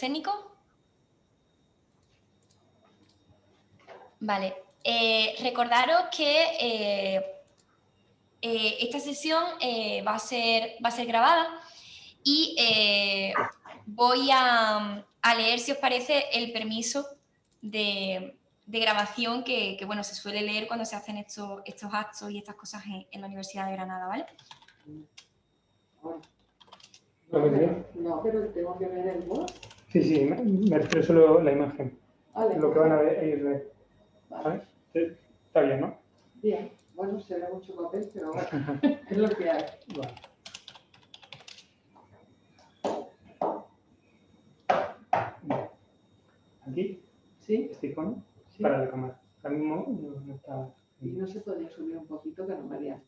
técnicos. Vale, eh, recordaros que eh, eh, esta sesión va, a ser, va a ser grabada y voy a, leer, si os parece, el permiso de, grabación que, bueno, se suele leer cuando se hacen estos, estos actos y estas cosas en, la Universidad de Granada, ¿vale? No, pero tengo que ver el voz. Sí, sí, me, refiero solo la imagen. lo que van a ver, Vale. Está bien, ¿no? Bien. Bueno, se ve mucho papel, pero bueno, es lo que hay. Vale. ¿Aquí? ¿Sí? ¿Este icono? Para la cámara. Ahora mismo no, está... Y no se podía subir un poquito, que no María.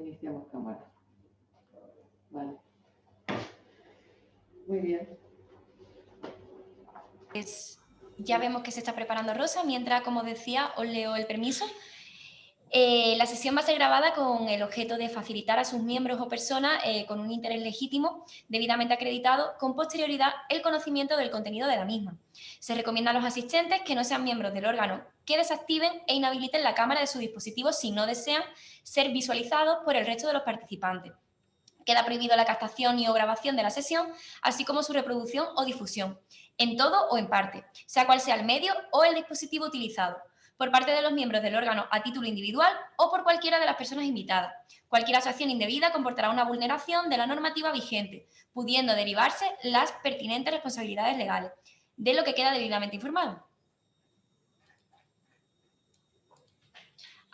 Iniciamos cámara. Vale. Muy bien. Pues ya vemos que se está preparando Rosa. Mientras, como decía, os leo el permiso. Eh, la sesión va a ser grabada con el objeto de facilitar a sus miembros o personas eh, con un interés legítimo, debidamente acreditado, con posterioridad el conocimiento del contenido de la misma. Se recomienda a los asistentes que no sean miembros del órgano que desactiven e inhabiliten la cámara de su dispositivo si no desean ser visualizados por el resto de los participantes. Queda prohibido la captación y o grabación de la sesión, así como su reproducción o difusión, en todo o en parte, sea cual sea el medio o el dispositivo utilizado, por parte de los miembros del órgano a título individual o por cualquiera de las personas invitadas. Cualquier acción indebida comportará una vulneración de la normativa vigente, pudiendo derivarse las pertinentes responsabilidades legales, de lo que queda debidamente informado.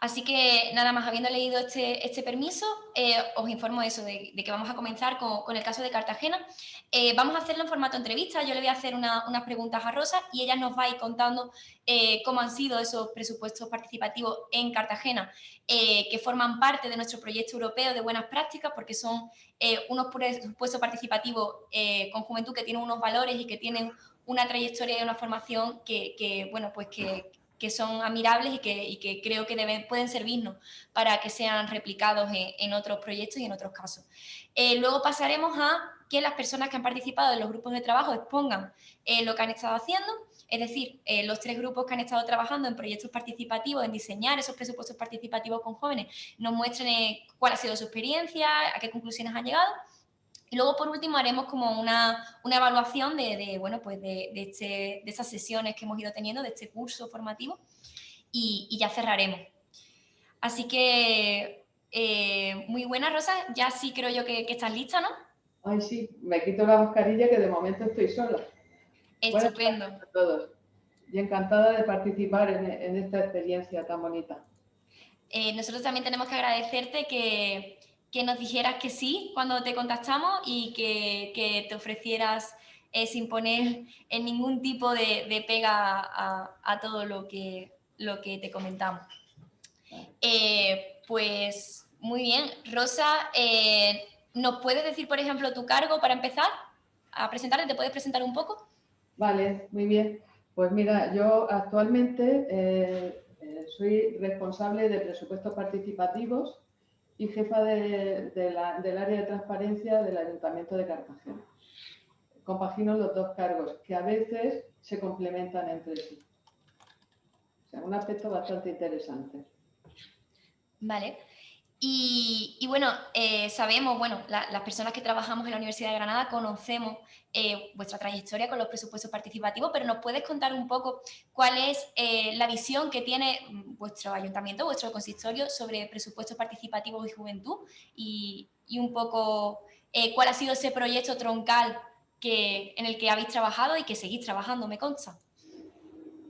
Así que nada más, habiendo leído este, este permiso, eh, os informo eso, de, que vamos a comenzar con, el caso de Cartagena. Eh, vamos a hacerlo en formato entrevista, yo le voy a hacer unas preguntas a Rosa y ella nos va a ir contando eh, cómo han sido esos presupuestos participativos en Cartagena, que forman parte de nuestro proyecto europeo de buenas prácticas, porque son unos presupuestos participativos con juventud que tienen unos valores y que tienen una trayectoria y una formación que bueno, pues que que son admirables y que, creo que deben, pueden servirnos para que sean replicados en, otros proyectos y en otros casos. Eh, luego pasaremos a que las personas que han participado en los grupos de trabajo expongan eh, lo que han estado haciendo, es decir, eh, los tres grupos que han estado trabajando en proyectos participativos, en diseñar esos presupuestos participativos con jóvenes, nos muestren cuál ha sido su experiencia, a qué conclusiones han llegado, y luego, por último, haremos como una, evaluación de, bueno, pues este, de, estas sesiones que hemos ido teniendo, de este curso formativo, y, ya cerraremos. Así que, eh, muy buena, Rosa. Ya sí creo yo que, estás lista, ¿no? Ay, sí. Me quito la mascarilla que de momento estoy sola. Estupendo. a todos. Y encantada de participar en, esta experiencia tan bonita. Eh, nosotros también tenemos que agradecerte que que nos dijeras que sí cuando te contactamos y que, te ofrecieras eh, sin poner en ningún tipo de, pega a, todo lo que, lo que te comentamos. Eh, pues muy bien, Rosa, eh, ¿nos puedes decir, por ejemplo, tu cargo para empezar a presentarte? ¿Te puedes presentar un poco? Vale, muy bien. Pues mira, yo actualmente soy responsable de presupuestos participativos y jefa del área de transparencia del Ayuntamiento de Cartagena. Compagino los dos cargos, que a veces se complementan entre sí. O sea, un aspecto bastante interesante. Vale. Y, bueno, eh, sabemos, bueno, las personas que trabajamos en la Universidad de Granada conocemos eh, vuestra trayectoria con los presupuestos participativos, pero ¿nos puedes contar un poco cuál es eh, la visión que tiene mm, vuestro ayuntamiento, vuestro consistorio sobre presupuestos participativos y juventud? Y, un poco cuál ha sido ese proyecto troncal que, en el que habéis trabajado y que seguís trabajando, me consta.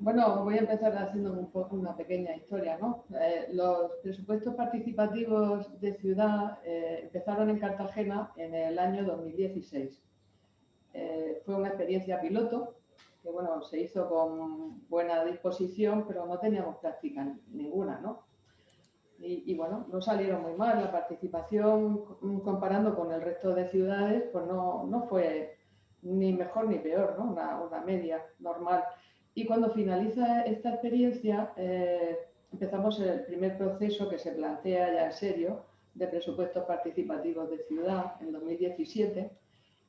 Bueno, voy a empezar haciendo un poco una pequeña historia. ¿no? Eh, los presupuestos participativos de ciudad eh, empezaron en Cartagena en el año 2016. Eh, fue una experiencia piloto que bueno, se hizo con buena disposición, pero no teníamos práctica ninguna. ¿no? Y, bueno, no salieron muy mal. La participación, comparando con el resto de ciudades, pues no, no fue ni mejor ni peor, ¿no? una, una media normal. Y cuando finaliza esta experiencia, eh, empezamos el primer proceso que se plantea ya en serio de presupuestos participativos de ciudad en 2017,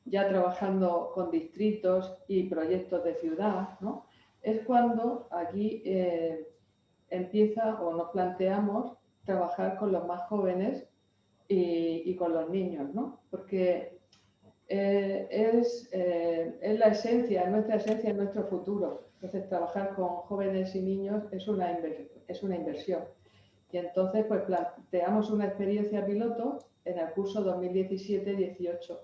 ya trabajando con distritos y proyectos de ciudad, ¿no? es cuando aquí eh, empieza o nos planteamos trabajar con los más jóvenes y, y con los niños, ¿no? porque eh, es, es, la esencia, nuestra esencia, es nuestro futuro. Entonces, trabajar con jóvenes y niños es una, es una inversión. Y entonces, pues planteamos una experiencia piloto en el curso 2017-18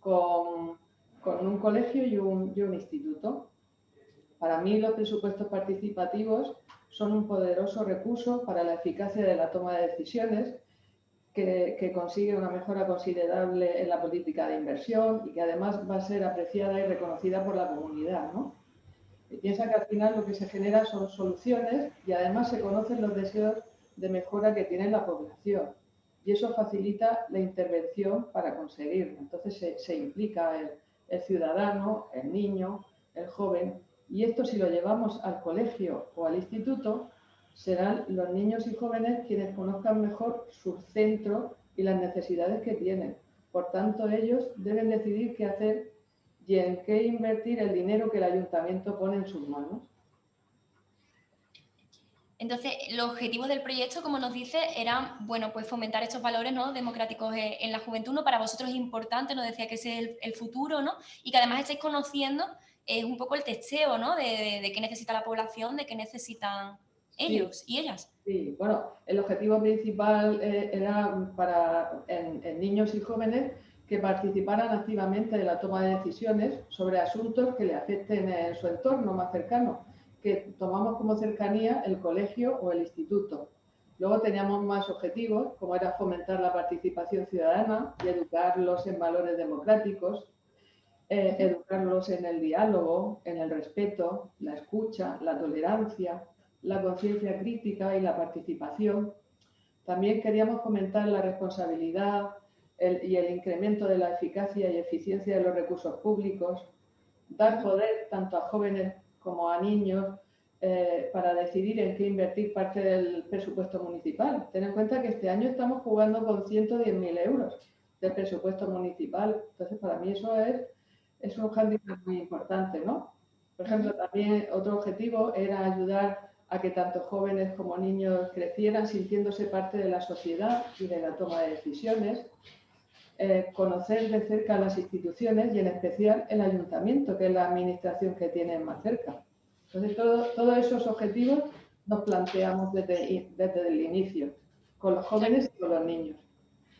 con, con, un colegio y un, y un instituto. Para mí, los presupuestos participativos son un poderoso recurso para la eficacia de la toma de decisiones que, consigue una mejora considerable en la política de inversión y que además va a ser apreciada y reconocida por la comunidad. ¿no? piensa que al final lo que se genera son soluciones y además se conocen los deseos de mejora que tiene la población. Y eso facilita la intervención para conseguirlo. Entonces se, implica el, ciudadano, el niño, el joven. Y esto si lo llevamos al colegio o al instituto, serán los niños y jóvenes quienes conozcan mejor su centro y las necesidades que tienen. Por tanto, ellos deben decidir qué hacer y en qué invertir el dinero que el ayuntamiento pone en sus manos. Entonces, los objetivos del proyecto, como nos dice, eran, bueno, pues fomentar estos valores ¿no? democráticos en la juventud, ¿no? Para vosotros es importante, nos decía que ese es el, futuro, ¿no? Y que además estáis conociendo es un poco el testeo, ¿no? De, qué necesita la población, de qué necesitan ellos y ellas. Sí, bueno, el objetivo principal eh, era para en niños y jóvenes que participaran activamente de la toma de decisiones sobre asuntos que le afecten en su entorno más cercano, que tomamos como cercanía el colegio o el instituto. Luego teníamos más objetivos, como era fomentar la participación ciudadana y educarlos en valores democráticos, eh, educarlos en el diálogo, en el respeto, la escucha, la tolerancia, la conciencia crítica y la participación. También queríamos fomentar la responsabilidad, y el incremento de la eficacia y eficiencia de los recursos públicos, dar poder tanto a jóvenes como a niños eh, para decidir en qué invertir parte del presupuesto municipal. Ten en cuenta que este año estamos jugando con 110.000 euros de presupuesto municipal. Entonces, para mí eso es, es un handicap muy importante, ¿no? Por ejemplo, también otro objetivo era ayudar a que tanto jóvenes como niños crecieran sintiéndose parte de la sociedad y de la toma de decisiones, eh, conocer de cerca las instituciones y en especial el ayuntamiento, que es la administración que tienen más cerca. Entonces, todos esos objetivos nos planteamos desde, desde el inicio, con los jóvenes y con los niños.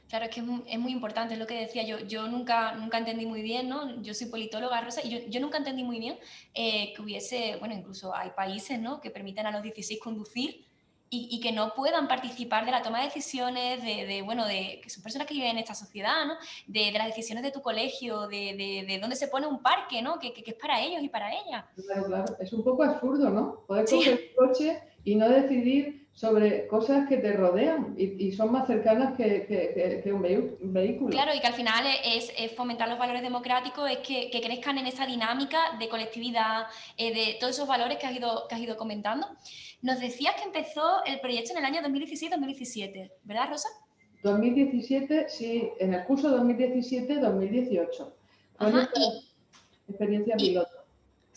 Claro, es que es muy, importante, es lo que decía yo. Yo nunca, nunca entendí muy bien, ¿no? Yo soy politóloga, Rosa, y yo, yo nunca entendí muy bien eh, que hubiese, bueno, incluso hay países, ¿no? Que permiten a los 16 conducir y, que no puedan participar de la toma de decisiones, de, bueno, de que son personas que viven en esta sociedad, ¿no? de, las decisiones de tu colegio, de, de, dónde se pone un parque, ¿no? Que, que, es para ellos y para ellas. Claro, claro, es un poco absurdo, ¿no? Poder coger el coche y no decidir sobre cosas que te rodean y, son más cercanas que, que, un, vehículo. Claro, y que al final es, fomentar los valores democráticos, es que, crezcan en esa dinámica de colectividad, eh, de todos esos valores que has ido, que has ido comentando. Nos decías que empezó el proyecto en el año 2016-2017, ¿verdad, Rosa? 2017, sí, en el curso 2017-2018. Ajá, experiencia piloto.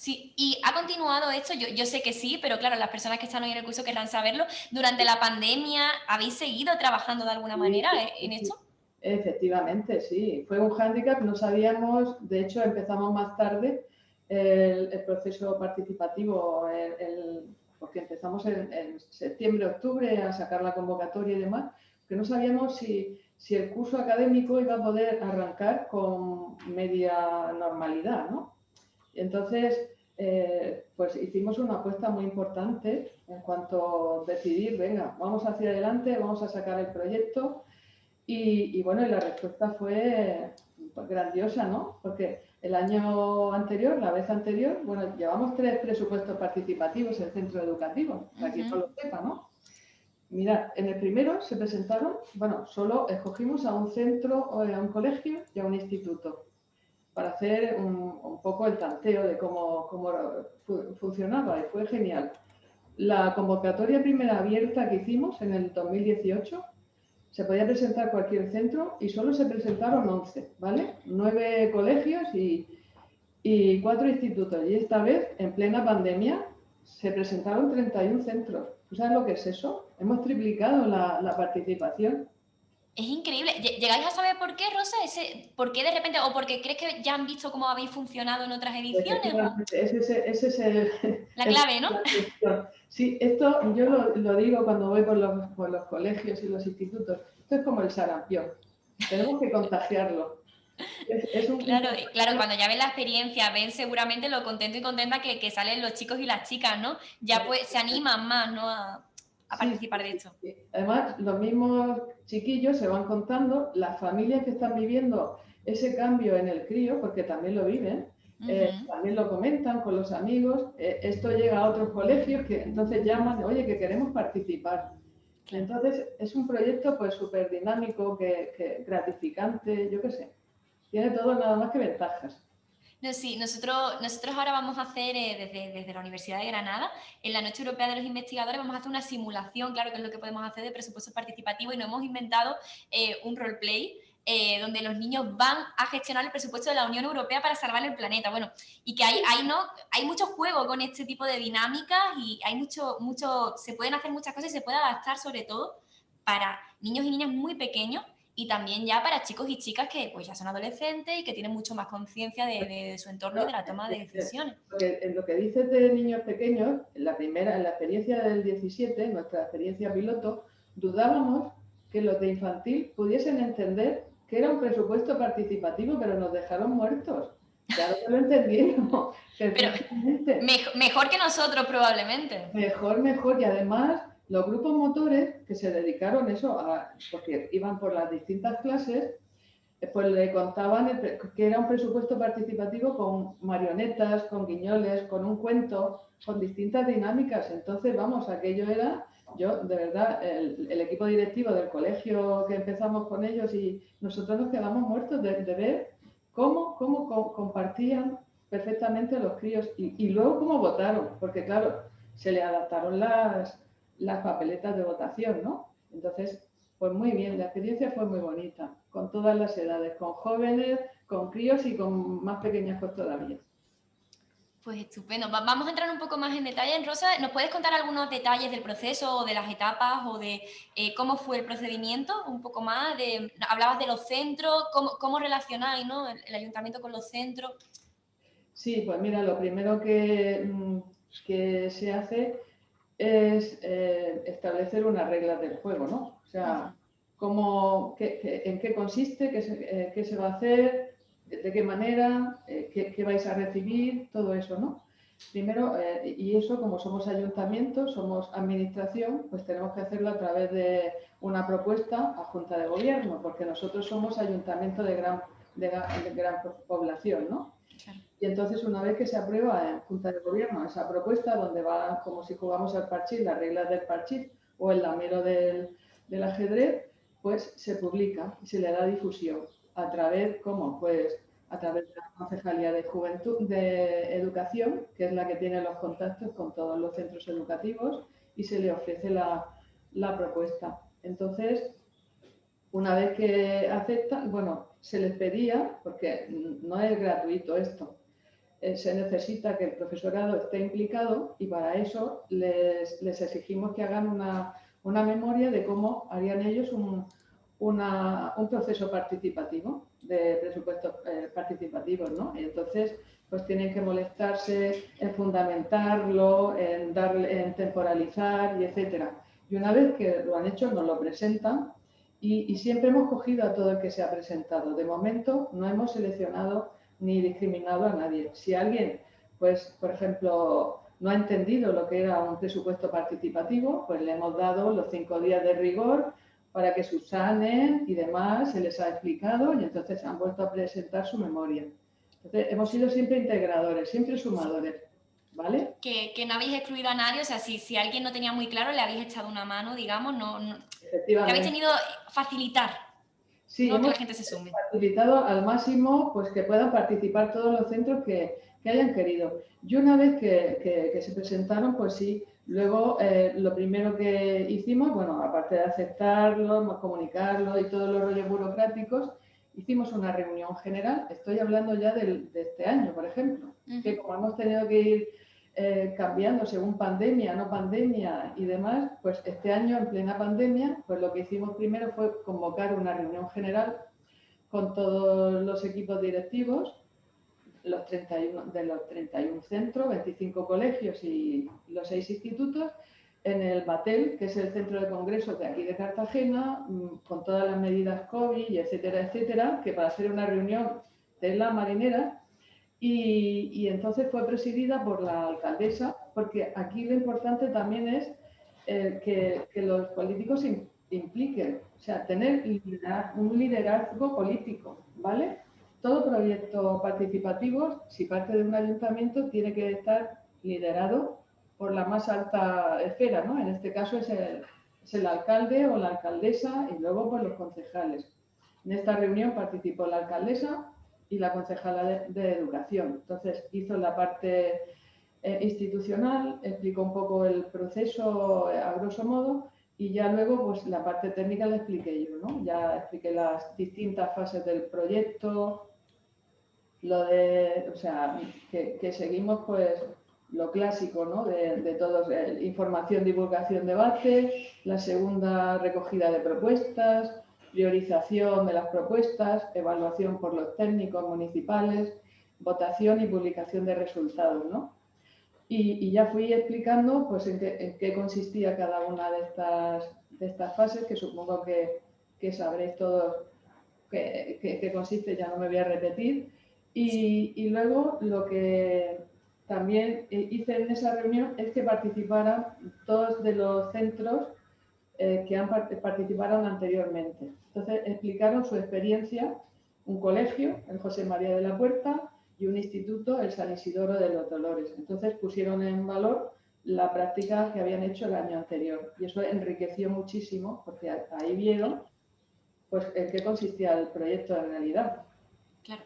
Sí, y ha continuado esto, yo, yo, sé que sí, pero claro, las personas que están hoy en el curso querrán saberlo. ¿Durante la pandemia habéis seguido trabajando de alguna manera en esto? Efectivamente, sí. Fue un hándicap, no sabíamos, de hecho empezamos más tarde el, proceso participativo, porque empezamos en, en septiembre, octubre a sacar la convocatoria y demás, que no sabíamos si, si el curso académico iba a poder arrancar con media normalidad, ¿no? Entonces, eh, pues hicimos una apuesta muy importante en cuanto a decidir, venga, vamos hacia adelante, vamos a sacar el proyecto. Y, bueno, y la respuesta fue pues, grandiosa, ¿no? Porque el año anterior, la vez anterior, bueno, llevamos tres presupuestos participativos en centro educativo, para que no lo sepa, ¿no? Mira, en el primero se presentaron, bueno, solo escogimos a un centro, o a un colegio y a un instituto para hacer un, poco el tanteo de cómo, cómo funcionaba y fue genial. La convocatoria primera abierta que hicimos en el 2018 se podía presentar cualquier centro y solo se presentaron 11, ¿vale? Nueve colegios y, y cuatro institutos. Y esta vez, en plena pandemia, se presentaron 31 centros. ¿Tú sabes lo que es eso? Hemos triplicado la, la participación. Es increíble. ¿Llegáis a saber por qué, Rosa? Ese, ¿Por qué de repente? ¿O porque crees que ya han visto cómo habéis funcionado en otras ediciones? Ese, es el, la clave, ¿no? Sí, esto yo lo, digo cuando voy por los, por los, colegios y los institutos. Esto es como el sarampión. Tenemos que contagiarlo. claro, claro, cuando ya ven la experiencia, ven seguramente lo contento y contenta que, que salen los chicos y las chicas, ¿no? Ya pues se animan más, ¿no? A a participar de esto. Además, los mismos chiquillos se van contando, las familias que están viviendo ese cambio en el crío, porque también lo viven, eh, también lo comentan con los amigos, eh, esto llega a otros colegios que entonces llaman, oye, que queremos participar. Entonces, es un proyecto pues súper dinámico, que, gratificante, yo qué sé. Tiene todo nada más que ventajas. No, sí, nosotros, nosotros ahora vamos a hacer eh, desde, desde, la Universidad de Granada, en la Noche Europea de los Investigadores, vamos a hacer una simulación, claro que es lo que podemos hacer de presupuesto participativo y nos hemos inventado eh, un roleplay eh, donde los niños van a gestionar el presupuesto de la Unión Europea para salvar el planeta. Bueno, y que hay, hay, ¿no? hay mucho juego con este tipo de dinámicas y hay mucho, mucho, se pueden hacer muchas cosas y se puede adaptar sobre todo para niños y niñas muy pequeños y también ya para chicos y chicas que pues ya son adolescentes y que tienen mucho más conciencia de, su entorno y de la toma de decisiones. En lo que dices de niños pequeños, en la primera, en la experiencia del 17, nuestra experiencia piloto, dudábamos que los de infantil pudiesen entender que era un presupuesto participativo, pero nos dejaron muertos. Claro que lo entendieron. Pero mejor que nosotros probablemente. Mejor, mejor. Y además los grupos motores que se dedicaron eso, a, porque iban por las distintas clases, eh, pues le contaban que era un presupuesto participativo con marionetas, con guiñoles, con un cuento, con distintas dinámicas. Entonces, vamos, aquello era, yo, de verdad, el, equipo directivo del colegio que empezamos con ellos y nosotros nos quedamos muertos de, ver cómo, cómo compartían perfectamente los críos y, y luego cómo votaron, porque claro, se le adaptaron las, las papeletas de votación, ¿no? Entonces, pues muy bien, la experiencia fue muy bonita, con todas las edades, con jóvenes, con críos y con más pequeños pues todavía. Pues estupendo. Vamos a entrar un poco más en detalle. Rosa, ¿nos puedes contar algunos detalles del proceso o de las etapas o de eh, cómo fue el procedimiento? Un poco más. De, hablabas de los centros, cómo, cómo relacionáis ¿no? el, ayuntamiento con los centros. Sí, pues mira, lo primero que, mm, que se hace es eh, establecer unas reglas del juego, ¿no? O sea, cómo, en qué consiste, qué se, eh, qué se, va a hacer, de qué manera, eh, qué, vais a recibir, todo eso, ¿no? Primero, y eso como somos ayuntamientos, somos administración, pues tenemos que hacerlo a través de una propuesta a Junta de Gobierno, porque nosotros somos ayuntamiento de gran, de, gran población, ¿no? Y entonces, una vez que se aprueba en Junta de Gobierno esa propuesta, donde va como si jugamos al parchís, las reglas del parchís o el lamero del, ajedrez, pues se publica y se le da difusión. ¿A través, cómo? Pues a través de la Concejalía de Juventud, de Educación, que es la que tiene los contactos con todos los centros educativos, y se le ofrece la, la propuesta. Entonces, una vez que aceptan, bueno, se les pedía, porque no es gratuito esto, eh, se necesita que el profesorado esté implicado y para eso les, exigimos que hagan una, memoria de cómo harían ellos un, proceso participativo de presupuestos eh, participativos, ¿no? Y entonces, pues tienen que molestarse en fundamentarlo, en, darle, en temporalizar y etcétera. Y una vez que lo han hecho, nos lo presentan y, siempre hemos cogido a todo el que se ha presentado. De momento no hemos seleccionado ni discriminado a nadie. Si alguien pues, por ejemplo, no ha entendido lo que era un presupuesto participativo, pues le hemos dado los cinco días de rigor para que subsanen y demás, se les ha explicado y entonces han vuelto a presentar su memoria. Entonces, hemos sido siempre integradores, siempre sumadores, ¿vale? Que, no habéis excluido a nadie, o sea, si, si alguien no tenía muy claro, le habéis echado una mano, digamos, no, no que habéis tenido facilitar sí, que la gente se sume. facilitado al máximo pues que puedan participar todos los centros que, que hayan querido. Y una vez que, que, se presentaron, pues sí, luego eh, lo primero que hicimos, bueno, aparte de aceptarlo, comunicarlo y todos los rollos burocráticos, hicimos una reunión general, estoy hablando ya de este año, por ejemplo, que como hemos tenido que ir eh, cambiando según pandemia, no pandemia y demás, pues este año en plena pandemia, pues lo que hicimos primero fue convocar una reunión general con todos los equipos directivos los 31, de los 31 centros, 25 colegios y los 6 institutos, en el Batel, que es el centro de congresos de aquí de Cartagena, mm, con todas las medidas COVID, etcétera, etcétera, que para hacer una reunión de la marinera, y, entonces fue presidida por la alcaldesa, porque aquí lo importante también es eh, que, los políticos se impliquen, o sea, tener un liderazgo político, ¿vale? Todo proyecto participativo, si parte de un ayuntamiento, tiene que estar liderado por la más alta esfera, ¿no? En este caso es el, es el alcalde o la alcaldesa y luego por los concejales. En esta reunión participó la alcaldesa, y la concejala de, Educación. Entonces hizo la parte eh, institucional, explicó un poco el proceso eh, a grosso modo y ya luego pues la parte técnica la expliqué yo, ¿no? Ya expliqué las distintas fases del proyecto, lo de, o sea, que, seguimos pues lo clásico, ¿no? De, de todos, eh, información, divulgación, debate, la segunda recogida de propuestas, priorización de las propuestas, evaluación por los técnicos municipales, votación y publicación de resultados. ¿no? Y, ya fui explicando pues, en, qué, consistía cada una de estas, de estas fases, que supongo que, que sabréis todos qué, consiste, ya no me voy a repetir. Y, y, luego lo que también hice en esa reunión es que participaran todos de los centros eh, que han participaron anteriormente. Entonces explicaron su experiencia, un colegio, el José María de la Puerta, y un instituto, el San Isidoro de los Dolores. Entonces pusieron en valor la práctica que habían hecho el año anterior y eso enriqueció muchísimo porque ahí vieron pues en qué consistía el proyecto en realidad. Claro,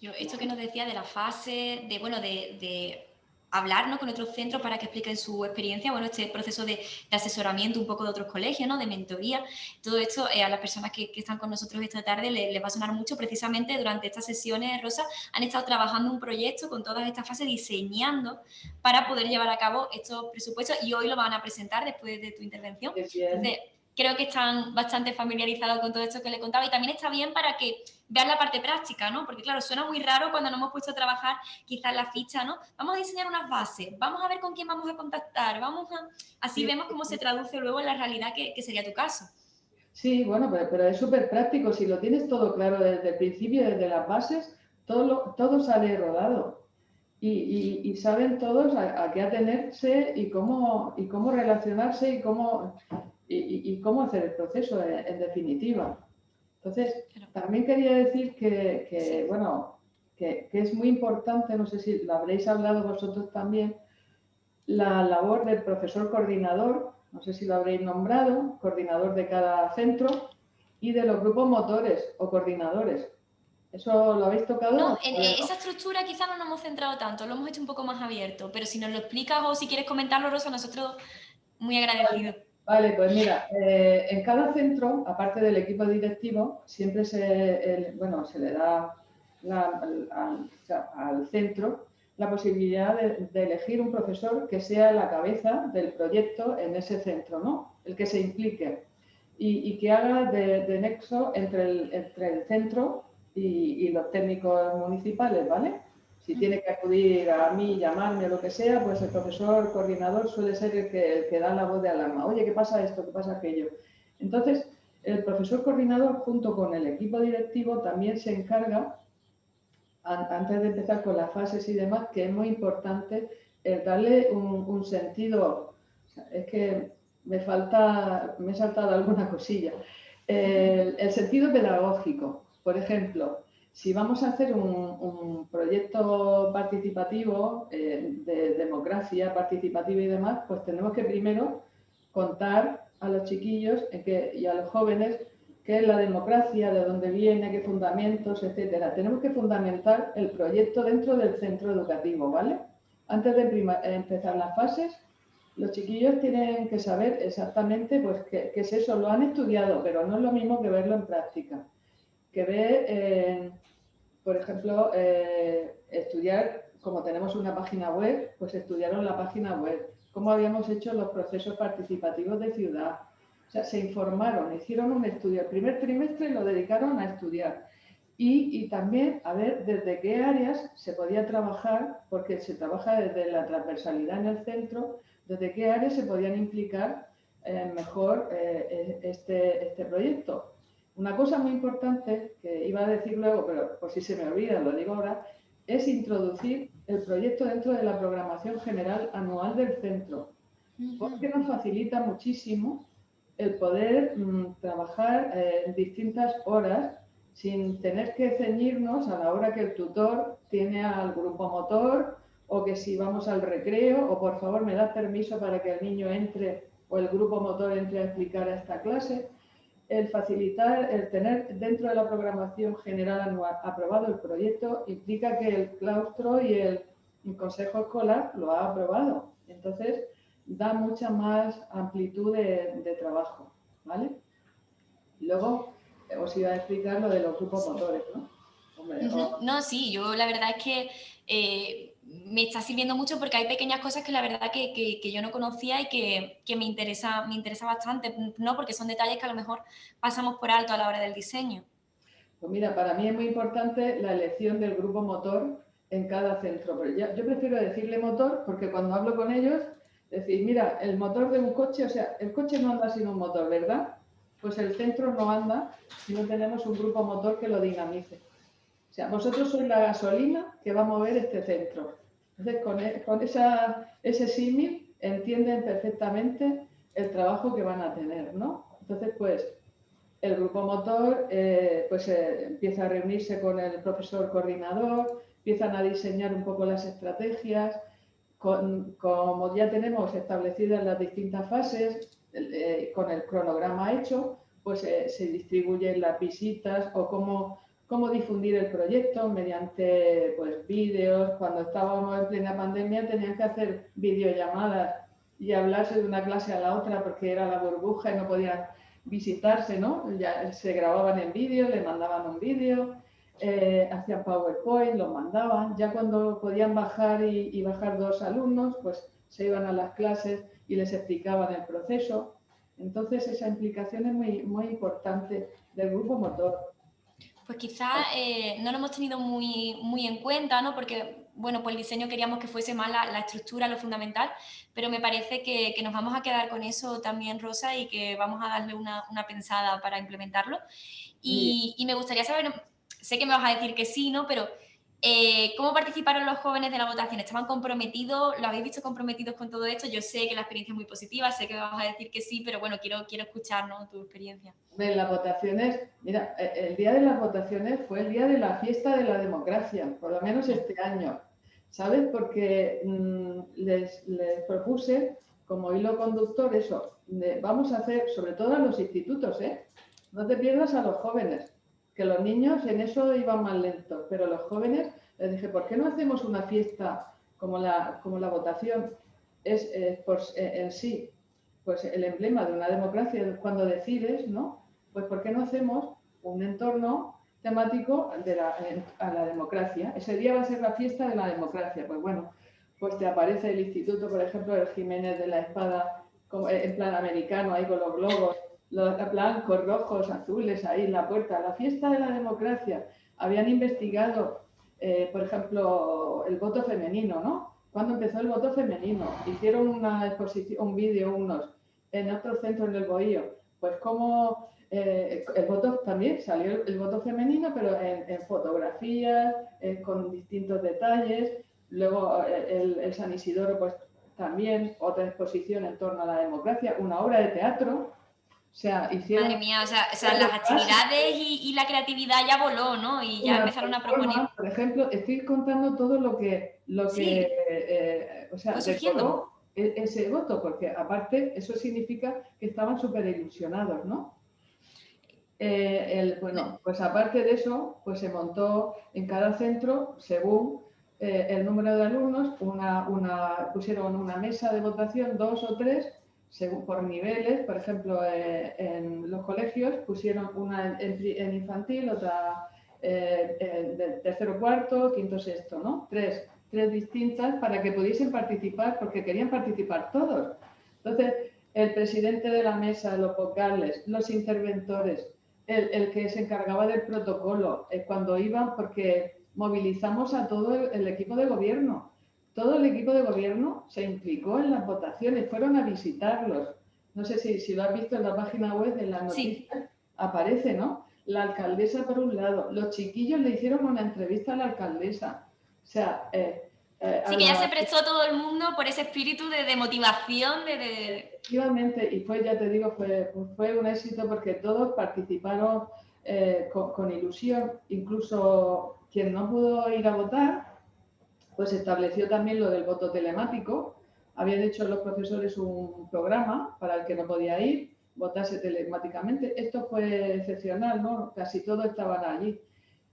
yo esto que nos decía de la fase, de bueno, de hablar con otros centros para que expliquen su experiencia, bueno, este proceso de, asesoramiento un poco de otros colegios, ¿no? de mentoría, todo esto eh, a las personas que, están con nosotros esta tarde les, va a sonar mucho, precisamente durante estas sesiones, Rosa, han estado trabajando un proyecto con todas estas fases, diseñando para poder llevar a cabo estos presupuestos y hoy lo van a presentar después de tu intervención. Entonces, creo que están bastante familiarizados con todo esto que le contaba y también está bien para que vean la parte práctica, ¿no? Porque claro, suena muy raro cuando nos hemos puesto a trabajar quizás la ficha, ¿no? Vamos a diseñar unas bases, vamos a ver con quién vamos a contactar, vamos a... Así vemos cómo se traduce luego en la realidad que, sería tu caso. Sí, bueno, pero, es súper práctico. Si lo tienes todo claro desde el principio, desde las bases, todo, todo sale rodado. Y, saben todos a, qué atenerse y cómo, y cómo relacionarse y cómo y, cómo hacer el proceso en, definitiva. Entonces, también quería decir que, bueno, que, es muy importante, no sé si lo habréis hablado vosotros también, la labor del profesor coordinador, no sé si lo habréis nombrado, coordinador de cada centro, y de los grupos motores o coordinadores. ¿Eso lo habéis tocado? No, en esa estructura quizá no nos hemos centrado tanto, lo hemos hecho un poco más abierto, pero si nos lo explicas o si quieres comentarlo, Rosa, nosotros muy agradecidos. Vale, pues mira, eh, en cada centro, aparte del equipo directivo, siempre se, bueno, se le da al, centro la posibilidad de, elegir un profesor que sea la cabeza del proyecto en ese centro, ¿no? El que se implique y, que haga de, nexo entre el, entre el centro y, los técnicos municipales, ¿vale? Si tiene que acudir a mí, llamarme o lo que sea, pues el profesor coordinador suele ser el que, da la voz de alarma. Oye, ¿qué pasa esto? ¿Qué pasa aquello? Entonces, el profesor coordinador junto con el equipo directivo también se encarga antes de empezar con las fases y demás, que es muy importante darle un, sentido. es que me falta, me he saltado alguna cosilla. El, sentido pedagógico, por ejemplo, si vamos a hacer un, proyecto participativo eh, de democracia participativa y demás, pues tenemos que primero contar a los chiquillos y a los jóvenes qué es la democracia, de dónde viene, qué fundamentos, etcétera. Tenemos que fundamentar el proyecto dentro del centro educativo, ¿vale? Antes de empezar las fases, los chiquillos tienen que saber exactamente pues, qué, es eso. Lo han estudiado, pero no es lo mismo que verlo en práctica. Que ver, eh, por ejemplo, eh, estudiar, como tenemos una página web, pues estudiaron la página web, cómo habíamos hecho los procesos participativos de ciudad, o sea, se informaron, hicieron un estudio. El primer trimestre lo dedicaron a estudiar. Y, también a ver desde qué áreas se podía trabajar, porque se trabaja desde la transversalidad en el centro, desde qué áreas se podían implicar eh, mejor este, este proyecto. Una cosa muy importante que iba a decir luego, pero por si se me olvida, lo digo ahora, es introducir el proyecto dentro de la programación general anual del centro, porque nos facilita muchísimo el poder mm, trabajar eh, en distintas horas sin tener que ceñirnos a la hora que el tutor tiene al grupo motor o que si vamos al recreo o por favor me da permiso para que el niño entre o el grupo motor entre a explicar a esta clase. El facilitar, el tener dentro de la programación general anual aprobado el proyecto implica que el claustro y el, el consejo escolar lo ha aprobado. Entonces, da mucha más amplitud de, trabajo, ¿vale? Luego os iba a explicar lo de los grupos motores, ¿no? No, sí, yo la verdad es que eh, me está sirviendo mucho porque hay pequeñas cosas que la verdad que, yo no conocía y que, me, interesa, me interesa bastante, ¿no? Porque son detalles que a lo mejor pasamos por alto a la hora del diseño. Pues mira, para mí es muy importante la elección del grupo motor en cada centro. Pero yo prefiero decirle motor porque cuando hablo con ellos decir, mira, el motor de un coche, o sea, el coche no anda sin un motor, ¿verdad? Pues el centro no anda si no tenemos un grupo motor que lo dinamice. O sea, vosotros sois la gasolina que va a mover este centro. Entonces, con, e, con esa, ese símil entienden perfectamente el trabajo que van a tener, ¿no? Entonces, pues, el grupo motor eh, pues, eh, empieza a reunirse con el profesor coordinador, empiezan a diseñar un poco las estrategias, como ya tenemos establecidas las distintas fases, eh, con el cronograma hecho, pues se distribuyen las visitas o cómo, cómo difundir el proyecto mediante pues, vídeos. Cuando estábamos en plena pandemia tenían que hacer videollamadas y hablarse de una clase a la otra porque era la burbuja y no podían visitarse, ¿no? Ya se grababan en vídeo, le mandaban un vídeo eh, hacían PowerPoint, los mandaban. Ya cuando podían bajar y, bajar dos alumnos, pues se iban a las clases y les explicaban el proceso. Entonces esa implicación es muy, muy importante del grupo motor. Pues quizá eh, no lo hemos tenido muy, muy en cuenta, ¿no? Porque, bueno, pues el diseño queríamos que fuese más la, estructura, lo fundamental, pero me parece que, nos vamos a quedar con eso también, Rosa, y que vamos a darle una, pensada para implementarlo. Y, y, me gustaría saber sé que me vas a decir que sí, ¿no? Pero eh, ¿cómo participaron los jóvenes de la votación? ¿Estaban comprometidos? ¿Lo habéis visto comprometidos con todo esto? Yo sé que la experiencia es muy positiva, sé que me vas a decir que sí, pero bueno, quiero, quiero escuchar tu experiencia. En las votaciones, mira, eh, el día de las votaciones fue el día de la fiesta de la democracia, por lo menos este año, ¿sabes? Porque mm, les, propuse como hilo conductor eso, vamos a hacer, sobre todo a los institutos, ¿eh? No te pierdas a los jóvenes, que los niños en eso iban más lentos, pero los jóvenes les dije, ¿por qué no hacemos una fiesta como la, como la votación es, en sí pues el emblema de una democracia cuando decides, ¿no? Pues ¿por qué no hacemos un entorno temático de la, a la democracia? Ese día va a ser la fiesta de la democracia. Pues bueno, pues te aparece el instituto, por ejemplo, el Jiménez de la Espada, en plan americano, ahí con los globos, los blancos, rojos, azules ahí en la puerta, la fiesta de la democracia. Habían investigado, eh, por ejemplo, el voto femenino, ¿no? Cuando empezó el voto femenino, hicieron una exposición, un vídeo unos en otro centro en el Bohío, pues cómo eh, el voto también salió el, voto femenino, pero en, fotografías, con distintos detalles. Luego el, el, San Isidoro, pues también otra exposición en torno a la democracia, una obra de teatro. O sea, hicieron... Madre mía, o sea, las actividades y, la creatividad ya voló, ¿no? Y ya empezaron a proponer... Por ejemplo, estoy contando todo lo que... Lo que eh, o sea, e, ese voto, porque aparte eso significa que estaban súper ilusionados, ¿no? Eh, bueno, pues aparte de eso, pues se montó en cada centro, según eh, el número de alumnos, una, una, pusieron una mesa de votación, dos o tres, según, por niveles. Por ejemplo, eh, en los colegios pusieron una en, infantil, otra de tercero, cuarto, quinto, sexto, ¿no? Tres, tres distintas para que pudiesen participar, porque querían participar todos. Entonces, el presidente de la mesa, los vocales, los interventores, el, que se encargaba del protocolo, eh, cuando iban, porque movilizamos a todo el, equipo de gobierno. Todo el equipo de gobierno se implicó en las votaciones, fueron a visitarlos. No sé si, si lo has visto en la página web, en la noticias, aparece, ¿no? La alcaldesa por un lado, los chiquillos le hicieron una entrevista a la alcaldesa. O sea, eh, eh, sí, que ya se prestó todo el mundo por ese espíritu de, motivación. De, Efectivamente, y fue, ya te digo, fue, fue un éxito porque todos participaron eh, con, ilusión, incluso quien no pudo ir a votar, pues estableció también lo del voto telemático. Habían hecho los profesores un programa para el que no podía ir, votase telemáticamente. Esto fue excepcional, ¿no? Casi todos estaban allí.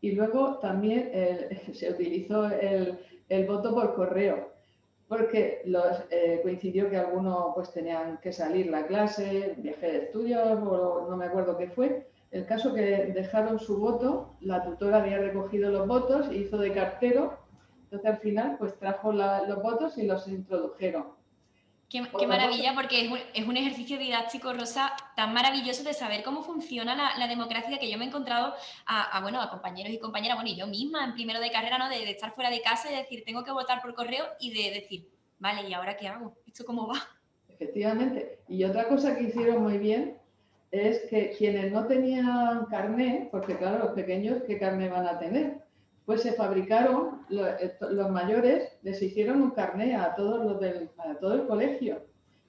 Y luego también se utilizó el, el voto por correo, porque eh, coincidió que algunos pues tenían que salir la clase, viaje de estudios o no me acuerdo qué fue. El caso que dejaron su voto, la tutora había recogido los votos, hizo de cartero, entonces al final pues trajo los votos y los introdujeron. Qué, maravilla, porque es un, ejercicio didáctico, Rosa, tan maravilloso de saber cómo funciona la, democracia que yo me he encontrado a, bueno, a compañeros y compañeras, bueno, y yo misma en primero de carrera, ¿no? De, estar fuera de casa y decir, tengo que votar por correo y de decir, vale, ¿y ahora qué hago? ¿Esto cómo va? Efectivamente. Y otra cosa que hicieron muy bien es que quienes no tenían carné, porque claro, los pequeños, ¿qué carné van a tener? Pues se fabricaron, eh, los, mayores les hicieron un carné a todos los del, todo el colegio.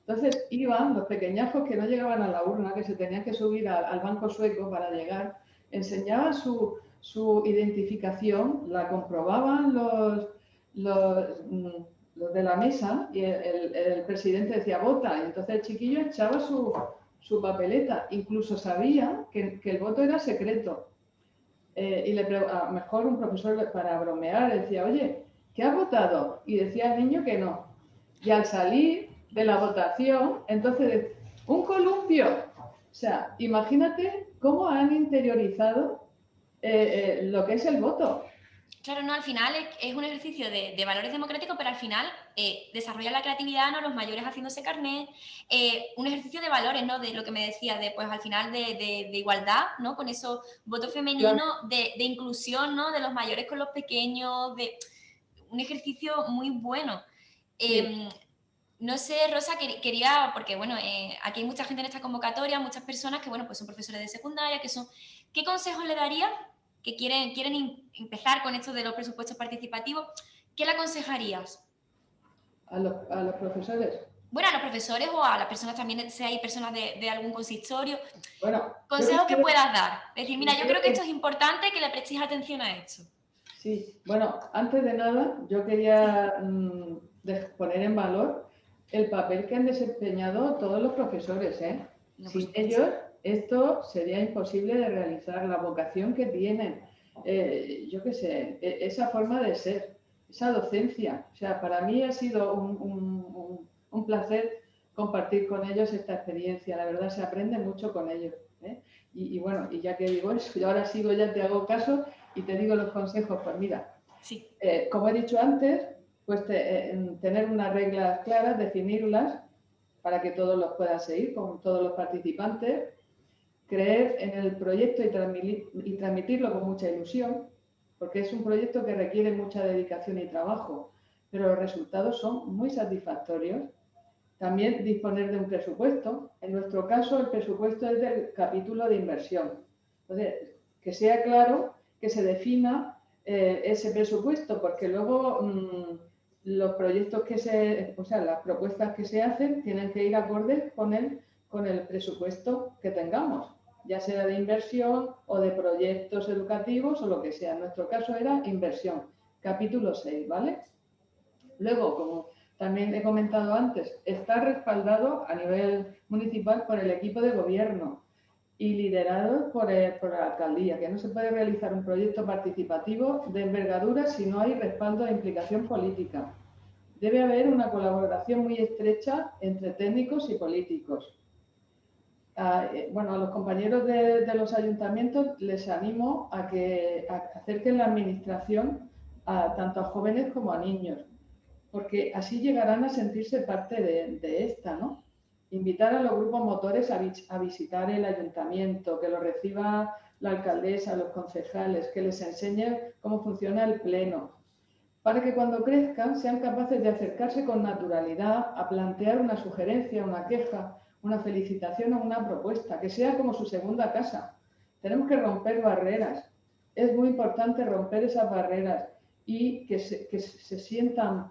Entonces iban los pequeñajos que no llegaban a la urna, que se tenían que subir al, banco sueco para llegar, enseñaban su, su identificación, la comprobaban los, los, mm, los, de la mesa y el, el, presidente decía vota, y entonces el chiquillo echaba su, su papeleta, incluso sabía que, que el voto era secreto. Eh, y le a mejor un profesor para bromear decía, oye, ¿qué ha votado? Y decía el niño que no. Y al salir de la votación, entonces, un columpio. O sea, imagínate cómo han interiorizado eh, eh, lo que es el voto. Claro, no, al final es, un ejercicio de, valores democráticos, pero al final eh, desarrolla la creatividad, ¿no? Los mayores haciéndose carnet, eh, un ejercicio de valores, ¿no? De lo que me decía, de pues al final de, igualdad, ¿no? Con esos votos femeninos, de, inclusión, ¿no? De los mayores con los pequeños, de un ejercicio muy bueno. Em, no sé, Rosa, quería, porque bueno, eh, aquí hay mucha gente en esta convocatoria, muchas personas que, bueno, pues son profesores de secundaria, que son... ¿Qué consejos le daría que quieren, quieren empezar con esto de los presupuestos participativos, ¿qué le aconsejarías? ¿A los, a los profesores? Bueno, a los profesores o a las personas también, si hay personas de, de algún consistorio. Bueno, consejos que puedas dar. Es decir, mira, yo creo que esto es importante que le prestéis atención a esto. Sí, bueno, antes de nada, yo quería mm, poner en valor el papel que han desempeñado todos los profesores. ¿eh? Sin ellos, esto sería imposible de realizar, la vocación que tienen, eh, yo qué sé, e, esa forma de ser, esa docencia. O sea, para mí ha sido un, placer compartir con ellos esta experiencia. La verdad, se aprende mucho con ellos. ¿eh? Y, bueno, y ya que digo eso, yo ahora sigo, ya te hago caso y te digo los consejos. Pues mira, sí. Eh, como he dicho antes, pues tener unas reglas claras, definirlas para que todos los puedan seguir, con todos los participantes, creer en el proyecto y, transmitirlo con mucha ilusión, porque es un proyecto que requiere mucha dedicación y trabajo, pero los resultados son muy satisfactorios también disponer de un presupuesto. En nuestro caso, el presupuesto es del capítulo de inversión. Entonces, que sea claro, que se defina eh, ese presupuesto, porque luego mm, los proyectos que se, o sea, las propuestas que se hacen tienen que ir acordes con con el presupuesto que tengamos, ya sea de inversión o de proyectos educativos o lo que sea. En nuestro caso era inversión, capítulo 6, ¿vale? Luego, como también he comentado antes, está respaldado a nivel municipal por el equipo de gobierno y liderado por, por, la alcaldía, que no se puede realizar un proyecto participativo de envergadura si no hay respaldo e implicación política. Debe haber una colaboración muy estrecha entre técnicos y políticos. Eh, bueno, a los compañeros de, los ayuntamientos les animo a que acerquen la administración a, tanto a jóvenes como a niños, porque así llegarán a sentirse parte de, esta, ¿no? Invitar a los grupos motores a, visitar el ayuntamiento, que lo reciba la alcaldesa, los concejales, que les enseñe cómo funciona el pleno, para que cuando crezcan sean capaces de acercarse con naturalidad a plantear una sugerencia, una queja, una felicitación o una propuesta, que sea como su segunda casa. Tenemos que romper barreras. Es muy importante romper esas barreras y que se, que se sientan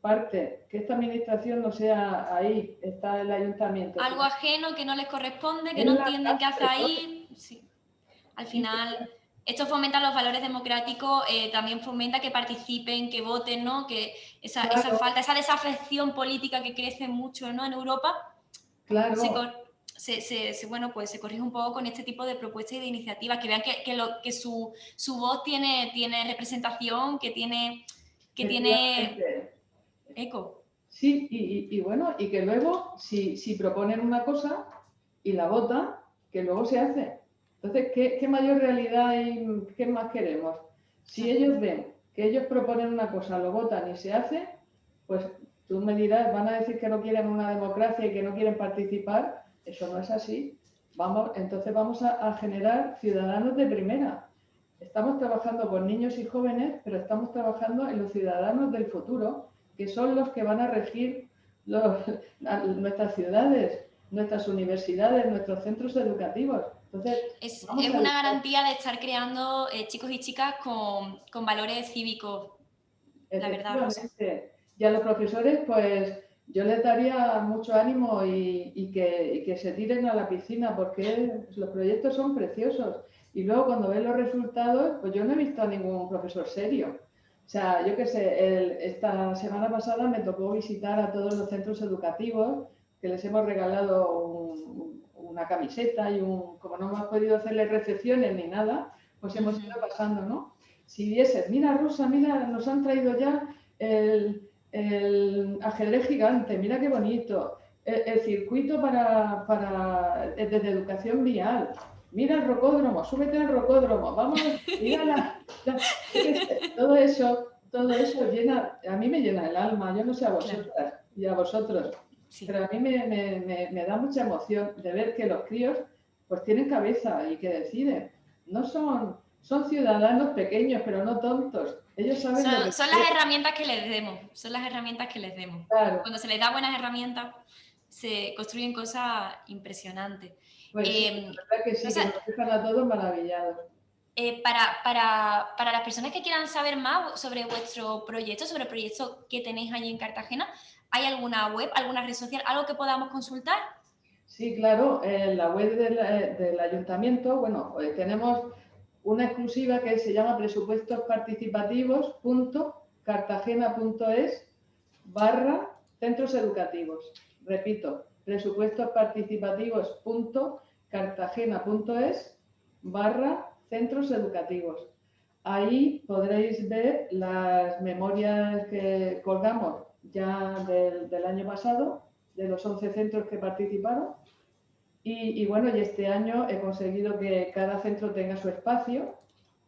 parte, que esta administración no sea ahí, está el ayuntamiento. Algo ajeno que no les corresponde, que no entienden qué hace ahí. Sí. Al final, esto fomenta los valores democráticos, eh, también fomenta que participen, que voten, ¿no? Que esa, esa, falta, esa desafección política que crece mucho ¿no? en Europa, claro. se, se, bueno, pues se corrige un poco con este tipo de propuestas y de iniciativas, que vean que, que, lo, que su, su, voz tiene, tiene representación, que tiene, que tiene eco. Sí, y, y, bueno, y que luego, si, si proponen una cosa y la votan, que luego se hace. Entonces, ¿qué, ¿qué, mayor realidad y qué más queremos? Si ellos ven que ellos proponen una cosa, lo votan y se hace, pues tú me dirás, van a decir que no quieren una democracia y que no quieren participar. Eso no es así. Vamos, entonces vamos a, a generar ciudadanos de primera. Estamos trabajando con niños y jóvenes, pero estamos trabajando en los ciudadanos del futuro que son los que van a regir nuestras ciudades, nuestras universidades, nuestros centros educativos. Entonces, es, una garantía de estar creando eh, chicos y chicas con, valores cívicos, la verdad. Y a los profesores, pues yo les daría mucho ánimo y, que, y, que, se tiren a la piscina porque los proyectos son preciosos. Y luego cuando ven los resultados, pues yo no he visto a ningún profesor serio. O sea, yo qué sé, esta semana pasada me tocó visitar a todos los centros educativos que les hemos regalado una camiseta y un, como no hemos podido hacerles recepciones ni nada, pues hemos ido pasando, ¿no? Si vieses, mira Rosa, mira, nos han traído ya el, ajedrez gigante, mira qué bonito, el, circuito para, para, de educación vial, mira el rocódromo, súbete al rocódromo, vamos, mira la, todo eso, todo eso llena, a mí me llena el alma, yo no sé a vosotras y a vosotros, pero a mí me, da mucha emoción de ver que los críos pues tienen cabeza y que deciden, no son, son ciudadanos pequeños, pero no tontos. Ellos saben son, son las herramientas que les demos, son las herramientas que les demos. Cuando se les da buenas herramientas, se construyen cosas impresionantes. Pues eh, verdad que sí, nos dejan a todos maravillados. Eh, para, para, para, las personas que quieran saber más sobre vuestro proyecto, sobre el proyecto que tenéis allí en Cartagena, ¿hay alguna web, alguna red social, algo que podamos consultar? Sí, claro, en la web del, eh, del ayuntamiento, bueno, pues tenemos una exclusiva que se llama presupuestosparticipativos.cartagena.es barra centros educativos. Repito, presupuestosparticipativos.cartagena.es cartagena.es barra centros educativos. Ahí podréis ver las memorias que colgamos ya del, año pasado, de los 11 centros que participaron. Y, bueno, y este año he conseguido que cada centro tenga su espacio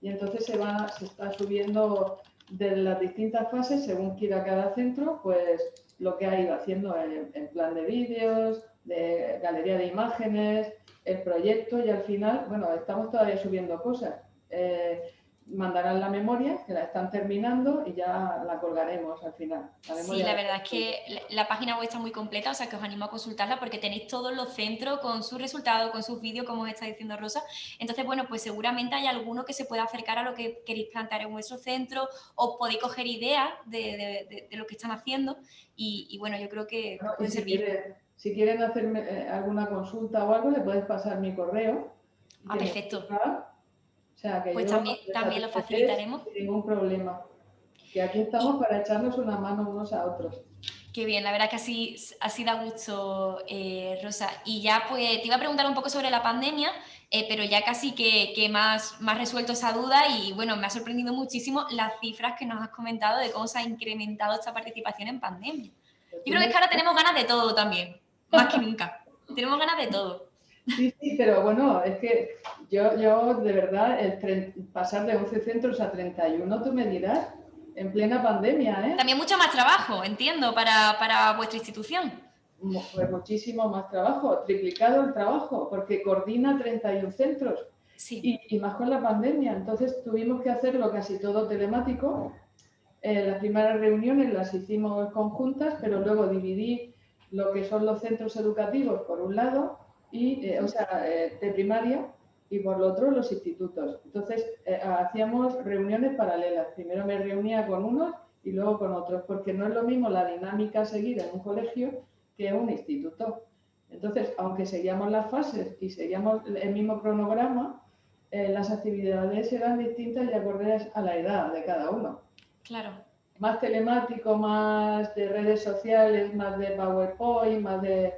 y entonces se, va, se está subiendo de las distintas fases, según quiera cada centro, pues lo que ha ido haciendo en, plan de vídeos, de galería de imágenes, el proyecto y al final, bueno, estamos todavía subiendo cosas. Eh, mandarán la memoria, que la están terminando y ya la colgaremos al final. sí, la verdad es que la página web está muy completa, o sea que os animo a consultarla porque tenéis todos los centros con sus resultados, con sus vídeos, como os está diciendo Rosa. Entonces, bueno, pues seguramente hay alguno que se pueda acercar a lo que queréis plantear en vuestro centro o podéis coger ideas de, lo que están haciendo y, bueno, yo creo que puede servir. Si, quieren hacerme eh, alguna consulta o algo, le podéis pasar mi correo. Ah, perfecto. O sea, que pues también, también lo facilitaremos. Sin ningún problema. Que aquí estamos para echarnos una mano unos a otros. Qué bien, la verdad que así, así da gusto, eh, Rosa. Y ya pues te iba a preguntar un poco sobre la pandemia, eh, pero ya casi que, que, más, más resuelto esa duda y bueno, me ha sorprendido muchísimo las cifras que nos has comentado de cómo se ha incrementado esta participación en pandemia. Yo creo que es que ahora tenemos ganas de todo también, más que nunca. tenemos ganas de todo. Sí, sí, pero bueno, es que yo, yo de verdad, el pasar de 11 centros a 31, tú me dirás, en plena pandemia, ¿eh? También mucho más trabajo, entiendo, para, para vuestra institución. Pues muchísimo más trabajo, triplicado el trabajo, porque coordina 31 centros. Sí. Y, y, más con la pandemia. Entonces tuvimos que hacerlo casi todo telemático. Eh, las primeras reuniones las hicimos conjuntas, pero luego dividí lo que son los centros educativos por un lado y, eh, o sea, eh, de primaria y por lo otro los institutos. Entonces, eh, hacíamos reuniones paralelas. Primero me reunía con unos y luego con otros, porque no es lo mismo la dinámica seguida en un colegio que en un instituto. Entonces, aunque seguíamos las fases y seguíamos el mismo cronograma, las actividades eran distintas y acordes a la edad de cada uno. Claro. Más telemático, más de redes sociales, más de PowerPoint, más de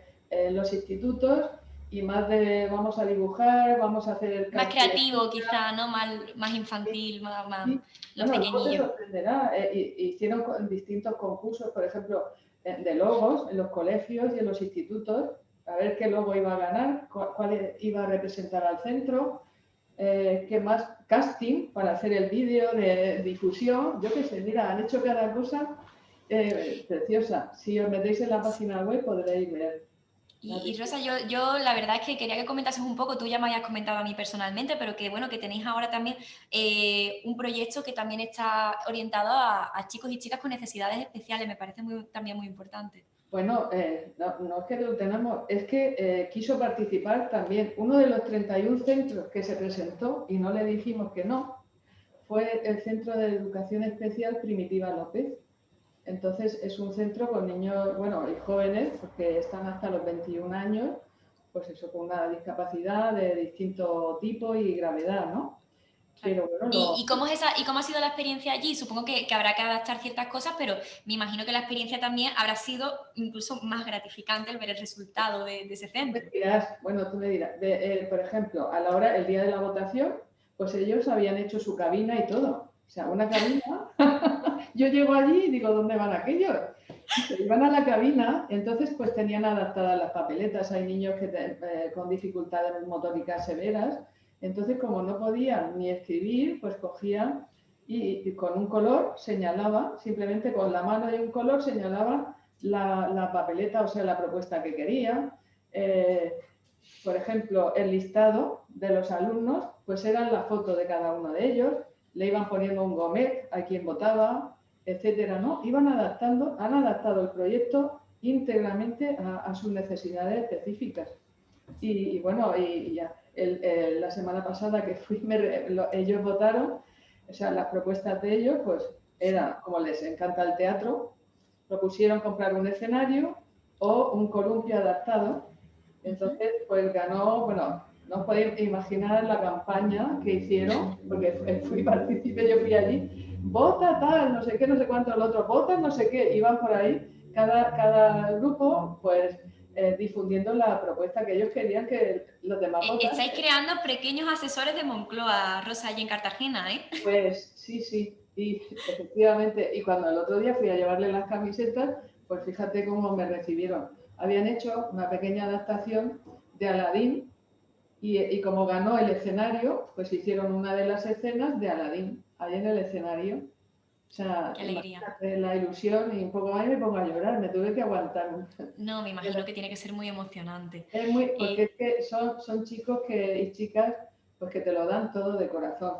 los institutos y más de vamos a dibujar, vamos a hacer Más creativo quizá, ¿no? Más, más infantil, más, más los pequeñillos. Eh, hicieron distintos concursos, por ejemplo, de logos en los colegios y en los institutos, a ver qué logo iba a ganar, cuál, iba a representar al centro, eh, qué más casting para hacer el vídeo de difusión, yo qué sé, mira, han hecho cada cosa eh, preciosa. Si os metéis en la página web podréis ver. Y, Rosa, yo, yo, la verdad es que quería que comentases un poco, tú ya me habías comentado a mí personalmente, pero que bueno, que tenéis ahora también eh, un proyecto que también está orientado a, chicos y chicas con necesidades especiales, me parece muy, también muy importante. Bueno, eh, no, es que lo tenemos, es que eh, quiso participar también. Uno de los 31 centros que se presentó y no le dijimos que no, fue el Centro de Educación Especial Primitiva López entonces es un centro con niños, bueno, y jóvenes, porque están hasta los 21 años, pues eso, con una discapacidad de distinto tipo y gravedad, ¿no? Pero bueno, ¿Y, cómo es esa, ¿Y cómo ha sido la experiencia allí? Supongo que, habrá que adaptar ciertas cosas, pero me imagino que la experiencia también habrá sido incluso más gratificante el ver el resultado de, ese centro. bueno, tú me dirás, eh, por ejemplo, a la hora, el día de la votación, pues ellos habían hecho su cabina y todo. O sea, una cabina yo llego allí y digo, ¿dónde van aquellos? Iban a la cabina, entonces pues tenían adaptadas las papeletas, hay niños que eh, con dificultades motóricas severas, entonces como no podían ni escribir, pues cogían y, con un color señalaba, simplemente con la mano y un color señalaba la, papeleta, o sea, la propuesta que querían. Eh, por ejemplo, el listado de los alumnos, pues era la foto de cada uno de ellos, le iban poniendo un gomet a quien votaba, etcétera, ¿no? Iban adaptando, han adaptado el proyecto íntegramente a, sus necesidades específicas. Y, bueno, y, ya, la semana pasada que fui, ellos votaron, o sea, las propuestas de ellos, pues era, como les encanta el teatro, propusieron comprar un escenario o un columpio adaptado. Entonces, pues ganó, bueno, no os podéis imaginar la campaña que hicieron, porque fui partícipe, yo fui allí, vota tal, no sé qué, no sé cuánto, el otro, vota no sé qué, iban por ahí, cada, cada grupo, pues eh, difundiendo la propuesta que ellos querían que los demás eh, votaran. Estáis creando pequeños asesores de Moncloa, Rosa, allí en Cartagena, ¿eh? Pues sí, sí, y efectivamente, y cuando el otro día fui a llevarle las camisetas, pues fíjate cómo me recibieron. Habían hecho una pequeña adaptación de Aladín y, y como ganó el escenario, pues hicieron una de las escenas de Aladín ahí en el escenario. O sea, la ilusión y un poco más me pongo a llorar, me tuve que aguantar. No, me imagino que tiene que ser muy emocionante. Es muy, porque es que son, son chicos que, y chicas pues que te lo dan todo de corazón.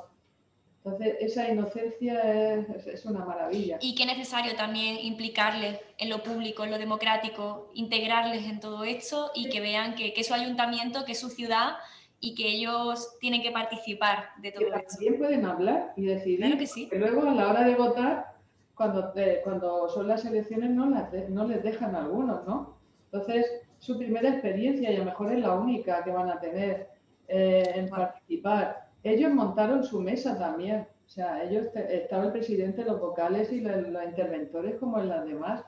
Entonces, esa inocencia es, una maravilla. Y qué necesario también implicarles en lo público, en lo democrático, integrarles en todo esto y que vean que, que es su ayuntamiento, que es su ciudad y que ellos tienen que participar de todo esto. También pueden hablar y decidir. Claro que sí. luego a la hora de votar, cuando, cuando son las elecciones no, no les dejan algunos, ¿no? Entonces, su primera experiencia y a lo mejor es la única que van a tener eh, en participar ellos montaron su mesa también. O sea, ellos estaba el presidente, los vocales y los, interventores como en las demás.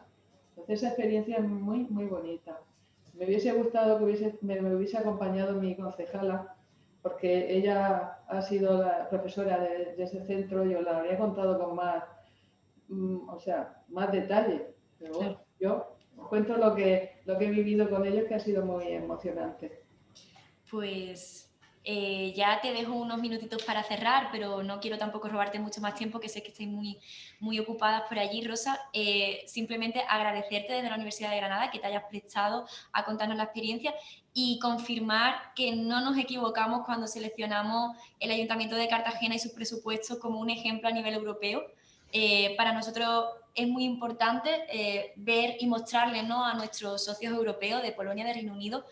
Entonces esa experiencia es muy, muy bonita. Me hubiese gustado que hubiese, me, hubiese acompañado mi concejala, porque ella ha sido la profesora de, ese centro, yo la habría contado con más, mm, o sea, más detalle. Pero yo cuento lo que, lo que he vivido con ellos, que ha sido muy emocionante. Pues eh, ya te dejo unos minutitos para cerrar, pero no quiero tampoco robarte mucho más tiempo, que sé que estáis muy, muy por allí, Rosa. Eh, simplemente agradecerte desde la Universidad de Granada que te hayas prestado a contarnos la experiencia y confirmar que no nos equivocamos cuando seleccionamos el Ayuntamiento de Cartagena y sus presupuestos como un ejemplo a nivel europeo. Eh, para nosotros es muy importante ver y mostrarle ¿no? a nuestros socios europeos de Polonia, de Reino Unido,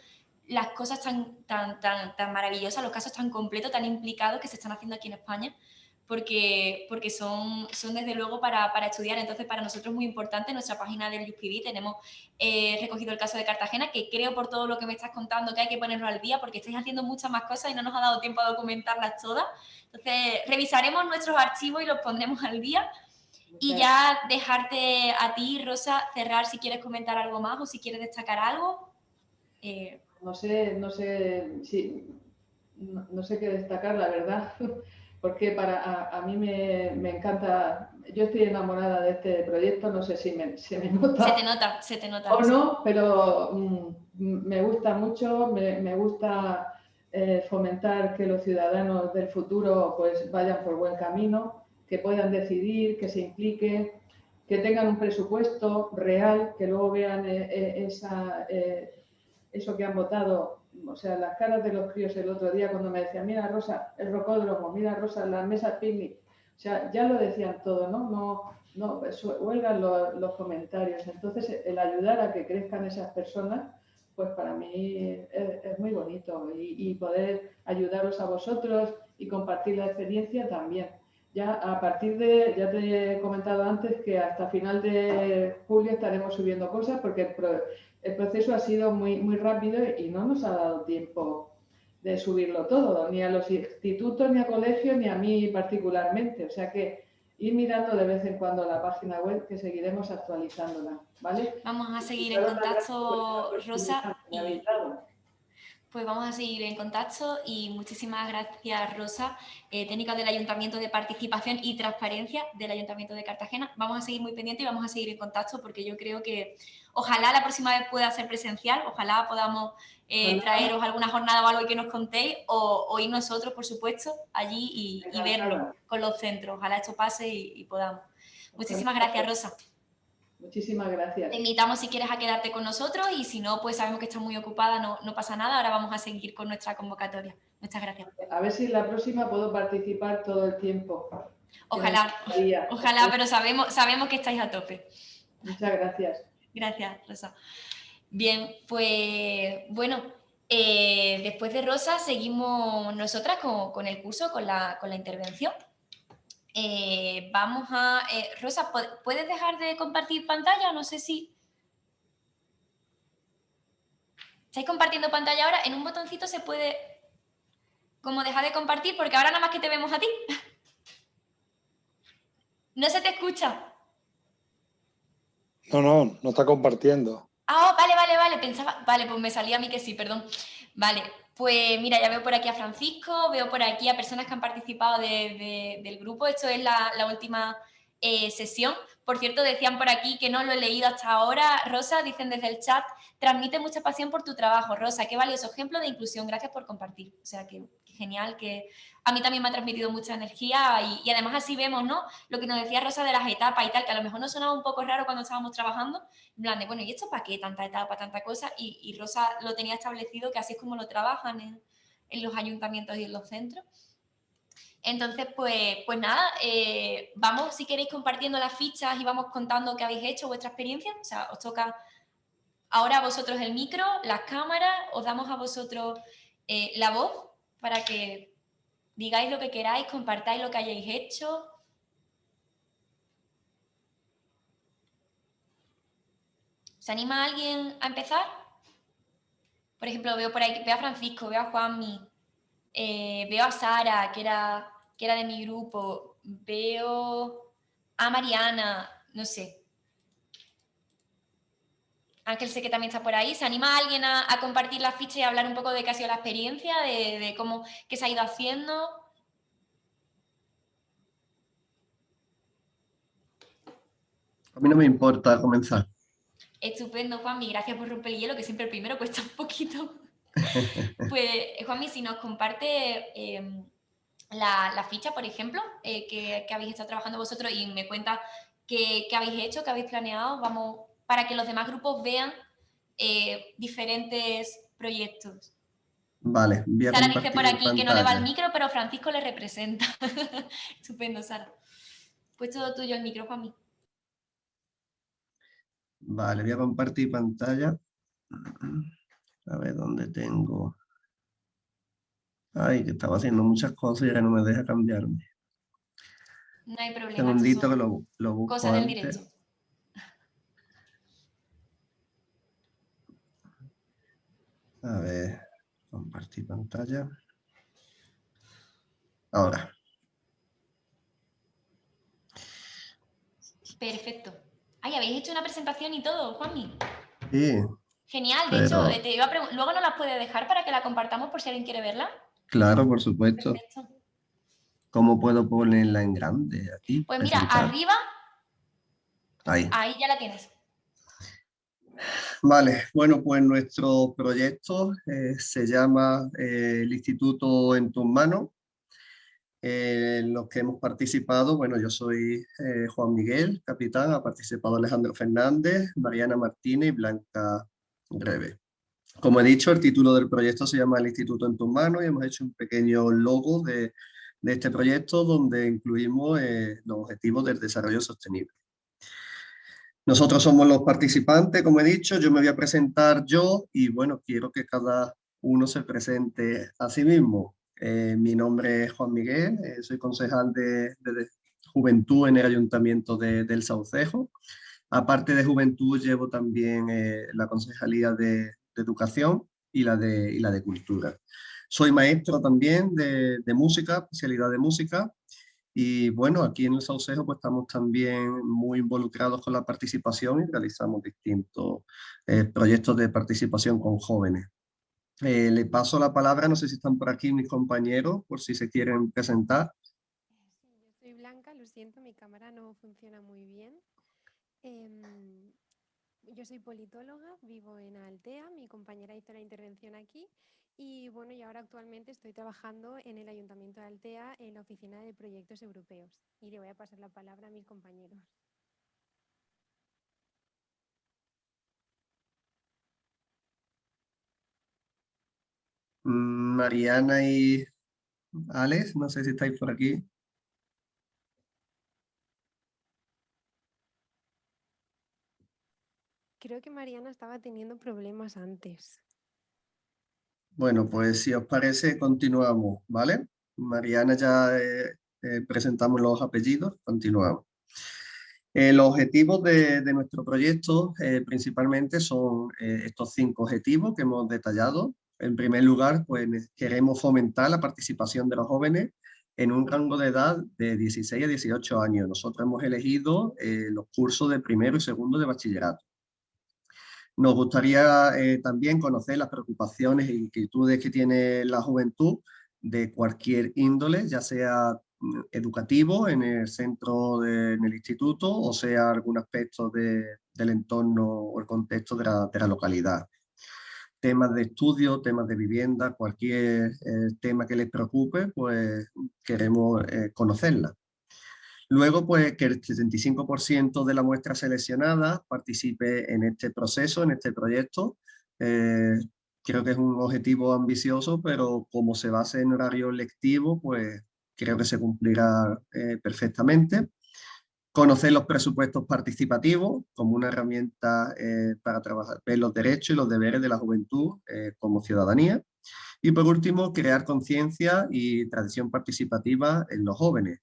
las cosas tan, tan, tan, tan maravillosas, los casos tan completos, tan implicados que se están haciendo aquí en España, porque, porque son, son desde luego para, para estudiar. Entonces, para nosotros es muy importante, en nuestra página del UPB tenemos eh, recogido el caso de Cartagena, que creo por todo lo que me estás contando que hay que ponerlo al día, porque estáis haciendo muchas más cosas y no nos ha dado tiempo a documentarlas todas. Entonces, revisaremos nuestros archivos y los pondremos al día. Y ya dejarte a ti, Rosa, cerrar si quieres comentar algo más o si quieres destacar algo. Eh, no sé, no sé si no, sé qué destacar, la verdad, porque para a, mí me, encanta, yo estoy enamorada de este proyecto, no sé si me, se me nota. Se te nota, se te nota. O no, pero mm, me gusta mucho, me, gusta eh, fomentar que los ciudadanos del futuro pues vayan por buen camino, que puedan decidir, que se impliquen, que tengan un presupuesto real, que luego vean eh, eh, esa eso que han votado, o sea, las caras de los críos el otro día cuando me decían, mira Rosa, el rocódromo, mira Rosa, las mesas picnic, o sea, ya lo decían todo, ¿no? No, no huelgan los, comentarios. Entonces, el ayudar a que crezcan esas personas, pues para mí es, muy bonito y, poder ayudaros a vosotros y compartir la experiencia también. Ya a partir de, ya te he comentado antes que hasta final de julio estaremos subiendo cosas porque el proceso ha sido muy, muy rápido y no nos ha dado tiempo de subirlo todo, ni a los institutos, ni a colegios, ni a mí particularmente. O sea que ir mirando de vez en cuando la página web que seguiremos actualizándola, ¿vale? Vamos a seguir en contacto, Rosa. Pues vamos a seguir en contacto y muchísimas gracias Rosa, eh, técnica del Ayuntamiento de Participación y Transparencia del Ayuntamiento de Cartagena. Vamos a seguir muy pendientes y vamos a seguir en contacto porque yo creo que ojalá la próxima vez pueda ser presencial, ojalá podamos eh, traeros alguna jornada o algo que nos contéis o, ir nosotros, por supuesto, allí y, verlo con los centros. Ojalá esto pase y podamos. Muchísimas gracias Rosa. Muchísimas gracias. Te invitamos si quieres a quedarte con nosotros y si no, pues sabemos que estás muy ocupada, no, no pasa nada. Ahora vamos a seguir con nuestra convocatoria. Muchas gracias. A ver si en la próxima puedo participar todo el tiempo. Ojalá, ojalá, pero sabemos, sabemos que estáis a tope. Muchas gracias. Gracias, Rosa. Bien, pues bueno, eh, después de Rosa seguimos nosotras con, con el curso, con la, con la intervención. Eh, vamos a... Eh, Rosa, ¿puedes dejar de compartir pantalla? No sé si... ¿Estáis compartiendo pantalla ahora? En un botoncito se puede como dejar de compartir porque ahora nada más que te vemos a ti. ¿No se te escucha? No, no, no está compartiendo. Ah, vale, vale, vale, pensaba... Vale, pues me salía a mí que sí, perdón. Vale, pues mira, ya veo por aquí a Francisco, veo por aquí a personas que han participado del grupo. Esto es la, última eh, sesión. Por cierto, decían por aquí que no lo he leído hasta ahora. Rosa, dicen desde el chat, transmite mucha pasión por tu trabajo. Rosa, qué valioso ejemplo de inclusión. Gracias por compartir. O sea, que, genial, que a mí también me ha transmitido mucha energía y, y, además así vemos, ¿no? Lo que nos decía Rosa de las etapas y tal, que a lo mejor nos sonaba un poco raro cuando estábamos trabajando, en plan de, bueno, ¿y esto para qué? Tanta etapa, tanta cosa. Y, Rosa lo tenía establecido que así es como lo trabajan en, los ayuntamientos y en los centros. Entonces, pues, pues nada, eh, vamos si queréis compartiendo las fichas y vamos contando qué habéis hecho, vuestra experiencia. O sea, os toca ahora a vosotros el micro, las cámaras, os damos a vosotros eh, la voz para que digáis lo que queráis, compartáis lo que hayáis hecho. ¿Se anima alguien a empezar? Por ejemplo, veo por ahí, veo a Francisco, veo a Juanmi, eh, veo a Sara, que era, que era de mi grupo, veo a Mariana, no sé. Ángel sé que también está por ahí. ¿Se anima alguien a, compartir la ficha y hablar un poco de qué ha sido la experiencia, de, cómo qué se ha ido haciendo? A mí no me importa comenzar. Estupendo, Juanmi. Gracias por romper el hielo, que siempre el primero cuesta un poquito. pues, Juanmi, si nos comparte em, la, ficha, por ejemplo, eh, que, habéis estado trabajando vosotros y me cuenta qué, habéis hecho, qué habéis planeado, vamos, para que los demás grupos vean eh, diferentes proyectos. Vale, Sara dice por aquí que no le va el micro, pero Francisco le representa. Estupendo, Sara. Pues todo tuyo el micro, Juanmi. Vale, voy a compartir pantalla. A ver dónde tengo. Ay, que estaba haciendo muchas cosas y ahora no me deja cambiarme. No hay problema. Segundito que lo, lo busco Cosa del directo. A ver, compartir pantalla. Ahora. Perfecto. Ay, habéis hecho una presentación y todo, Juanmi. Sí. Genial, de hecho, te iba a luego nos la puede dejar para que la compartamos por si alguien quiere verla. Claro, por supuesto. ¿Cómo puedo ponerla en grande aquí? Pues mira, arriba. Ahí. Ahí ya la tienes. Vale, bueno, pues nuestro proyecto eh, se llama eh, el Instituto en tus manos en los que hemos participado, bueno, yo soy eh, Juan Miguel, capitán, ha participado Alejandro Fernández, Mariana Martínez y Blanca Greve. Como he dicho, el título del proyecto se llama El Instituto en tus manos y hemos hecho un pequeño logo de, de este proyecto donde incluimos eh, los objetivos del desarrollo sostenible. Nosotros somos los participantes, como he dicho, yo me voy a presentar yo y bueno, quiero que cada uno se presente a sí mismo. Eh, mi nombre es Juan Miguel, eh, soy concejal de, Juventud en el Ayuntamiento de, del Saucejo. Aparte de Juventud llevo también eh, la Concejalía de, Educación y la de, y la de Cultura. Soy maestro también de, música, especialidad de música, y bueno, aquí en el Saucejo pues estamos también muy involucrados con la participación y realizamos distintos proyectos de participación con jóvenes. Eh, le paso la palabra, no sé si están por aquí mis compañeros, por si se quieren presentar. Soy Blanca, lo siento, mi cámara no funciona muy bien. Em, yo soy politóloga, vivo en Altea, mi compañera hizo la intervención aquí y bueno, y ahora actualmente estoy trabajando en el Ayuntamiento de Altea en la Oficina de Proyectos Europeos y le voy a pasar la palabra a mis compañeros. Mm, Mariana y Alex, no sé si estáis por aquí. Creo que Mariana estaba teniendo problemas antes. Bueno, pues si os parece, continuamos, ¿vale? Mariana ya eh, eh, presentamos los apellidos, continuamos. El objetivo de, nuestro proyecto eh, principalmente son estos cinco objetivos que hemos detallado, en primer lugar, pues queremos fomentar la participación de los jóvenes en un rango de edad de 16 a 18 años. Nosotros hemos elegido los cursos de primero y segundo de bachillerato. Nos gustaría eh, también conocer las preocupaciones e inquietudes que tiene la juventud de cualquier índole, ya sea mm, educativo en el centro, en el instituto, o sea algún aspecto del entorno o el contexto de la localidad temas de estudio, temas de vivienda, cualquier eh, tema que les preocupe, pues queremos eh, conocerla. Luego, pues que el 75% de la muestra seleccionada participe en este proceso, en este proyecto. Eh, creo que es un objetivo ambicioso, pero como se basa en horario lectivo, pues creo que se cumplirá eh, perfectamente. Conocer los presupuestos participativos como una herramienta eh, para trabajar, ver los derechos y los deberes de la juventud como ciudadanía. Y por último, crear conciencia y tradición participativa en los jóvenes.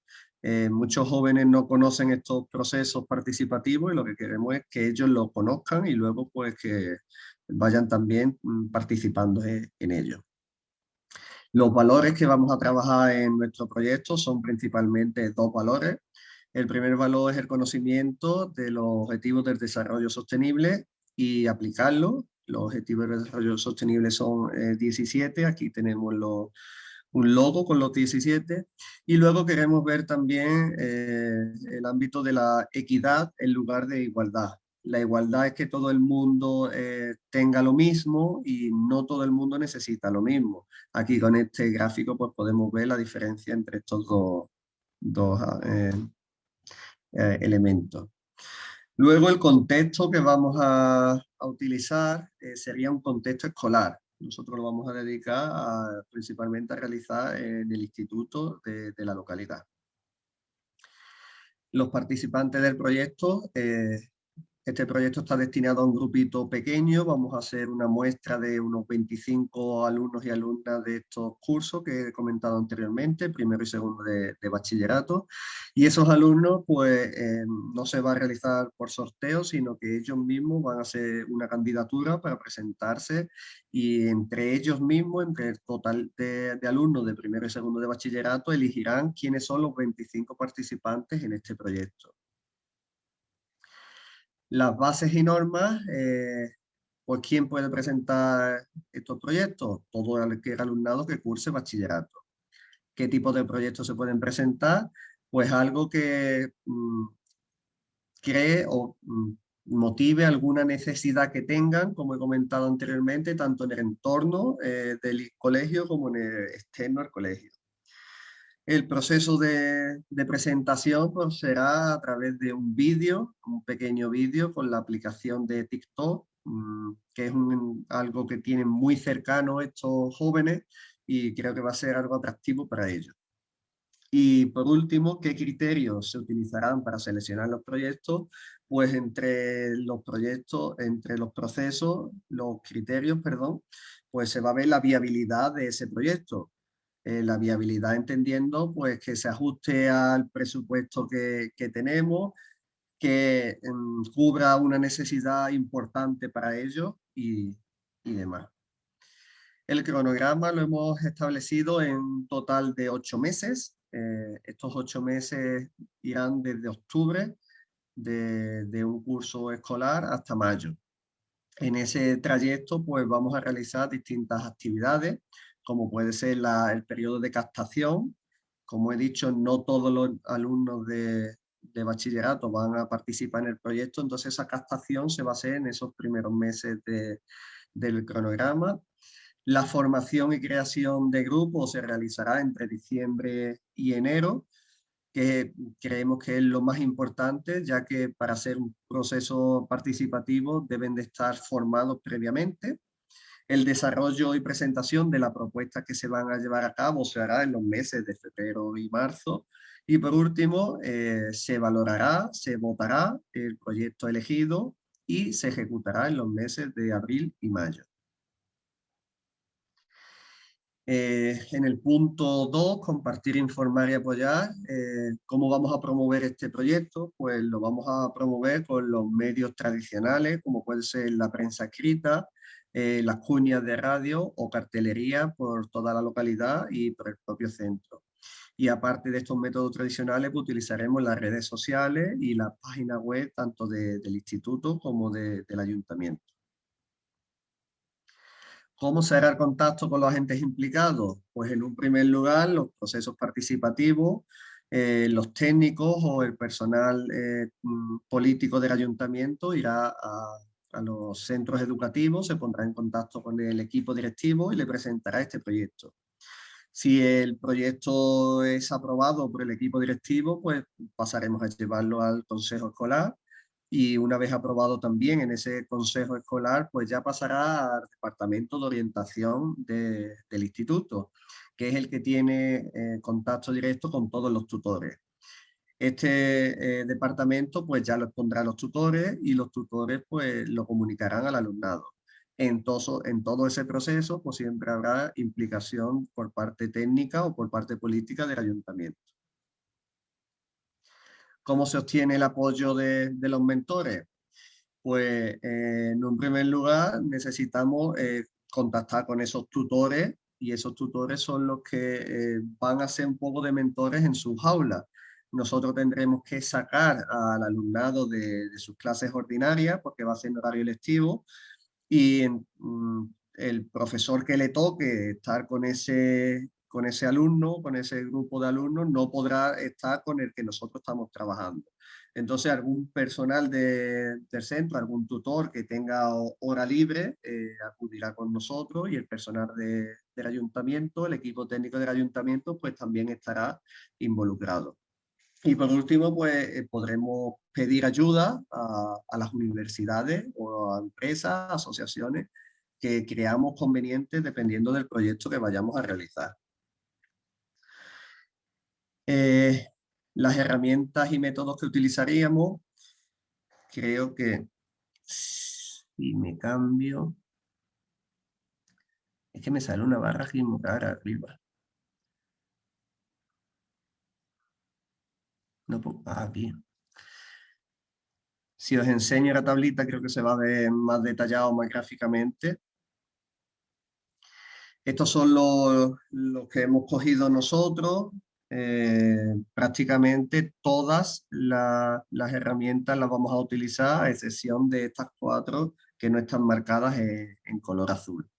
Muchos jóvenes no conocen estos procesos participativos y lo que queremos es que ellos lo conozcan y luego pues que vayan también mm, participando en ello. Los valores que vamos a trabajar en nuestro proyecto son principalmente dos valores. El primer valor es el conocimiento de los objetivos del desarrollo sostenible y aplicarlo. Los objetivos del desarrollo sostenible son 17, eh, aquí tenemos un logo con los 17. Y luego queremos ver también eh, el ámbito de la equidad en lugar de igualdad. La igualdad es que todo el mundo eh, tenga lo mismo y no todo el mundo necesita lo mismo. Aquí con este gráfico pues podemos ver la diferencia entre estos dos, eh, eh, elementos. Luego el contexto que vamos a, utilizar sería un contexto escolar. Nosotros lo vamos a dedicar principalmente a realizar en el instituto de, de la localidad. Los participantes del proyecto este proyecto está destinado a un grupito pequeño, vamos a hacer una muestra de unos 25 alumnos y alumnas de estos cursos que he comentado anteriormente, primero y segundo de, bachillerato, y esos alumnos pues eh, no se va a realizar por sorteo, sino que ellos mismos van a hacer una candidatura para presentarse. Y entre ellos mismos, entre el total de, de alumnos de primero y segundo de bachillerato, elegirán quiénes son los 25 participantes en este proyecto. Las bases y normas, pues ¿quién puede presentar estos proyectos? Todo el alumnado que curse bachillerato. ¿Qué tipo de proyectos se pueden presentar? Pues algo que mm, cree o mm, motive alguna necesidad que tengan, como he comentado anteriormente, tanto en el entorno eh, del colegio como en el externo al colegio. El proceso de, presentación pues, será a través de un vídeo, un pequeño vídeo con la aplicación de TikTok, mm, que es algo que tienen muy cercano estos jóvenes y creo que va a ser algo atractivo para ellos. Y por último, ¿qué criterios se utilizarán para seleccionar los proyectos? Pues entre los proyectos, entre los procesos, los criterios, perdón, pues se va a ver la viabilidad de ese proyecto. Eh, la viabilidad entendiendo pues que se ajuste al presupuesto que, tenemos, que em, cubra una necesidad importante para ellos y, demás. El cronograma lo hemos establecido en un total de ocho meses. Eh, estos ocho meses irán desde octubre de, de, un curso escolar hasta mayo. En ese trayecto pues vamos a realizar distintas actividades como puede ser el periodo de captación. Como he dicho, no todos los alumnos de, bachillerato van a participar en el proyecto, entonces esa captación se va a hacer en esos primeros meses del cronograma. La formación y creación de grupos se realizará entre diciembre y enero, que creemos que es lo más importante, ya que para hacer un proceso participativo deben de estar formados previamente. El desarrollo y presentación de la propuesta que se van a llevar a cabo se hará en los meses de febrero y marzo. Y por último, eh, se valorará, se votará el proyecto elegido y se ejecutará en los meses de abril y mayo. Eh, en el punto 2, compartir, informar y apoyar. Eh, ¿Cómo vamos a promover este proyecto? Pues lo vamos a promover con los medios tradicionales, como puede ser la prensa escrita, eh, las cuñas de radio o cartelería por toda la localidad y por el propio centro. Y aparte de estos métodos tradicionales, pues, utilizaremos las redes sociales y la página web tanto del instituto como del ayuntamiento. ¿Cómo se hará el contacto con los agentes implicados? Pues en un primer lugar, los procesos participativos, eh, los técnicos o el personal eh, mm, político del ayuntamiento irá a, a los centros educativos, se pondrá en contacto con el equipo directivo y le presentará este proyecto. Si el proyecto es aprobado por el equipo directivo, pues pasaremos a llevarlo al consejo escolar y una vez aprobado también en ese consejo escolar, pues ya pasará al departamento de orientación del instituto, que es el que tiene eh, contacto directo con todos los tutores. Este eh, departamento pues ya lo pondrá los tutores y los tutores pues lo comunicarán al alumnado. En todo, en todo ese proceso pues siempre habrá implicación por parte técnica o por parte política del ayuntamiento. ¿Cómo se obtiene el apoyo de, los mentores? Pues eh, en un primer lugar necesitamos eh, contactar con esos tutores y esos tutores son los que van a ser un poco de mentores en sus aulas. Nosotros tendremos que sacar al alumnado de, sus clases ordinarias porque va a ser horario lectivo y mm, el profesor que le toque estar con ese, con ese alumno, con ese grupo de alumnos, no podrá estar con el que nosotros estamos trabajando. Entonces, algún personal del centro, algún tutor que tenga hora libre, eh, acudirá con nosotros y el personal del ayuntamiento, el equipo técnico del ayuntamiento, pues también estará involucrado. Y por último, pues eh, podremos pedir ayuda a, las universidades o a empresas, asociaciones que creamos convenientes dependiendo del proyecto que vayamos a realizar. Eh, las herramientas y métodos que utilizaríamos, creo que si me cambio, es que me sale una barra rara arriba. No, ah, aquí. Si os enseño la tablita, creo que se va a ver más detallado, más gráficamente. Estos son los, los que hemos cogido nosotros, eh, prácticamente todas las herramientas las vamos a utilizar, a excepción de estas cuatro que no están marcadas en, color azul.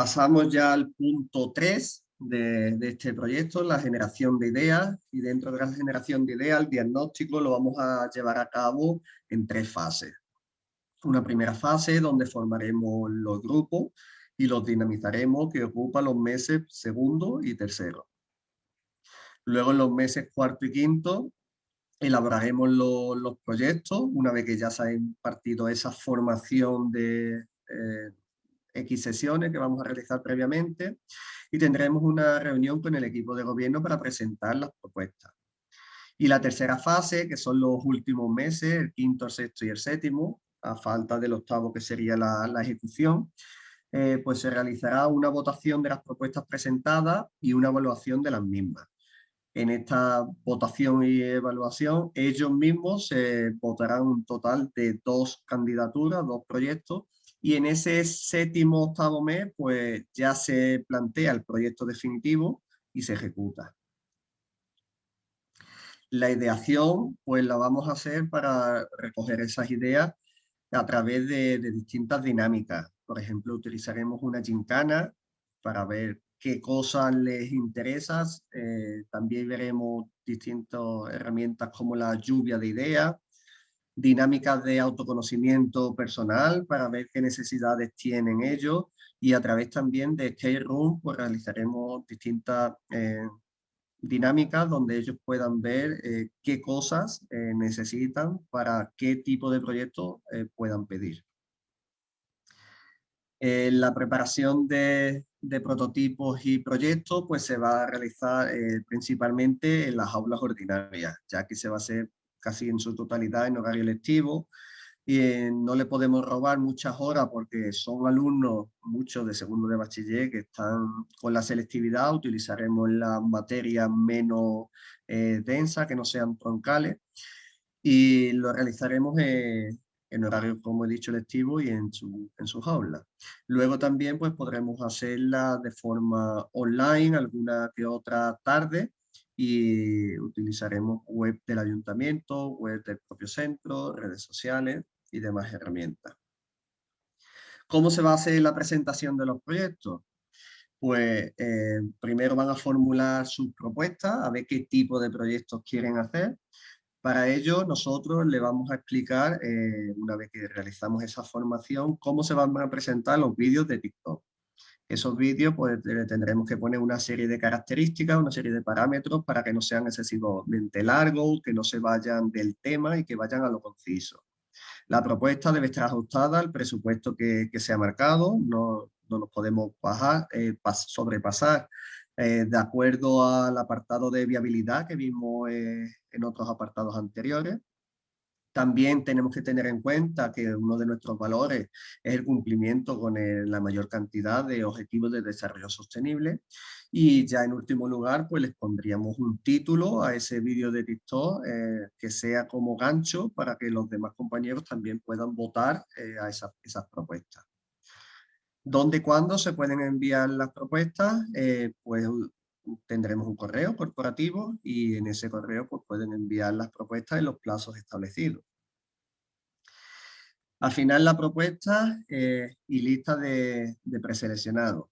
Pasamos ya al punto 3 de, de, este proyecto, la generación de ideas, y dentro de la generación de ideas, el diagnóstico lo vamos a llevar a cabo en tres fases una primera fase donde formaremos los grupos y los dinamizaremos que ocupa los meses segundo y tercero. Luego en los meses cuarto y quinto elaboraremos los proyectos una vez que ya se ha impartido esa formación de eh, X sesiones que vamos a realizar previamente y tendremos una reunión con el equipo de gobierno para presentar las propuestas. Y la tercera fase, que son los últimos meses, el quinto, el sexto y el séptimo, a falta del octavo que sería la, ejecución, eh, pues se realizará una votación de las propuestas presentadas y una evaluación de las mismas. En esta votación y evaluación, ellos mismos se votarán un total de dos candidaturas, dos proyectos, y en ese séptimo octavo mes, pues ya se plantea el proyecto definitivo y se ejecuta. La ideación, pues la vamos a hacer para recoger esas ideas a través de, distintas dinámicas. Por ejemplo, utilizaremos una gincana para ver qué cosas les interesan. Eh, también veremos distintas herramientas como la lluvia de ideas, dinámicas de autoconocimiento personal para ver qué necesidades tienen ellos y a través también de Skate Room pues realizaremos distintas eh, dinámicas donde ellos puedan ver eh, qué cosas eh, necesitan para qué tipo de proyecto eh, puedan pedir. la preparación de, de, prototipos y proyectos pues se va a realizar principalmente en las aulas ordinarias, ya que se va a hacer casi en su totalidad en horario lectivo, y no le podemos robar muchas horas porque son alumnos, muchos de segundo de bachiller, que están con la selectividad, utilizaremos las materias menos eh, densas, que no sean troncales, y lo realizaremos en horario, como he dicho, lectivo y en, su, en sus aulas. Luego también pues, podremos hacerla de forma online, alguna que otra tarde, y utilizaremos web del ayuntamiento, web del propio centro, redes sociales y demás herramientas. ¿Cómo se va a hacer la presentación de los proyectos? Pues eh, primero van a formular sus propuestas, a ver qué tipo de proyectos quieren hacer. Para ello nosotros le vamos a explicar, eh, una vez que realizamos esa formación, cómo se van a presentar los vídeos de TikTok Esos vídeos pues tendremos que poner una serie de características, una serie de parámetros para que no sean excesivamente largos, que no se vayan del tema y que vayan a lo conciso. La propuesta debe estar ajustada al presupuesto que, se ha marcado, no, nos podemos bajar, eh, sobrepasar eh, de acuerdo al apartado de viabilidad que vimos eh, en otros apartados anteriores. También tenemos que tener en cuenta que uno de nuestros valores es el cumplimiento con la mayor cantidad de objetivos de desarrollo sostenible. Y ya en último lugar, pues les pondríamos un título a ese vídeo de TikTok eh, que sea como gancho para que los demás compañeros también puedan votar eh, a esas, propuestas. ¿Dónde y cuándo se pueden enviar las propuestas? Eh, pues tendremos un correo corporativo y en ese correo pues, pueden enviar las propuestas en los plazos establecidos. Al final la propuesta eh, y lista de, de preseleccionados.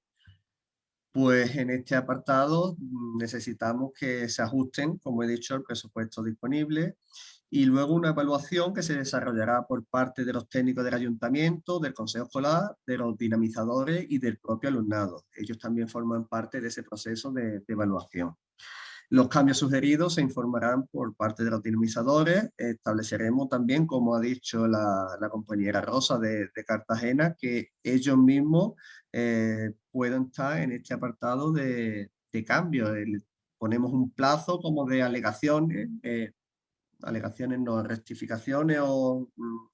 Pues en este apartado mm, necesitamos que se ajusten, como he dicho, el presupuesto disponible y luego una evaluación que se desarrollará por parte de los técnicos del ayuntamiento, del consejo escolar, de los dinamizadores y del propio alumnado. Ellos también forman parte de ese proceso de, evaluación. Los cambios sugeridos se informarán por parte de los dinamizadores. Estableceremos también, como ha dicho la, compañera Rosa de, Cartagena, que ellos mismos eh, puedan estar en este apartado de, cambio. ponemos un plazo como de alegaciones eh, alegaciones, no rectificaciones o mm,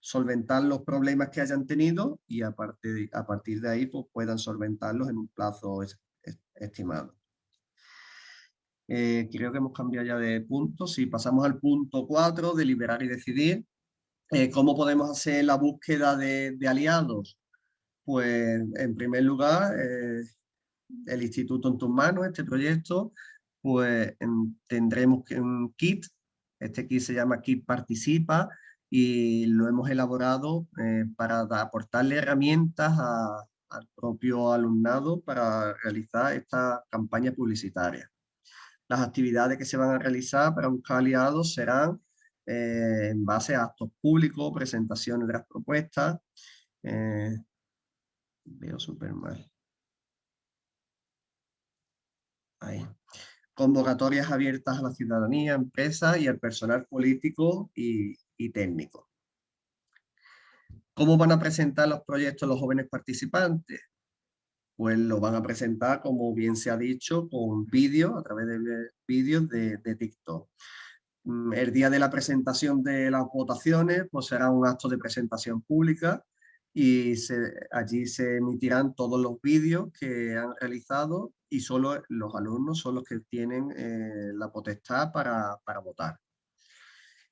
solventar los problemas que hayan tenido y a partir, a partir de ahí pues, puedan solventarlos en un plazo estimado. Eh, creo que hemos cambiado ya de punto. Si pasamos al punto 4, deliberar y decidir. Eh, ¿Cómo podemos hacer la búsqueda de, aliados? Pues en primer lugar, eh, el Instituto en tus manos, este proyecto, pues tendremos un kit este kit se llama Kit Participa y lo hemos elaborado eh, para aportarle herramientas al propio alumnado para realizar esta campaña publicitaria. Las actividades que se van a realizar para buscar aliados serán eh, en base a actos públicos, presentaciones de las propuestas. Eh, veo súper mal. Ahí convocatorias abiertas a la ciudadanía, empresas y al personal político y, técnico. ¿Cómo van a presentar los proyectos los jóvenes participantes? Pues lo van a presentar, como bien se ha dicho, con vídeos, a través de vídeos de, TikTok. Mm, el día de la presentación de las votaciones pues será un acto de presentación pública y allí se emitirán todos los vídeos que han realizado y solo los alumnos son los que tienen eh, la potestad para, votar.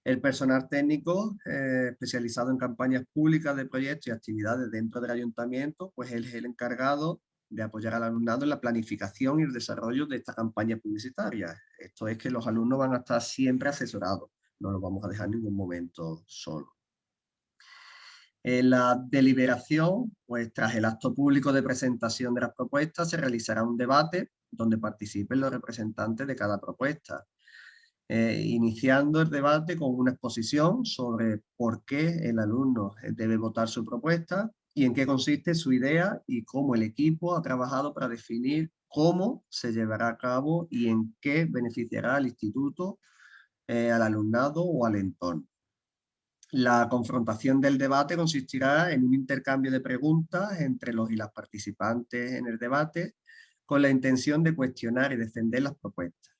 El personal técnico eh, especializado en campañas públicas de proyectos y actividades dentro del ayuntamiento, pues él es el encargado de apoyar al alumnado en la planificación y el desarrollo de esta campaña publicitaria. Esto es que los alumnos van a estar siempre asesorados, no los vamos a dejar en ningún momento solos. En la deliberación, pues tras el acto público de presentación de las propuestas, se realizará un debate donde participen los representantes de cada propuesta, eh, iniciando el debate con una exposición sobre por qué el alumno debe votar su propuesta y en qué consiste su idea y cómo el equipo ha trabajado para definir cómo se llevará a cabo y en qué beneficiará al instituto, eh, al alumnado o al entorno. La confrontación del debate consistirá en un intercambio de preguntas entre los y las participantes en el debate con la intención de cuestionar y defender las propuestas.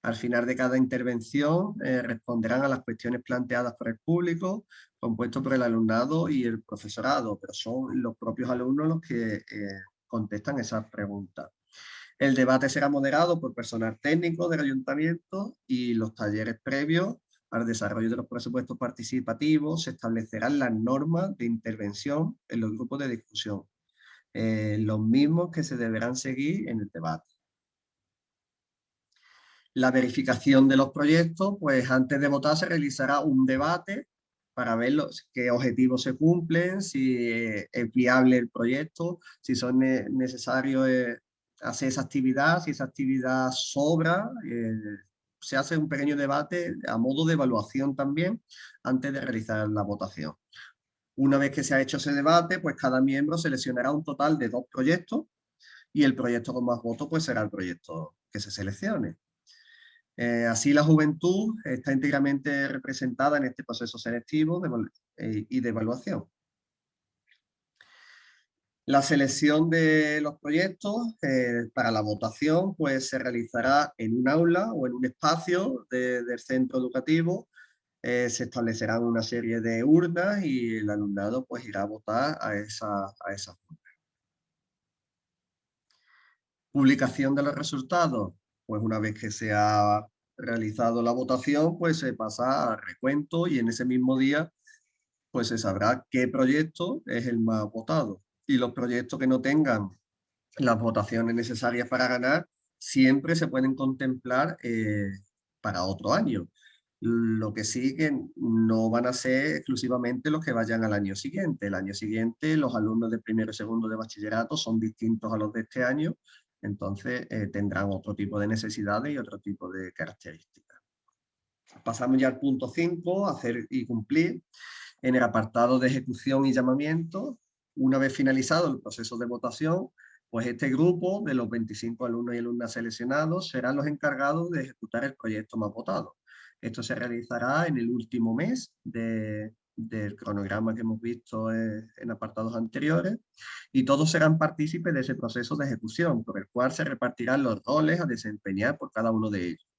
Al final de cada intervención eh, responderán a las cuestiones planteadas por el público, compuesto por el alumnado y el profesorado, pero son los propios alumnos los que eh, contestan esas preguntas. El debate será moderado por personal técnico del ayuntamiento y los talleres previos el desarrollo de los presupuestos participativos se establecerán las normas de intervención en los grupos de discusión, eh, los mismos que se deberán seguir en el debate. La verificación de los proyectos, pues antes de votar se realizará un debate para ver los, qué objetivos se cumplen, si es viable el proyecto, si son necesarios eh, hacer esa actividad, si esa actividad sobra, eh, se hace un pequeño debate a modo de evaluación también antes de realizar la votación. Una vez que se ha hecho ese debate, pues cada miembro seleccionará un total de dos proyectos y el proyecto con más votos pues será el proyecto que se seleccione. Eh, así la juventud está íntegramente representada en este proceso selectivo eh, y de evaluación. La selección de los proyectos eh, para la votación pues, se realizará en un aula o en un espacio del centro educativo. se establecerán una serie de urnas y el alumnado pues, irá a votar a esa, a esa Publicación de los resultados. Pues una vez que se ha realizado la votación, pues se pasa a recuento y en ese mismo día pues se sabrá qué proyecto es el más votado. Y los proyectos que no tengan las votaciones necesarias para ganar, siempre se pueden contemplar eh, para otro año. Lo que sí que no van a ser exclusivamente los que vayan al año siguiente. El año siguiente los alumnos de primero y segundo de bachillerato son distintos a los de este año entonces eh, tendrán otro tipo de necesidades y otro tipo de características. Pasamos ya al punto 5, hacer y cumplir. En el apartado de ejecución y llamamiento, una vez finalizado el proceso de votación, pues este grupo de los 25 alumnos y alumnas seleccionados serán los encargados de ejecutar el proyecto más votado. Esto se realizará en el último mes de, del cronograma que hemos visto en apartados anteriores y todos serán partícipes de ese proceso de ejecución por el cual se repartirán los roles a desempeñar por cada uno de ellos.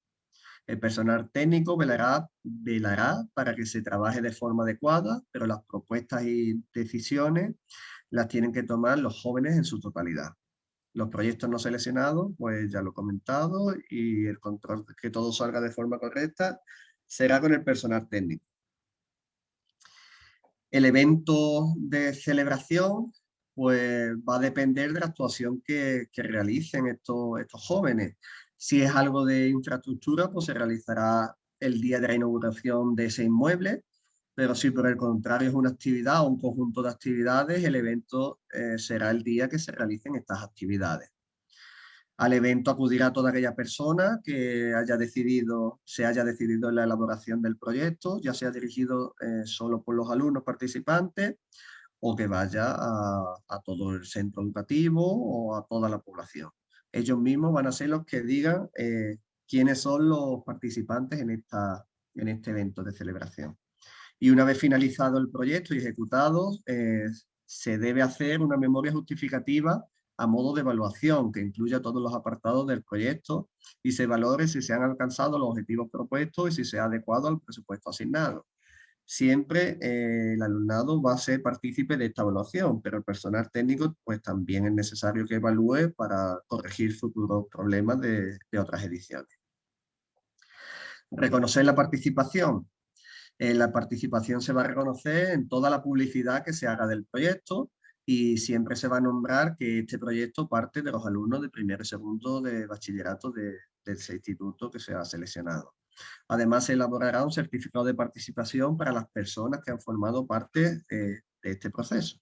El personal técnico velará, velará para que se trabaje de forma adecuada, pero las propuestas y decisiones las tienen que tomar los jóvenes en su totalidad. Los proyectos no seleccionados, pues ya lo he comentado, y el control que todo salga de forma correcta será con el personal técnico. El evento de celebración pues, va a depender de la actuación que, realicen estos, estos jóvenes. Si es algo de infraestructura, pues se realizará el día de la inauguración de ese inmueble, pero si por el contrario es una actividad o un conjunto de actividades, el evento eh, será el día que se realicen estas actividades. Al evento acudirá toda aquella persona que haya decidido, se haya decidido en la elaboración del proyecto, ya sea dirigido eh, solo por los alumnos participantes o que vaya a, todo el centro educativo o a toda la población. Ellos mismos van a ser los que digan eh, quiénes son los participantes en, esta, en este evento de celebración. Y una vez finalizado el proyecto y ejecutado, eh, se debe hacer una memoria justificativa a modo de evaluación que incluya todos los apartados del proyecto y se valore si se han alcanzado los objetivos propuestos y si se ha adecuado al presupuesto asignado. Siempre eh, el alumnado va a ser partícipe de esta evaluación, pero el personal técnico pues también es necesario que evalúe para corregir futuros problemas de, de otras ediciones. Reconocer la participación. Eh, la participación se va a reconocer en toda la publicidad que se haga del proyecto, y siempre se va a nombrar que este proyecto parte de los alumnos de primero y segundo de bachillerato de, ese instituto que se ha seleccionado. Además, se elaborará un certificado de participación para las personas que han formado parte eh, de este proceso.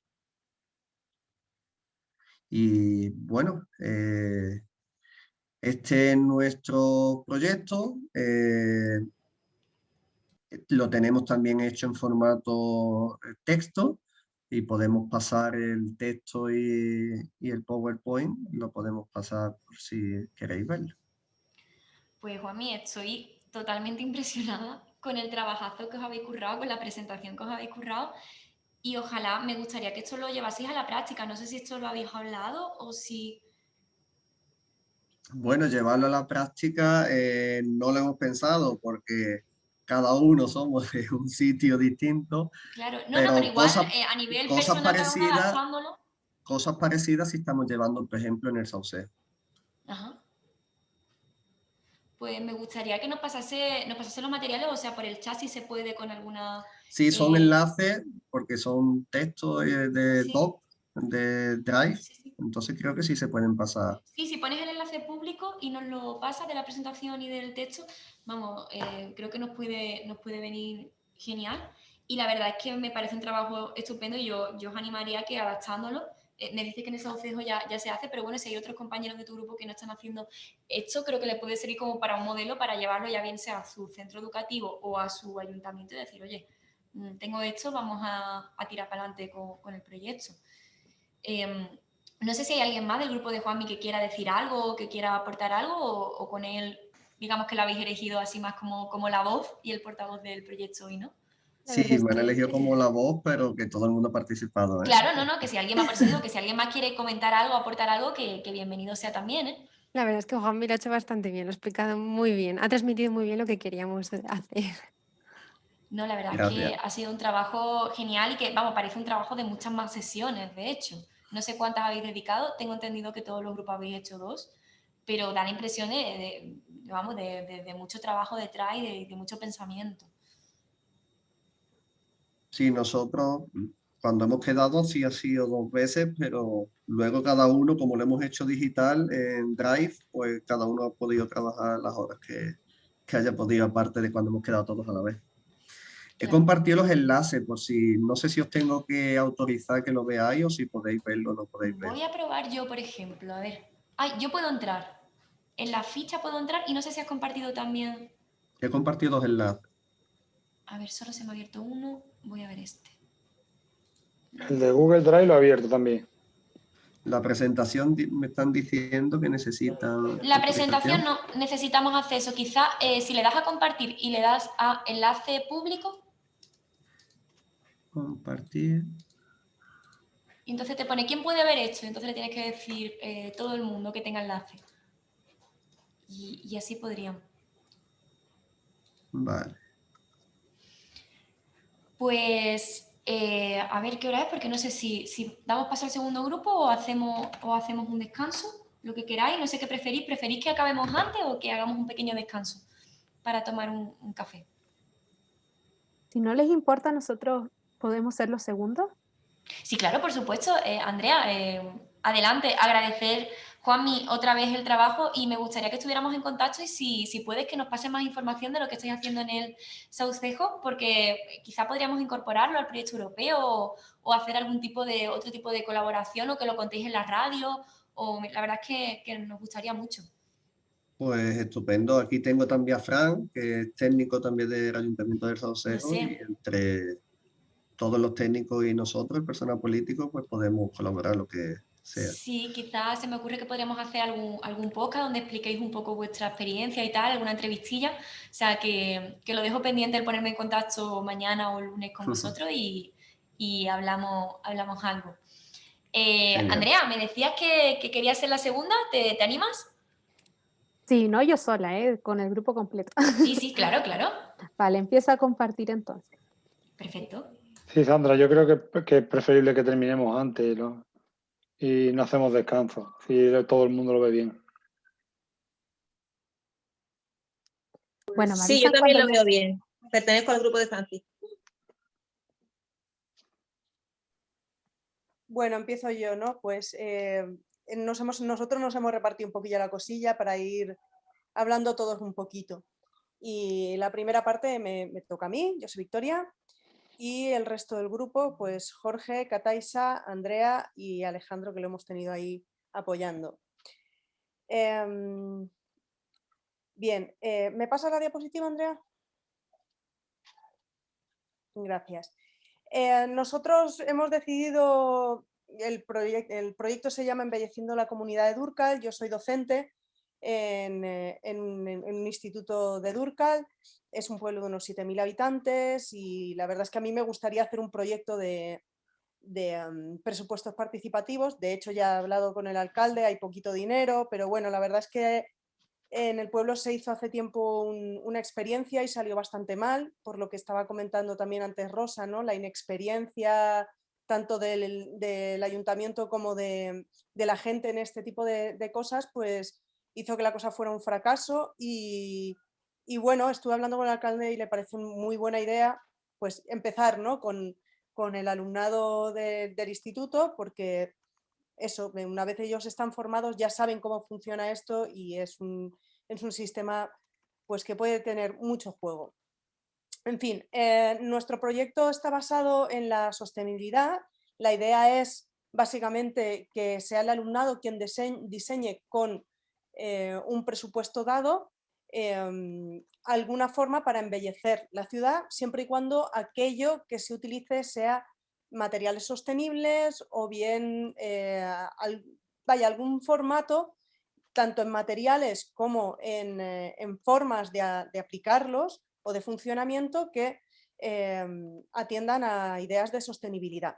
Y bueno, eh, este es nuestro proyecto. Eh, lo tenemos también hecho en formato texto y podemos pasar el texto y, el PowerPoint, lo podemos pasar por si queréis verlo. Pues Juanmi, estoy totalmente impresionada con el trabajazo que os habéis currado, con la presentación que os habéis currado y ojalá me gustaría que esto lo llevaseis a la práctica. No sé si esto lo habéis hablado o si... Bueno, llevarlo a la práctica eh, no lo hemos pensado porque cada uno somos de un sitio distinto. Claro, no, pero, no, pero igual cosas, eh, a nivel cosas parecidas, cosas parecidas si estamos llevando, por ejemplo, en el Sauce. Ajá. Pues me gustaría que nos pasase, nos pasase los materiales, o sea, por el chat si se puede con alguna... Sí, son eh, enlaces, porque son textos eh, de top, de Drive, entonces creo que sí se pueden pasar. Sí, si pones el enlace público y nos lo pasas de la presentación y del texto, vamos, eh, creo que nos puede, nos puede venir genial. Y la verdad es que me parece un trabajo estupendo y yo, yo os animaría a que adaptándolo, eh, me dice que en ese oficio ya, ya se hace, pero bueno, si hay otros compañeros de tu grupo que no están haciendo esto, creo que le puede servir como para un modelo para llevarlo ya bien sea a su centro educativo o a su ayuntamiento y decir, oye, mm, tengo esto, vamos a, tirar para adelante con, el proyecto. Em, no sé si hay alguien más del grupo de Juanmi que quiera decir algo, que quiera aportar algo, o, con él, digamos que lo habéis elegido así más como, como la voz y el portavoz del proyecto hoy, ¿no? Sí, me han elegido como la voz, pero que todo el mundo ha participado. ¿eh? Claro, no, no, que si alguien más ha que si alguien más quiere comentar algo, aportar algo, que, bienvenido sea también, ¿eh? La verdad es que Juan lo ha hecho bastante bien, lo ha explicado muy bien, ha transmitido muy bien lo que queríamos hacer. No, la verdad es que ha sido un trabajo genial y que, vamos, parece un trabajo de muchas más sesiones, de hecho. No sé cuántas habéis dedicado, tengo entendido que todos los grupos habéis hecho dos, pero da la impresión de, vamos, de, mucho trabajo detrás y de mucho pensamiento. Sí, nosotros cuando hemos quedado sí ha sido dos veces, pero luego cada uno, como lo hemos hecho digital en Drive, pues cada uno ha podido trabajar las horas que, que haya podido, aparte de cuando hemos quedado todos a la vez. He compartido los enlaces por si, no sé si os tengo que autorizar que lo veáis o si podéis verlo o no podéis verlo. Voy a probar yo, por ejemplo, a ver. Ay, yo puedo entrar. En la ficha puedo entrar y no sé si has compartido también. He compartido dos enlaces. A ver, solo se me ha abierto uno. Voy a ver este. El de Google Drive lo he abierto también. La presentación me están diciendo que necesitan... La presentación no, necesitamos acceso. Quizá eh, si le das a compartir y le das a enlace público. Compartir. Y entonces te pone, ¿quién puede haber hecho? Entonces le tienes que decir eh, todo el mundo que tenga enlace. Y, y así podrían. Vale. Pues eh, a ver qué hora es, porque no sé si, si, damos paso al segundo grupo o hacemos, o hacemos un descanso, lo que queráis, no sé qué preferís, ¿preferís que acabemos antes o que hagamos un pequeño descanso para tomar un, café? Si no les importa, nosotros podemos ser los segundos. Sí, claro, por supuesto. Eh, Andrea, eh, adelante, agradecer Juanmi, otra vez el trabajo y me gustaría que estuviéramos en contacto y si, si puedes que nos pase más información de lo que estáis haciendo en el Saucejo, porque quizá podríamos incorporarlo al proyecto europeo o, hacer algún tipo de otro tipo de colaboración o que lo contéis en la radio o la verdad es que, nos gustaría mucho. Pues estupendo. Aquí tengo también a Fran, que es técnico también del Ayuntamiento del Saucejo y entre todos los técnicos y nosotros, el personal político, pues podemos colaborar lo que Sí, quizás se me ocurre que podríamos hacer algún, algún podcast donde expliquéis un poco vuestra experiencia y tal, alguna entrevistilla. O sea, que, lo dejo pendiente el ponerme en contacto mañana o lunes con vosotros y, hablamos, hablamos algo. Eh, Andrea, me decías que, que, querías ser la segunda, ¿Te, animas? Sí, no yo sola, ¿eh? con el grupo completo. Sí, sí, claro, claro. Vale, empieza a compartir entonces. Perfecto. Sí, Sandra, yo creo que, que es preferible que terminemos antes. ¿no? Y no hacemos descanso, si todo el mundo lo ve bien. Bueno, sí, yo también lo veo bien. Pertenezco al grupo de Francis. Bueno, empiezo yo, ¿no? Pues eh, nos hemos, nosotros nos hemos repartido un poquillo la cosilla para ir hablando todos un poquito. Y la primera parte me, me toca a mí, yo soy Victoria, y el resto del grupo, pues Jorge, Cataisa, Andrea y Alejandro, que lo hemos tenido ahí apoyando. Em, bien, eh, ¿me pasa la diapositiva, Andrea? Gracias. Eh, nosotros hemos decidido, el, el proyecto se llama Embelleciendo la Comunidad de Durcal, yo soy docente eh, en, un instituto de Durcal. Es un pueblo de unos 7.000 habitantes y la verdad es que a mí me gustaría hacer un proyecto de, presupuestos participativos. De hecho, ya he hablado con el alcalde, hay poquito dinero, pero bueno, la verdad es que en el pueblo se hizo hace tiempo una experiencia y salió bastante mal, por lo que estaba comentando también antes Rosa, ¿no? la inexperiencia tanto del, ayuntamiento como de, la gente en este tipo de, de cosas, pues hizo que la cosa fuera un fracaso y, bueno, estuve hablando con el alcalde y le pareció muy buena idea pues empezar ¿no? con, el alumnado del instituto porque eso, una vez ellos están formados ya saben cómo funciona esto y es un, es un sistema pues que puede tener mucho juego. En fin, eh, nuestro proyecto está basado en la sostenibilidad. La idea es básicamente que sea el alumnado quien diseñe con eh, un presupuesto dado em, alguna forma para embellecer la ciudad, siempre y cuando aquello que se utilice sea materiales sostenibles o bien eh, vaya, algún formato, tanto en materiales como en, eh, formas de, aplicarlos o de funcionamiento que em, atiendan a ideas de sostenibilidad.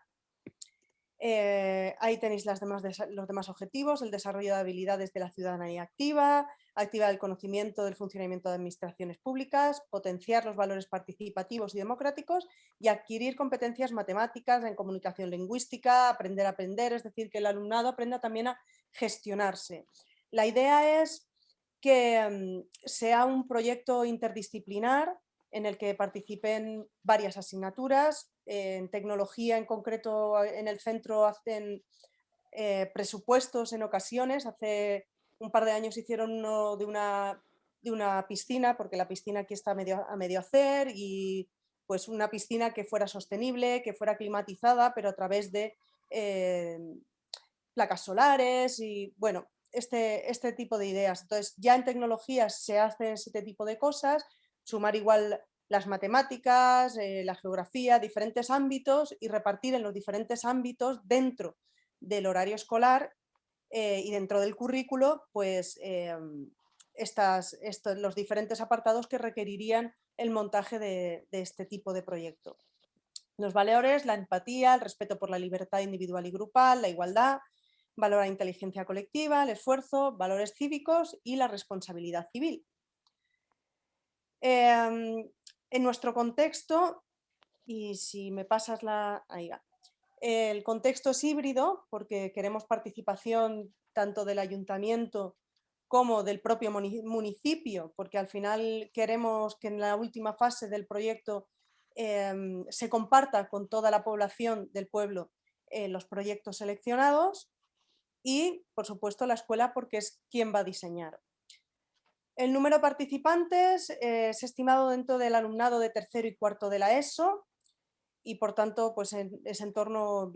Eh, ahí tenéis las demás, los demás objetivos, el desarrollo de habilidades de la ciudadanía activa, activar el conocimiento del funcionamiento de administraciones públicas, potenciar los valores participativos y democráticos y adquirir competencias matemáticas en comunicación lingüística, aprender a aprender, es decir, que el alumnado aprenda también a gestionarse. La idea es que mm, sea un proyecto interdisciplinar en el que participen varias asignaturas, en tecnología en concreto en el centro hacen eh, presupuestos en ocasiones, hace un par de años hicieron uno de una, de una piscina, porque la piscina aquí está a medio, a medio hacer, y pues una piscina que fuera sostenible, que fuera climatizada, pero a través de eh, placas solares y bueno, este, este tipo de ideas. Entonces ya en tecnologías se hace este tipo de cosas, sumar igual las matemáticas, eh, la geografía, diferentes ámbitos y repartir en los diferentes ámbitos dentro del horario escolar eh, y dentro del currículo, pues em, los diferentes apartados que requerirían el montaje de, este tipo de proyecto. Los valores, la empatía, el respeto por la libertad individual y grupal, la igualdad, valor la inteligencia colectiva, el esfuerzo, valores cívicos y la responsabilidad civil. Em, en nuestro contexto, y si me pasas la... Ahí va. El contexto es híbrido porque queremos participación tanto del ayuntamiento como del propio municipio, porque al final queremos que en la última fase del proyecto em, se comparta con toda la población del pueblo eh, los proyectos seleccionados y, por supuesto, la escuela porque es quien va a diseñar. El número de participantes es estimado dentro del alumnado de tercero y cuarto de la ESO, y por tanto pues es en torno,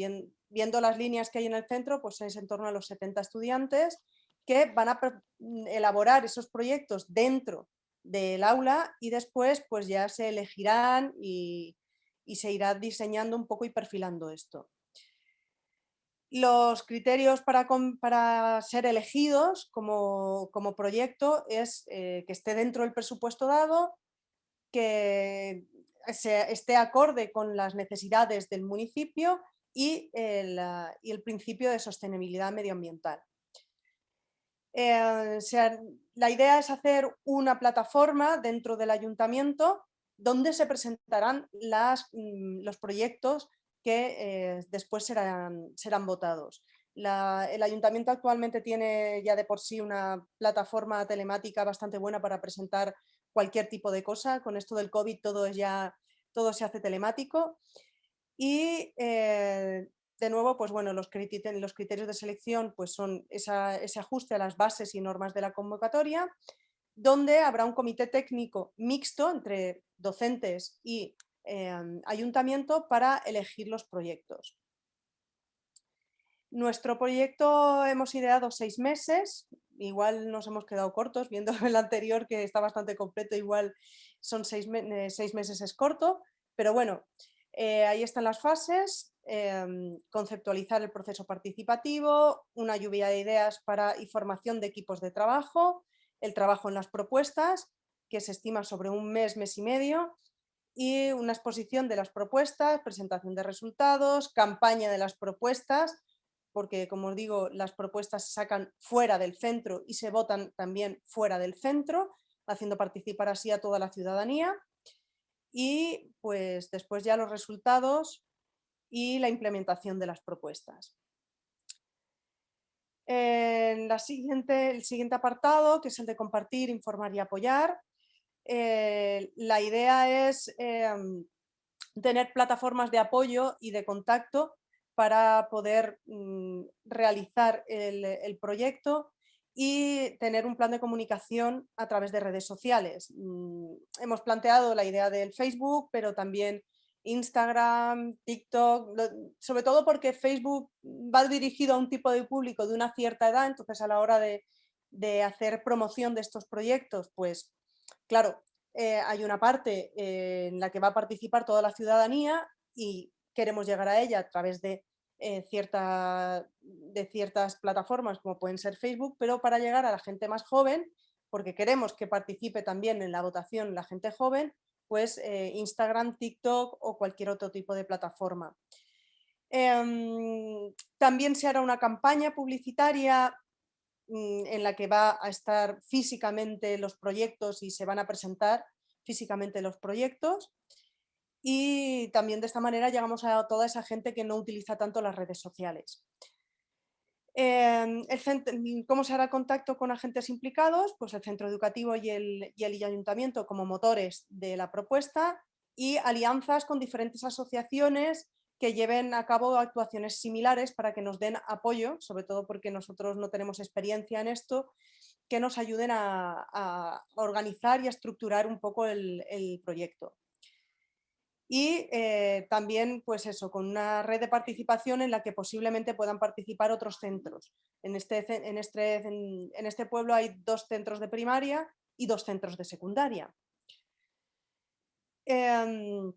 viendo las líneas que hay en el centro, pues es en torno a los 70 estudiantes que van a mm, elaborar esos proyectos dentro del aula y después pues ya se elegirán y, se irá diseñando un poco y perfilando esto. Los criterios para, ser elegidos como, proyecto es eh, que esté dentro del presupuesto dado, que esté acorde con las necesidades del municipio y el, el principio de sostenibilidad medioambiental. Eh, la idea es hacer una plataforma dentro del ayuntamiento donde se presentarán mm, los proyectos que eh, después serán, serán votados. el ayuntamiento actualmente tiene ya de por sí una plataforma telemática bastante buena para presentar cualquier tipo de cosa. Con esto del COVID todo, es ya, todo se hace telemático. Y eh, de nuevo, pues bueno, los, criterios, de selección pues son ese ajuste a las bases y normas de la convocatoria, donde habrá un comité técnico mixto entre docentes y em, ayuntamiento para elegir los proyectos. Nuestro proyecto hemos ideado seis meses, igual nos hemos quedado cortos, viendo el anterior que está bastante completo, igual son seis, meses es corto, pero bueno, eh, ahí están las fases, em, conceptualizar el proceso participativo, una lluvia de ideas para y formación de equipos de trabajo, el trabajo en las propuestas, que se estima sobre un mes, mes y medio, y una exposición de las propuestas, presentación de resultados, campaña de las propuestas, porque como os digo, las propuestas se sacan fuera del centro y se votan también fuera del centro, haciendo participar así a toda la ciudadanía. Y pues después ya los resultados y la implementación de las propuestas. En la siguiente, el siguiente apartado, que es el de compartir, informar y apoyar, eh, la idea es em, tener plataformas de apoyo y de contacto para poder mm, realizar el, proyecto y tener un plan de comunicación a través de redes sociales. Mm, hemos planteado la idea del Facebook, pero también Instagram, TikTok, sobre todo porque Facebook va dirigido a un tipo de público de una cierta edad, entonces a la hora de, hacer promoción de estos proyectos, pues claro, eh, hay una parte en la que va a participar toda la ciudadanía y queremos llegar a ella a través de, cierta, de ciertas plataformas como pueden ser Facebook, pero para llegar a la gente más joven, porque queremos que participe también en la votación la gente joven, pues Instagram, TikTok o cualquier otro tipo de plataforma. Em, también se hará una campaña publicitaria en la que va a estar físicamente los proyectos y se van a presentar físicamente los proyectos. Y también de esta manera llegamos a toda esa gente que no utiliza tanto las redes sociales. Em, el ¿Cómo se hará contacto con agentes implicados? Pues el centro educativo y el, y el ayuntamiento como motores de la propuesta y alianzas con diferentes asociaciones que lleven a cabo actuaciones similares para que nos den apoyo, sobre todo porque nosotros no tenemos experiencia en esto, que nos ayuden a, organizar y a estructurar un poco el, proyecto. Y eh, también, pues eso, con una red de participación en la que posiblemente puedan participar otros centros. En este, en este, en este pueblo hay dos centros de primaria y dos centros de secundaria. Em,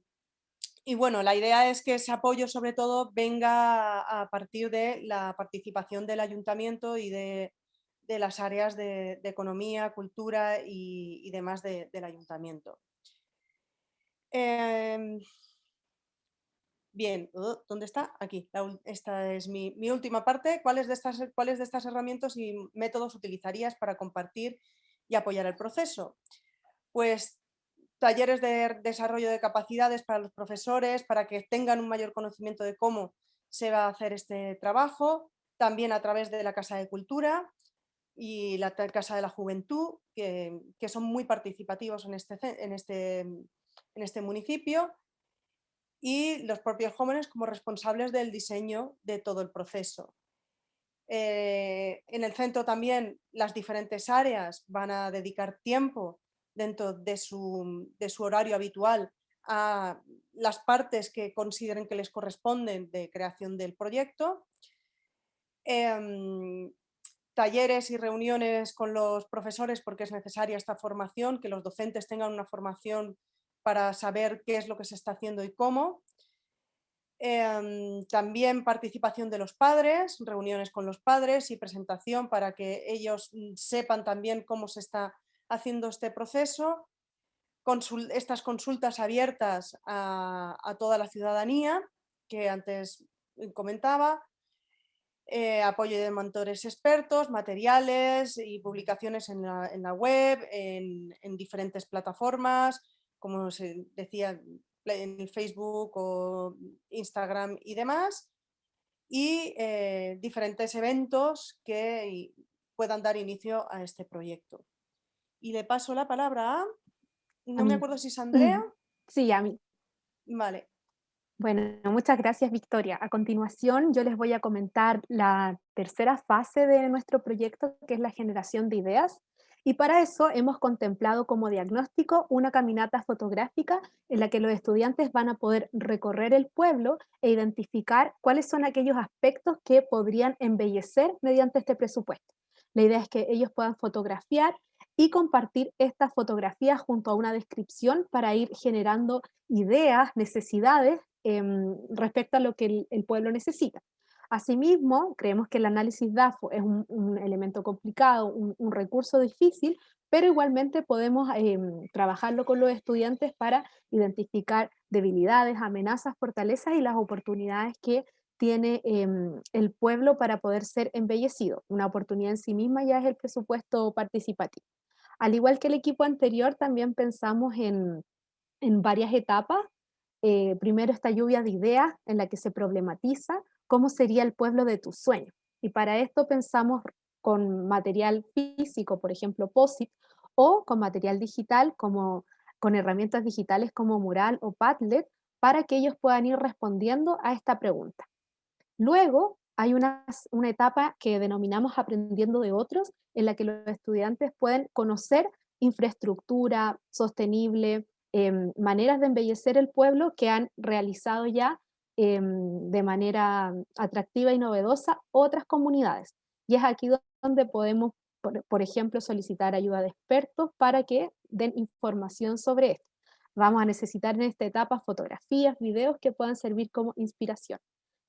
y bueno, la idea es que ese apoyo sobre todo venga a partir de la participación del ayuntamiento y de, las áreas de, economía, cultura y, demás del ayuntamiento. Em, bien, uh, ¿dónde está? Aquí, esta es mi, mi, última parte. ¿Cuáles de, estas, ¿Cuáles de estas herramientas y métodos utilizarías para compartir y apoyar el proceso? Pues talleres de desarrollo de capacidades para los profesores, para que tengan un mayor conocimiento de cómo se va a hacer este trabajo, también a través de la Casa de Cultura y la Casa de la Juventud, que, son muy participativos en este, este, en este municipio, y los propios jóvenes como responsables del diseño de todo el proceso. Eh, en el centro también las diferentes áreas van a dedicar tiempo dentro de su, horario habitual a las partes que consideren que les corresponden de creación del proyecto. Em, talleres y reuniones con los profesores porque es necesaria esta formación, que los docentes tengan una formación para saber qué es lo que se está haciendo y cómo. Em, también participación de los padres, reuniones con los padres y presentación para que ellos mm, sepan también cómo se está haciendo este proceso, estas consultas abiertas a, toda la ciudadanía, que antes comentaba, eh, apoyo de mentores expertos, materiales y publicaciones en la, web, en, diferentes plataformas, como se decía, en Facebook o Instagram y demás, y eh, diferentes eventos que puedan dar inicio a este proyecto. Y le paso la palabra a... No me acuerdo si es Andrea. Sí, a mí. Vale. Bueno, muchas gracias Victoria. A continuación yo les voy a comentar la tercera fase de nuestro proyecto, que es la generación de ideas. Y para eso hemos contemplado como diagnóstico una caminata fotográfica en la que los estudiantes van a poder recorrer el pueblo e identificar cuáles son aquellos aspectos que podrían embellecer mediante este presupuesto. La idea es que ellos puedan fotografiar y compartir estas fotografías junto a una descripción para ir generando ideas, necesidades em, respecto a lo que el, pueblo necesita. Asimismo, creemos que el análisis DAFO es un, elemento complicado, un, recurso difícil, pero igualmente podemos em, trabajarlo con los estudiantes para identificar debilidades, amenazas, fortalezas y las oportunidades que tiene em, el pueblo para poder ser embellecido. Una oportunidad en sí misma ya es el presupuesto participativo. Al igual que el equipo anterior, también pensamos en, varias etapas. Eh, primero esta lluvia de ideas en la que se problematiza cómo sería el pueblo de tus sueños. Y para esto pensamos con material físico, por ejemplo POSIT, o con material digital, como con herramientas digitales como Mural o Padlet, para que ellos puedan ir respondiendo a esta pregunta. Luego hay una, etapa que denominamos aprendiendo de otros, en la que los estudiantes pueden conocer infraestructura sostenible, em, maneras de embellecer el pueblo que han realizado ya em, de manera atractiva y novedosa otras comunidades. Y es aquí donde podemos por, ejemplo, solicitar ayuda de expertos para que den información sobre esto. Vamos a necesitar en esta etapa fotografías, videos que puedan servir como inspiración.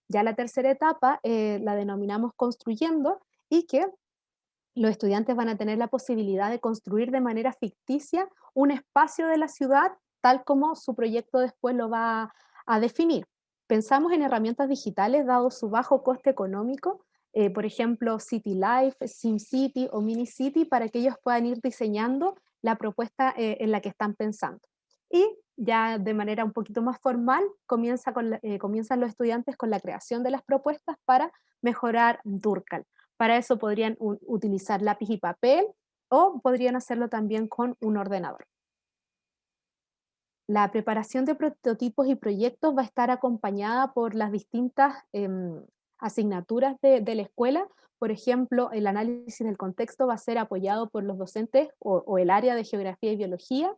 Ya la tercera etapa eh, la denominamos construyendo y que los estudiantes van a tener la posibilidad de construir de manera ficticia un espacio de la ciudad tal como su proyecto después lo va a definir. Pensamos en herramientas digitales dado su bajo coste económico, eh, por ejemplo City Life, SimCity o Mini City para que ellos puedan ir diseñando la propuesta eh, en la que están pensando. Y ya de manera un poquito más formal comienza eh, comienzan los estudiantes con la creación de las propuestas para mejorar Durcal. Para eso podrían utilizar lápiz y papel o podrían hacerlo también con un ordenador. La preparación de prototipos y proyectos va a estar acompañada por las distintas em, asignaturas de, la escuela. Por ejemplo, el análisis del contexto va a ser apoyado por los docentes o, el área de geografía y biología.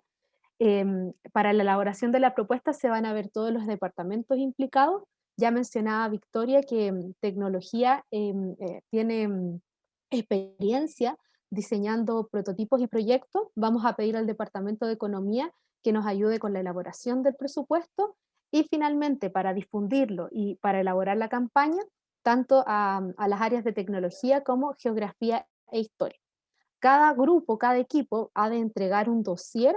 Em, para la elaboración de la propuesta se van a ver todos los departamentos implicados ya mencionaba Victoria que mm, tecnología em, eh, tiene mm, experiencia diseñando prototipos y proyectos. Vamos a pedir al Departamento de Economía que nos ayude con la elaboración del presupuesto y finalmente para difundirlo y para elaborar la campaña, tanto a, mm, las áreas de tecnología como geografía e historia. Cada grupo, cada equipo ha de entregar un dossier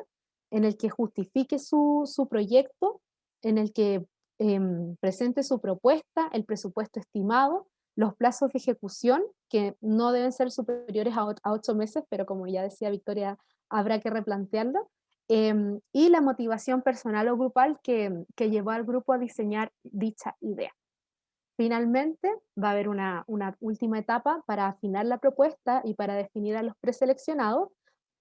en el que justifique su, su proyecto, en el que Em, presente su propuesta, el presupuesto estimado, los plazos de ejecución, que no deben ser superiores a, ocho meses, pero como ya decía Victoria, habrá que replantearlo, em, y la motivación personal o grupal que, que, llevó al grupo a diseñar dicha idea. Finalmente, va a haber una, una última etapa para afinar la propuesta y para definir a los preseleccionados.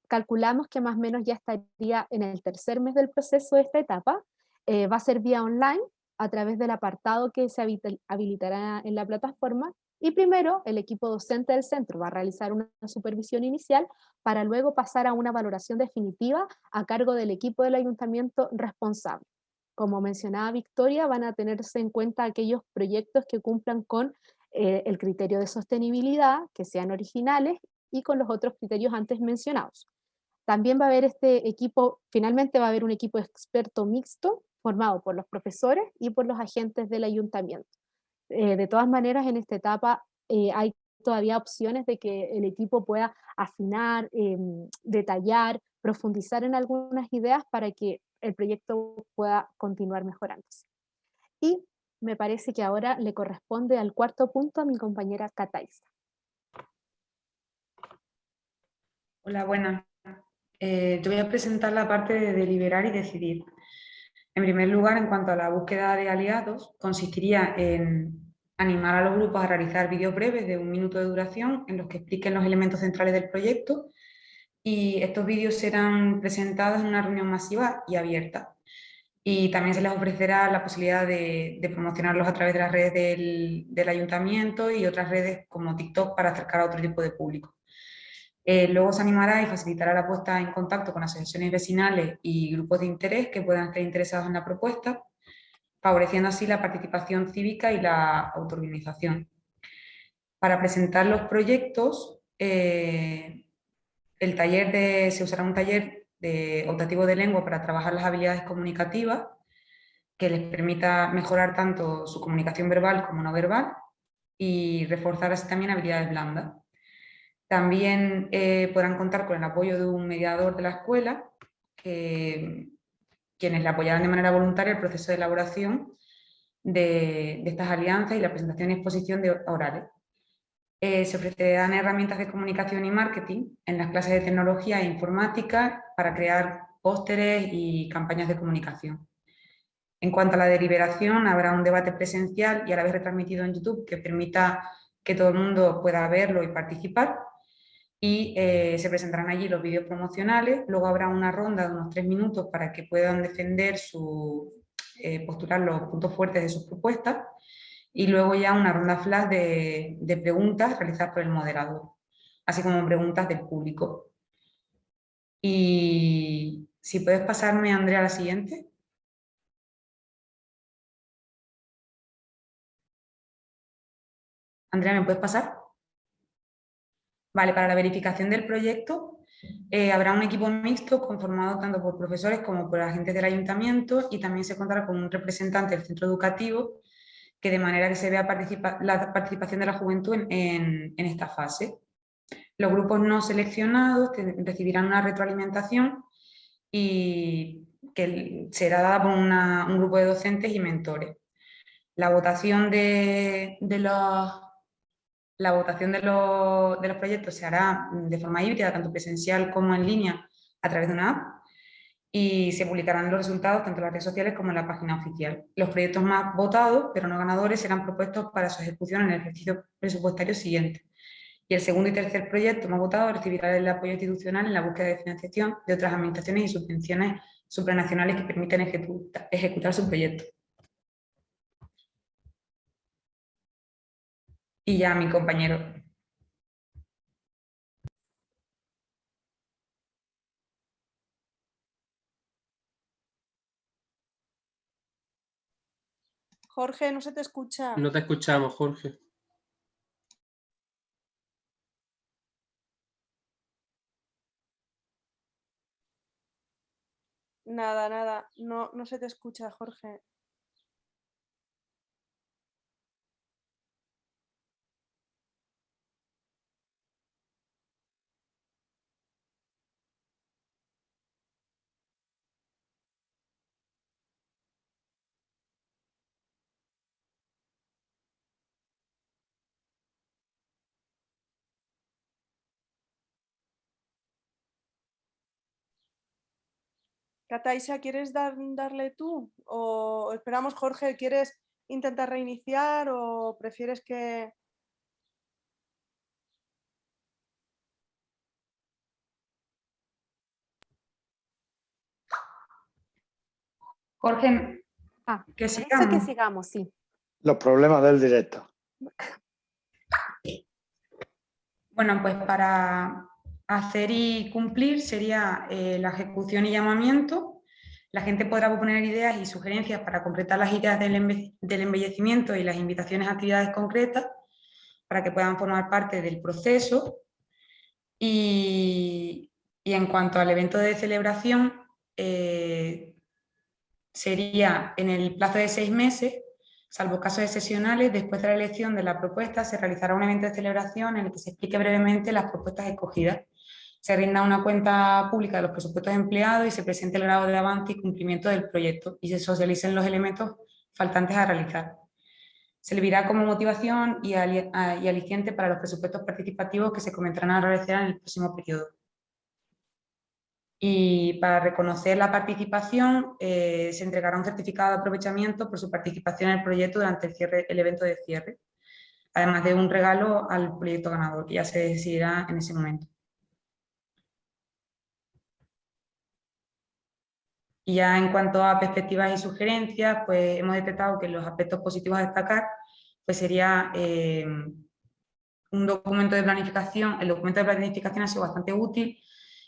Calculamos que más o menos ya estaría en el tercer mes del proceso de esta etapa. Eh, va a ser vía online, a través del apartado que se habilitará en la plataforma y primero el equipo docente del centro va a realizar una supervisión inicial para luego pasar a una valoración definitiva a cargo del equipo del ayuntamiento responsable. Como mencionaba Victoria, van a tenerse en cuenta aquellos proyectos que cumplan con eh, el criterio de sostenibilidad, que sean originales y con los otros criterios antes mencionados. También va a haber este equipo, finalmente va a haber un equipo experto mixto formado por los profesores y por los agentes del ayuntamiento. Eh, de todas maneras, en esta etapa eh, hay todavía opciones de que el equipo pueda afinar, em, detallar, profundizar en algunas ideas para que el proyecto pueda continuar mejorándose. Y me parece que ahora le corresponde al cuarto punto a mi compañera Cataisa. Hola, buenas. Eh, voy a presentar la parte de deliberar y decidir. En primer lugar, en cuanto a la búsqueda de aliados, consistiría en animar a los grupos a realizar vídeos breves de un minuto de duración en los que expliquen los elementos centrales del proyecto y estos vídeos serán presentados en una reunión masiva y abierta. Y también se les ofrecerá la posibilidad de, promocionarlos a través de las redes del ayuntamiento y otras redes como TikTok para acercar a otro tipo de público. Eh, luego se animará y facilitará la puesta en contacto con asociaciones vecinales y grupos de interés que puedan estar interesados en la propuesta, favoreciendo así la participación cívica y la autoorganización. Para presentar los proyectos, eh, el taller se usará un taller de optativo de lengua para trabajar las habilidades comunicativas, que les permita mejorar tanto su comunicación verbal como no verbal y reforzar así también habilidades blandas. También eh, podrán contar con el apoyo de un mediador de la escuela, quienes le apoyarán de manera voluntaria el proceso de elaboración de, estas alianzas y la presentación y exposición de orales. Eh, se ofrecerán herramientas de comunicación y marketing en las clases de tecnología e informática para crear pósteres y campañas de comunicación. En cuanto a la deliberación, habrá un debate presencial y a la vez retransmitido en YouTube que permita que todo el mundo pueda verlo y participar y eh, se presentarán allí los vídeos promocionales, luego habrá una ronda de unos tres minutos para que puedan defender su, eh, postular los puntos fuertes de sus propuestas y luego ya una ronda flash de, de preguntas realizadas por el moderador, así como preguntas del público. Y si puedes pasarme, Andrea, a la siguiente. Andrea, ¿me puedes pasar? Vale, para la verificación del proyecto eh, habrá un equipo mixto conformado tanto por profesores como por agentes del ayuntamiento y también se contará con un representante del centro educativo que de manera que se vea la participación de la juventud en, esta fase. Los grupos no seleccionados recibirán una retroalimentación y que será dada por un grupo de docentes y mentores. La votación de, los la votación de los, proyectos se hará de forma híbrida, tanto presencial como en línea, a través de una app y se publicarán los resultados tanto en las redes sociales como en la página oficial. Los proyectos más votados, pero no ganadores, serán propuestos para su ejecución en el ejercicio presupuestario siguiente. Y el segundo y tercer proyecto más votado recibirá el apoyo institucional en la búsqueda de financiación de otras administraciones y subvenciones supranacionales que permiten ejecutar su proyecto. Y ya mi compañero Jorge, no se te escucha. No te escuchamos, Jorge. Nada, nada, no, no se te escucha, Jorge. Cataisa, ¿quieres darle tú? ¿O esperamos, Jorge, quieres intentar reiniciar o prefieres que...? Jorge, ah, que sigamos. que sigamos, sí. Los problemas del directo. Bueno, pues para hacer y cumplir sería eh, la ejecución y llamamiento. La gente podrá proponer ideas y sugerencias para completar las ideas del, embellecimiento y las invitaciones a actividades concretas para que puedan formar parte del proceso. Y, en cuanto al evento de celebración, eh, sería en el plazo de seis meses Salvo casos excepcionales, después de la elección de la propuesta se realizará un evento de celebración en el que se explique brevemente las propuestas escogidas se rinda una cuenta pública de los presupuestos empleados y se presente el grado de avance y cumplimiento del proyecto y se socialicen los elementos faltantes a realizar. Se servirá como motivación y, aliciente para los presupuestos participativos que se comenzarán a realizar en el próximo periodo. Y para reconocer la participación eh, se entregará un certificado de aprovechamiento por su participación en el proyecto durante el, cierre, el evento de cierre, además de un regalo al proyecto ganador, que ya se decidirá en ese momento. Y ya en cuanto a perspectivas y sugerencias, pues hemos detectado que los aspectos positivos a destacar pues sería eh, un documento de planificación, el documento de planificación ha sido bastante útil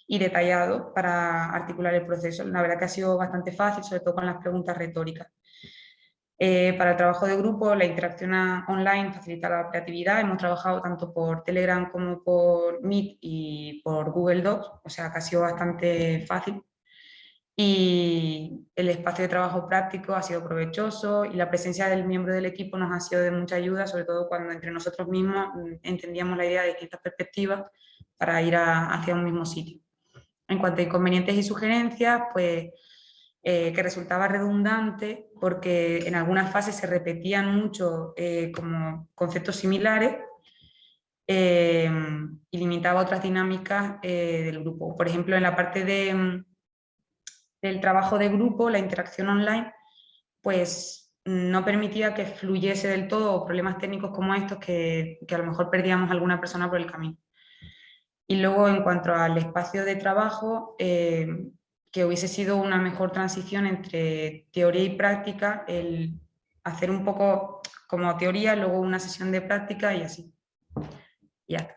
y detallado para articular el proceso. La verdad que ha sido bastante fácil, sobre todo con las preguntas retóricas. Eh, para el trabajo de grupo, la interacción online facilita la creatividad. Hemos trabajado tanto por Telegram como por Meet y por Google Docs, o sea que ha sido bastante fácil y el espacio de trabajo práctico ha sido provechoso y la presencia del miembro del equipo nos ha sido de mucha ayuda, sobre todo cuando entre nosotros mismos mm, entendíamos la idea de distintas perspectivas para ir hacia un mismo sitio. En cuanto a inconvenientes y sugerencias, pues eh, que resultaba redundante porque en algunas fases se repetían mucho eh, como conceptos similares eh, y limitaba otras dinámicas del grupo. Por ejemplo, en la parte de mm, del trabajo de grupo, la interacción online, pues no permitía que fluyese del todo problemas técnicos como estos que, a lo mejor perdíamos alguna persona por el camino. Y luego en cuanto al espacio de trabajo, eh, que hubiese sido una mejor transición entre teoría y práctica, el hacer un poco como teoría, luego una sesión de práctica y así. ya está.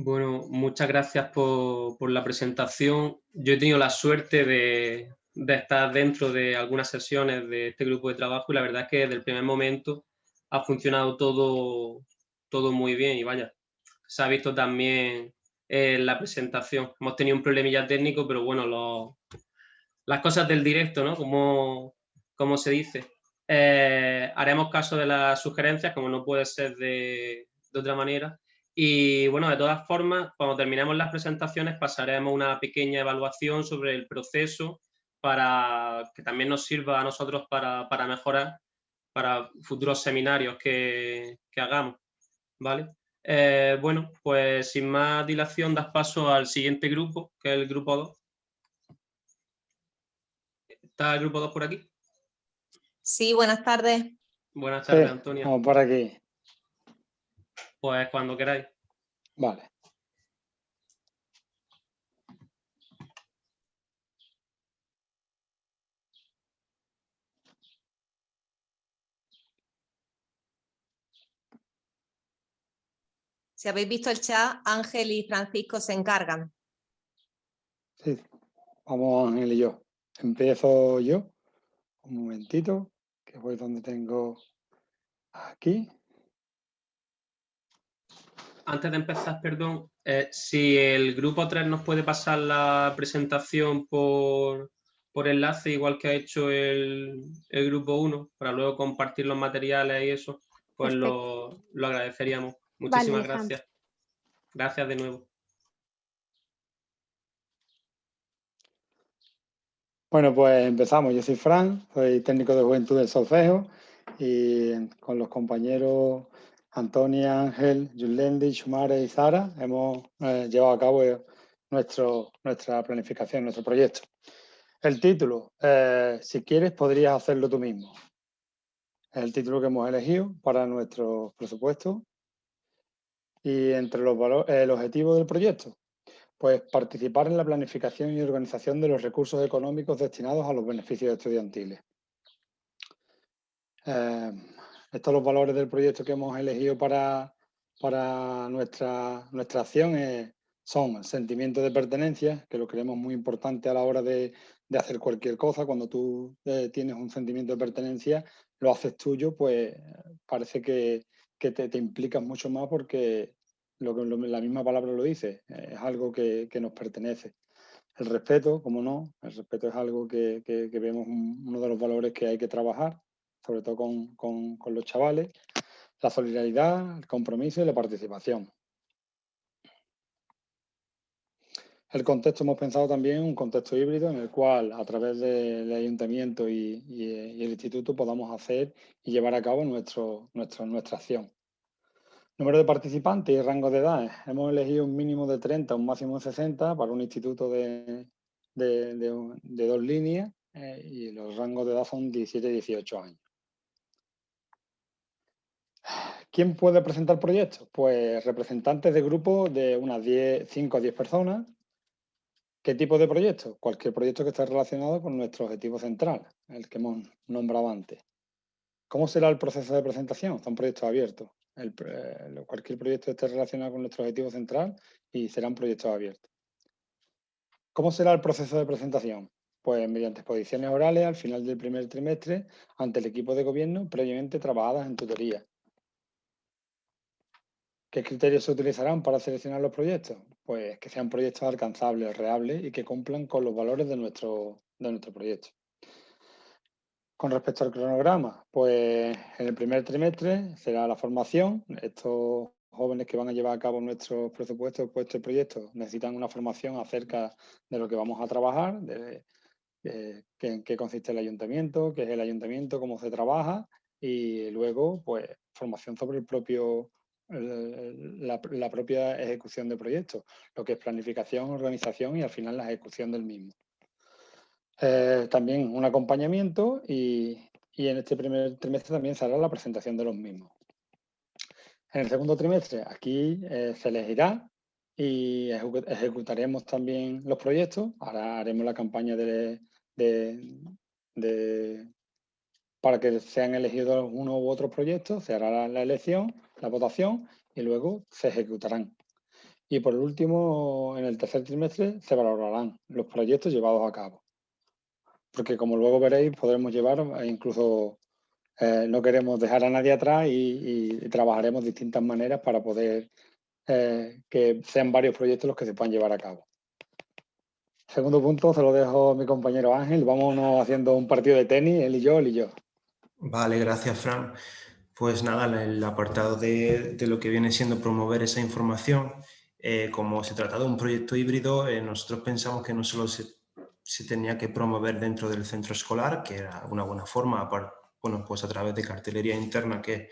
Bueno, muchas gracias por, la presentación. Yo he tenido la suerte de, estar dentro de algunas sesiones de este grupo de trabajo y la verdad es que desde el primer momento ha funcionado todo, todo muy bien y vaya, se ha visto también en la presentación. Hemos tenido un problemilla técnico, pero bueno, las cosas del directo, ¿no? Como, como se dice. Eh, haremos caso de las sugerencias, como no puede ser de, de otra manera. Y bueno, de todas formas, cuando terminemos las presentaciones pasaremos una pequeña evaluación sobre el proceso para que también nos sirva a nosotros para, para mejorar para futuros seminarios que, que hagamos. ¿vale? Eh, bueno, pues sin más dilación das paso al siguiente grupo, que es el grupo 2. ¿Está el grupo 2 por aquí? Sí, buenas tardes. Buenas tardes, Antonio. Vamos por aquí. Pues cuando queráis. Vale. Si habéis visto el chat, Ángel y Francisco se encargan. Sí, vamos Ángel y yo. Empiezo yo. Un momentito, que voy donde tengo aquí. Antes de empezar, perdón, eh, si el grupo 3 nos puede pasar la presentación por, por enlace, igual que ha hecho el, el, grupo 1, para luego compartir los materiales y eso, pues lo, lo agradeceríamos. Muchísimas gracias. Gracias de nuevo. Bueno, pues empezamos. Yo soy Fran, soy técnico de juventud del solfejo y con los compañeros Antonia, Ángel, Yulendi, Shumare y Zara hemos eh, llevado a cabo nuestro, nuestra planificación, nuestro proyecto. El título, eh, si quieres podrías hacerlo tú mismo. Es el título que hemos elegido para nuestro presupuesto y entre los el objetivo del proyecto, pues participar en la planificación y organización de los recursos económicos destinados a los beneficios estudiantiles. Eh, estos los valores del proyecto que hemos elegido para, para nuestra, nuestra acción son el sentimiento de pertenencia, que lo creemos muy importante a la hora de, de hacer cualquier cosa. Cuando tú eh, tienes un sentimiento de pertenencia, lo haces tuyo, pues parece que, que te, te, implicas mucho más porque lo que la misma palabra lo dice, es algo que, que, nos pertenece. El respeto, como no, el respeto es algo que, que, vemos uno de los valores que hay que trabajar, sobre todo con, con, los chavales, la solidaridad, el compromiso y la participación. El contexto hemos pensado también un contexto híbrido en el cual a través del ayuntamiento y, el instituto podamos hacer y llevar a cabo nuestro, nuestro, nuestra acción. Número de participantes y rango de edades. Hemos elegido un mínimo de 30, un máximo de 60 para un instituto de, de, de, dos líneas eh, y los rangos de edad son 17 y 18 años. ¿Quién puede presentar proyectos? Pues representantes de grupos de unas 10, 5 a 10 personas ¿Qué tipo de proyecto? Cualquier proyecto que esté relacionado con nuestro objetivo central, el que hemos nombrado antes. ¿Cómo será el proceso de presentación? Son proyectos abiertos. Eh, cualquier proyecto esté relacionado con nuestro objetivo central y serán proyectos abiertos. ¿Cómo será el proceso de presentación? Pues mediante exposiciones orales al final del primer trimestre ante el equipo de gobierno previamente trabajadas en tutoría. ¿Qué criterios se utilizarán para seleccionar los proyectos? Pues que sean proyectos alcanzables, reales y que cumplan con los valores de nuestro, de nuestro proyecto. Con respecto al cronograma, pues en el primer trimestre será la formación. Estos jóvenes que van a llevar a cabo nuestros presupuestos, pues este proyecto, necesitan una formación acerca de lo que vamos a trabajar, de, en qué consiste el ayuntamiento, qué es el ayuntamiento, cómo se trabaja y luego pues formación sobre el propio la, propia ejecución de proyectos, lo que es planificación, organización y al final la ejecución del mismo. Eh, también un acompañamiento y, y, en este primer trimestre también se hará la presentación de los mismos. En el segundo trimestre aquí eh, se elegirá y ejecutaremos también los proyectos. Ahora haremos la campaña de, de, para que sean elegidos uno u otro proyecto, se hará la elección la votación y luego se ejecutarán. Y por último, en el tercer trimestre se valorarán los proyectos llevados a cabo. Porque como luego veréis, podremos llevar incluso eh, no queremos dejar a nadie atrás y, trabajaremos distintas maneras para poder eh, que sean varios proyectos los que se puedan llevar a cabo. Segundo punto, se lo dejo a mi compañero Ángel. Vámonos haciendo un partido de tenis, él y yo, él y yo. Vale, gracias, Fran. Pues nada, el apartado de, lo que viene siendo promover esa información, eh, como se trata de un proyecto híbrido, nosotros pensamos que no solo se, se, tenía que promover dentro del centro escolar, que era una buena forma, bueno, pues a través de cartelería interna que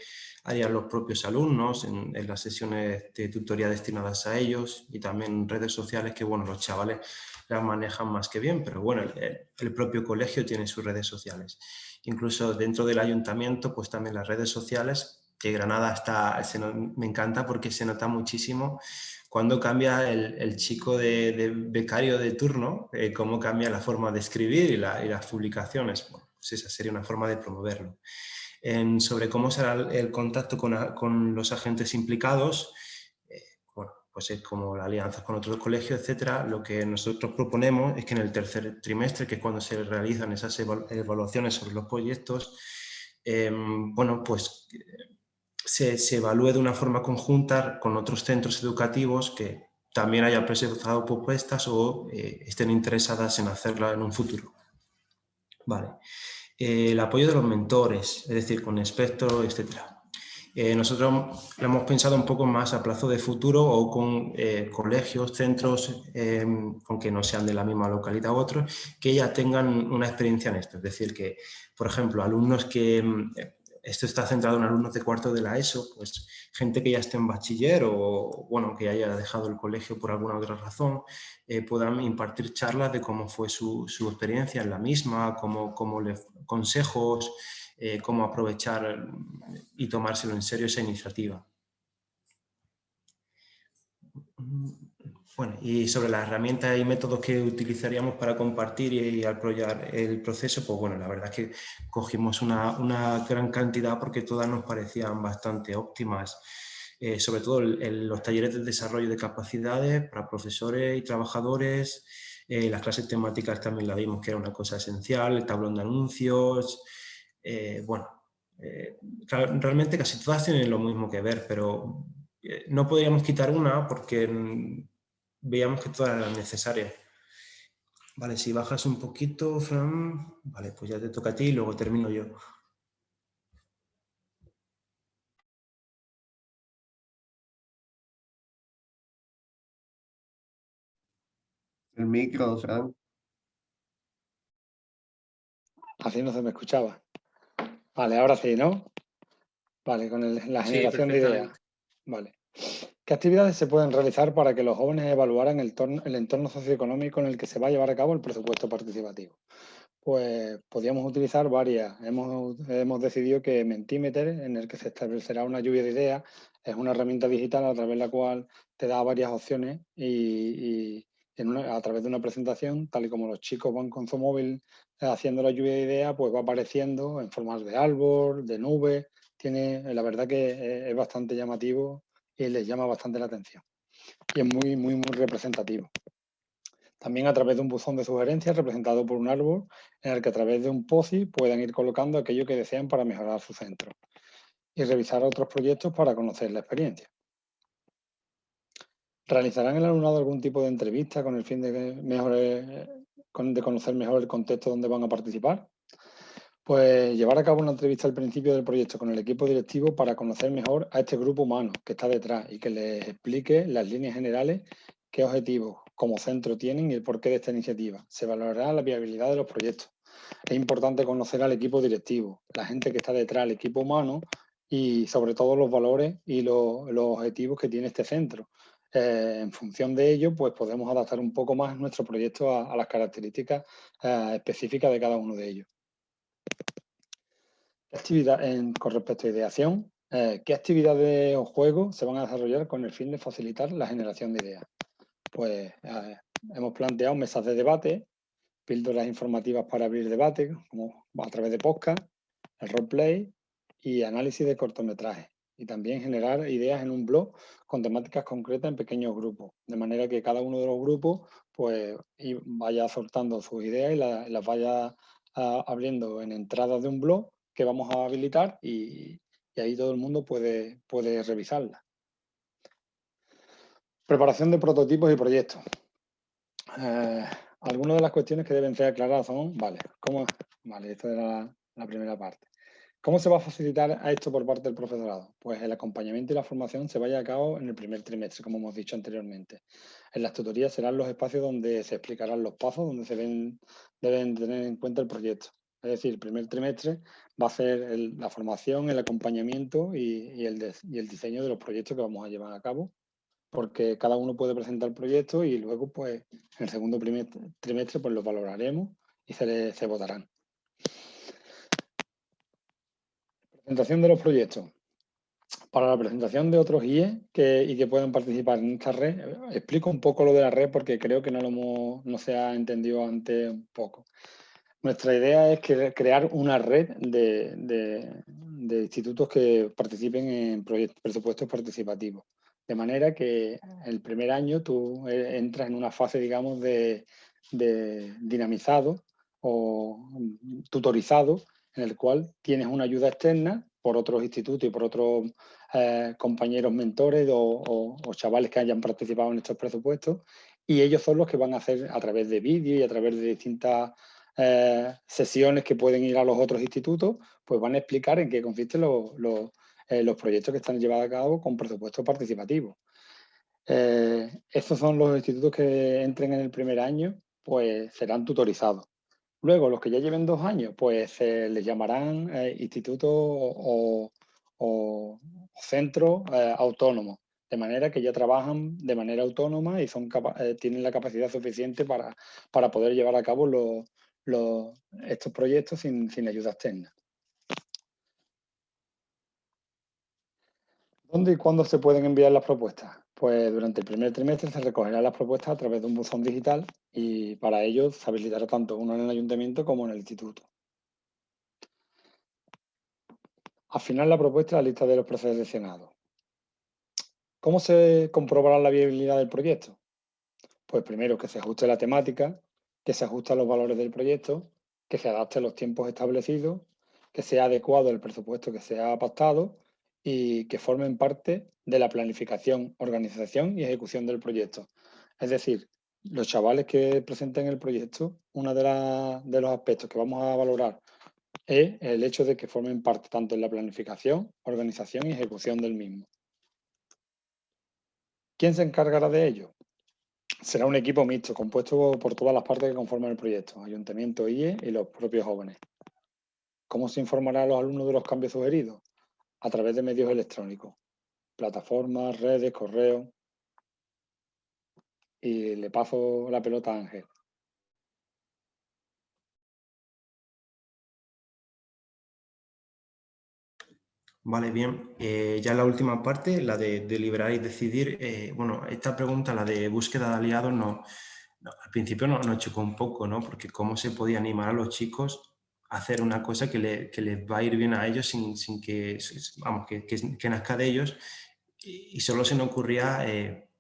harían los propios alumnos en, las sesiones de tutoría destinadas a ellos y también redes sociales que, bueno, los chavales las manejan más que bien, pero bueno, el, propio colegio tiene sus redes sociales. Incluso dentro del ayuntamiento, pues también las redes sociales, que Granada está, me encanta porque se nota muchísimo cuando cambia el, chico de, becario de turno, eh, cómo cambia la forma de escribir y, las publicaciones. Pues esa sería una forma de promoverlo. Sobre cómo será el contacto con, los agentes implicados, bueno, pues es como la alianza con otros colegios, etcétera. Lo que nosotros proponemos es que en el tercer trimestre, que es cuando se realizan esas evaluaciones sobre los proyectos, em, bueno, pues se, evalúe de una forma conjunta con otros centros educativos que también hayan presentado propuestas o eh, estén interesadas en hacerla en un futuro. Vale. El apoyo de los mentores, es decir, con espectro, etc. Eh, nosotros lo hemos pensado un poco más a plazo de futuro o con eh, colegios, centros, aunque no sean de la misma localidad u otros, que ya tengan una experiencia en esto. Es decir, que, por ejemplo, alumnos que esto está centrado en alumnos de cuarto de la ESO, pues gente que ya esté en bachiller o bueno, que haya dejado el colegio por alguna otra razón, eh, puedan impartir charlas de cómo fue su, experiencia en la misma, cómo, cómo le, consejos, eh, cómo aprovechar y tomárselo en serio esa iniciativa. Bueno, y sobre las herramientas y métodos que utilizaríamos para compartir y, apoyar el proceso, pues bueno, la verdad es que cogimos una, gran cantidad porque todas nos parecían bastante óptimas. Eh, sobre todo los talleres de desarrollo de capacidades para profesores y trabajadores, eh, las clases temáticas también la vimos que era una cosa esencial, el tablón de anuncios, eh, bueno, realmente casi todas tienen lo mismo que ver, pero no podríamos quitar una porque veíamos que todas eran necesarias. Vale, si bajas un poquito, Fran, vale, pues ya te toca a ti y luego termino yo. El micro, Fran. Así no se me escuchaba. Vale, ahora sí, ¿no? Vale, con la generación de ideas. Vale. ¿Qué actividades se pueden realizar para que los jóvenes evaluaran el, entorno socioeconómico en el que se va a llevar a cabo el presupuesto participativo? Pues podríamos utilizar varias. Hemos, decidido que Mentimeter, en el que se establecerá una lluvia de ideas, es una herramienta digital a través de la cual te da varias opciones y, a través de una presentación, tal y como los chicos van con su móvil eh, haciendo la lluvia de ideas, pues va apareciendo en formas de árbol, de nube. Tiene, la verdad que es bastante llamativo y les llama bastante la atención. Y es muy, muy, muy representativo. También a través de un buzón de sugerencias representado por un árbol en el que a través de un POSI puedan ir colocando aquello que desean para mejorar su centro y revisar otros proyectos para conocer la experiencia. ¿Realizarán el alumnado algún tipo de entrevista con el fin de, de conocer mejor el contexto donde van a participar? Pues llevar a cabo una entrevista al principio del proyecto con el equipo directivo para conocer mejor a este grupo humano que está detrás y que les explique las líneas generales, qué objetivos como centro tienen y el porqué de esta iniciativa. Se valorará la viabilidad de los proyectos. Es importante conocer al equipo directivo, la gente que está detrás, el equipo humano y sobre todo los valores y los, objetivos que tiene este centro. Eh, en función de ello, pues podemos adaptar un poco más nuestro proyecto a, las características eh, específicas de cada uno de ellos actividad, con respecto a ideación, eh, ¿qué actividades o juegos se van a desarrollar con el fin de facilitar la generación de ideas? Pues hemos planteado mesas de debate, píldoras informativas para abrir debate, como a través de podcast, el roleplay y análisis de cortometrajes. Y también generar ideas en un blog con temáticas concretas en pequeños grupos, de manera que cada uno de los grupos pues, vaya soltando sus ideas y las vaya ah, abriendo en entradas de un blog que vamos a habilitar y, ahí todo el mundo puede, puede revisarla. Preparación de prototipos y proyectos. Eh, algunas de las cuestiones que deben ser aclaradas son, vale, ¿cómo? Vale, esta era la primera parte. ¿Cómo se va a facilitar a esto por parte del profesorado? Pues el acompañamiento y la formación se vaya a cabo en el primer trimestre, como hemos dicho anteriormente. En las tutorías serán los espacios donde se explicarán los pasos, donde se deben, tener en cuenta el proyecto. Es decir, el primer trimestre va a ser la formación, el acompañamiento y, el diseño de los proyectos que vamos a llevar a cabo, porque cada uno puede presentar el proyecto y luego, pues, en el segundo trimestre, pues los valoraremos y se, se votarán. Presentación de los proyectos. Para la presentación de otros IE que, y que puedan participar en esta red, explico un poco lo de la red porque creo que no, lo no se ha entendido antes un poco. Nuestra idea es crear una red de, de, institutos que participen en proyectos, presupuestos participativos. De manera que el primer año tú eh, entras en una fase, digamos, de dinamizado o tutorizado en el cual tienes una ayuda externa por otros institutos y por otros eh, compañeros mentores o, chavales que hayan participado en estos presupuestos y ellos son los que van a hacer a través de vídeos y a través de distintas eh, sesiones que pueden ir a los otros institutos, pues van a explicar en qué consisten eh, los, proyectos que están llevados a cabo con presupuesto participativo. estos son los institutos que entren en el primer año, pues serán tutorizados. Luego, los que ya lleven dos años, pues se les llamarán eh, institutos o, centros eh, autónomos, de manera que ya trabajan de manera autónoma y son eh, tienen la capacidad suficiente para, para poder llevar a cabo estos proyectos sin, sin ayuda externa. ¿Dónde y cuándo se pueden enviar las propuestas? Pues durante el primer trimestre se recogerán las propuestas a través de un buzón digital y para ello se habilitará tanto uno en el ayuntamiento como en el instituto. Al final la propuesta es la lista de los preseleccionados. ¿Cómo se comprobará la viabilidad del proyecto? Pues primero que se ajuste la temática, que se ajuste a los valores del proyecto, que se adapte a los tiempos establecidos, que sea adecuado el presupuesto que se ha pactado y que formen parte de la planificación, organización y ejecución del proyecto. Es decir, los chavales que presenten el proyecto, uno de, los aspectos que vamos a valorar es el hecho de que formen parte tanto en la planificación, organización y ejecución del mismo. ¿Quién se encargará de ello? Será un equipo mixto, compuesto por todas las partes que conforman el proyecto, ayuntamiento, IE y los propios jóvenes. ¿Cómo se informará a los alumnos de los cambios sugeridos? A través de medios electrónicos, plataformas, redes, correos. Y le paso la pelota a Ángel. Vale, bien. Eh, ya la última parte, la de deliberar y decidir. Eh, bueno, esta pregunta, la de búsqueda de aliados, no, al principio no, nos chocó un poco, ¿no? Porque cómo se podía animar a los chicos hacer una cosa que, les va a ir bien a ellos sin, sin que, vamos, que, que, nazca de ellos y, solo se nos ocurría eh,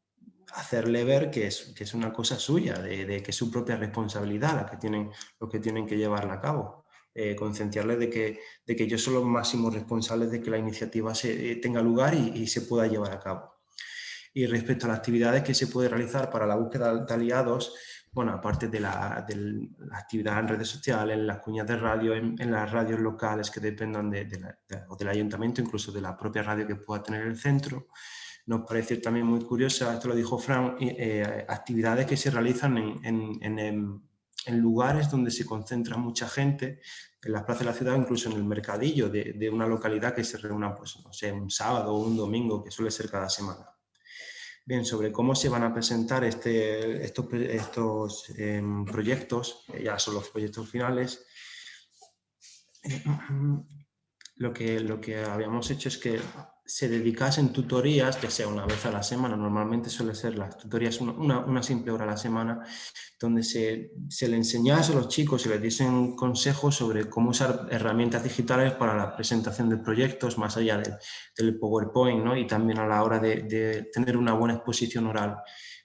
hacerle ver que es, que es una cosa suya, de, que es su propia responsabilidad la que tienen, lo que tienen que llevarla a cabo. Eh, concienciarles de que, de que ellos son los máximos responsables de que la iniciativa se, eh, tenga lugar y, y, se pueda llevar a cabo. Y respecto a las actividades que se puede realizar para la búsqueda de aliados, bueno, aparte de la, actividad en redes sociales, en las cuñas de radio, en, las radios locales que dependan de, o del ayuntamiento, incluso de la propia radio que pueda tener el centro, nos parece también muy curiosa, esto lo dijo Fran, eh, actividades que se realizan en, lugares donde se concentra mucha gente, en las plazas de la ciudad, incluso en el mercadillo de, de una localidad que se reúna, pues, no sé, un sábado o un domingo, que suele ser cada semana. Bien, sobre cómo se van a presentar este, estos, estos em, proyectos, ya son los proyectos finales, lo que, lo que habíamos hecho es que se dedicasen tutorías, que sea una vez a la semana, normalmente suele ser las tutorías una, simple hora a la semana, donde se, se, le enseñase a los chicos y les diesen consejos sobre cómo usar herramientas digitales para la presentación de proyectos, más allá del, PowerPoint, ¿no? y también a la hora de, tener una buena exposición oral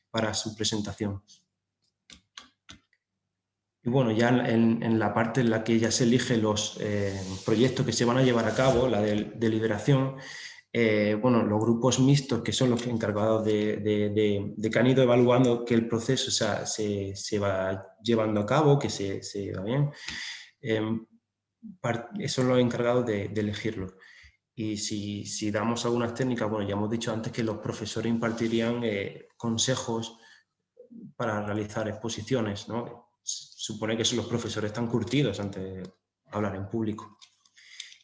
para su presentación. Y bueno, ya en, la parte en la que ya se eligen los eh, proyectos que se van a llevar a cabo, la de deliberación, eh, bueno, los grupos mixtos, que son los encargados de, de, que han ido evaluando que el proceso se, se, va llevando a cabo, que se, se va bien, em, son los encargados de, elegirlo. Y si, si, damos algunas técnicas, bueno, ya hemos dicho antes que los profesores impartirían eh, consejos para realizar exposiciones, ¿no? supone que los profesores están curtidos antes de hablar en público.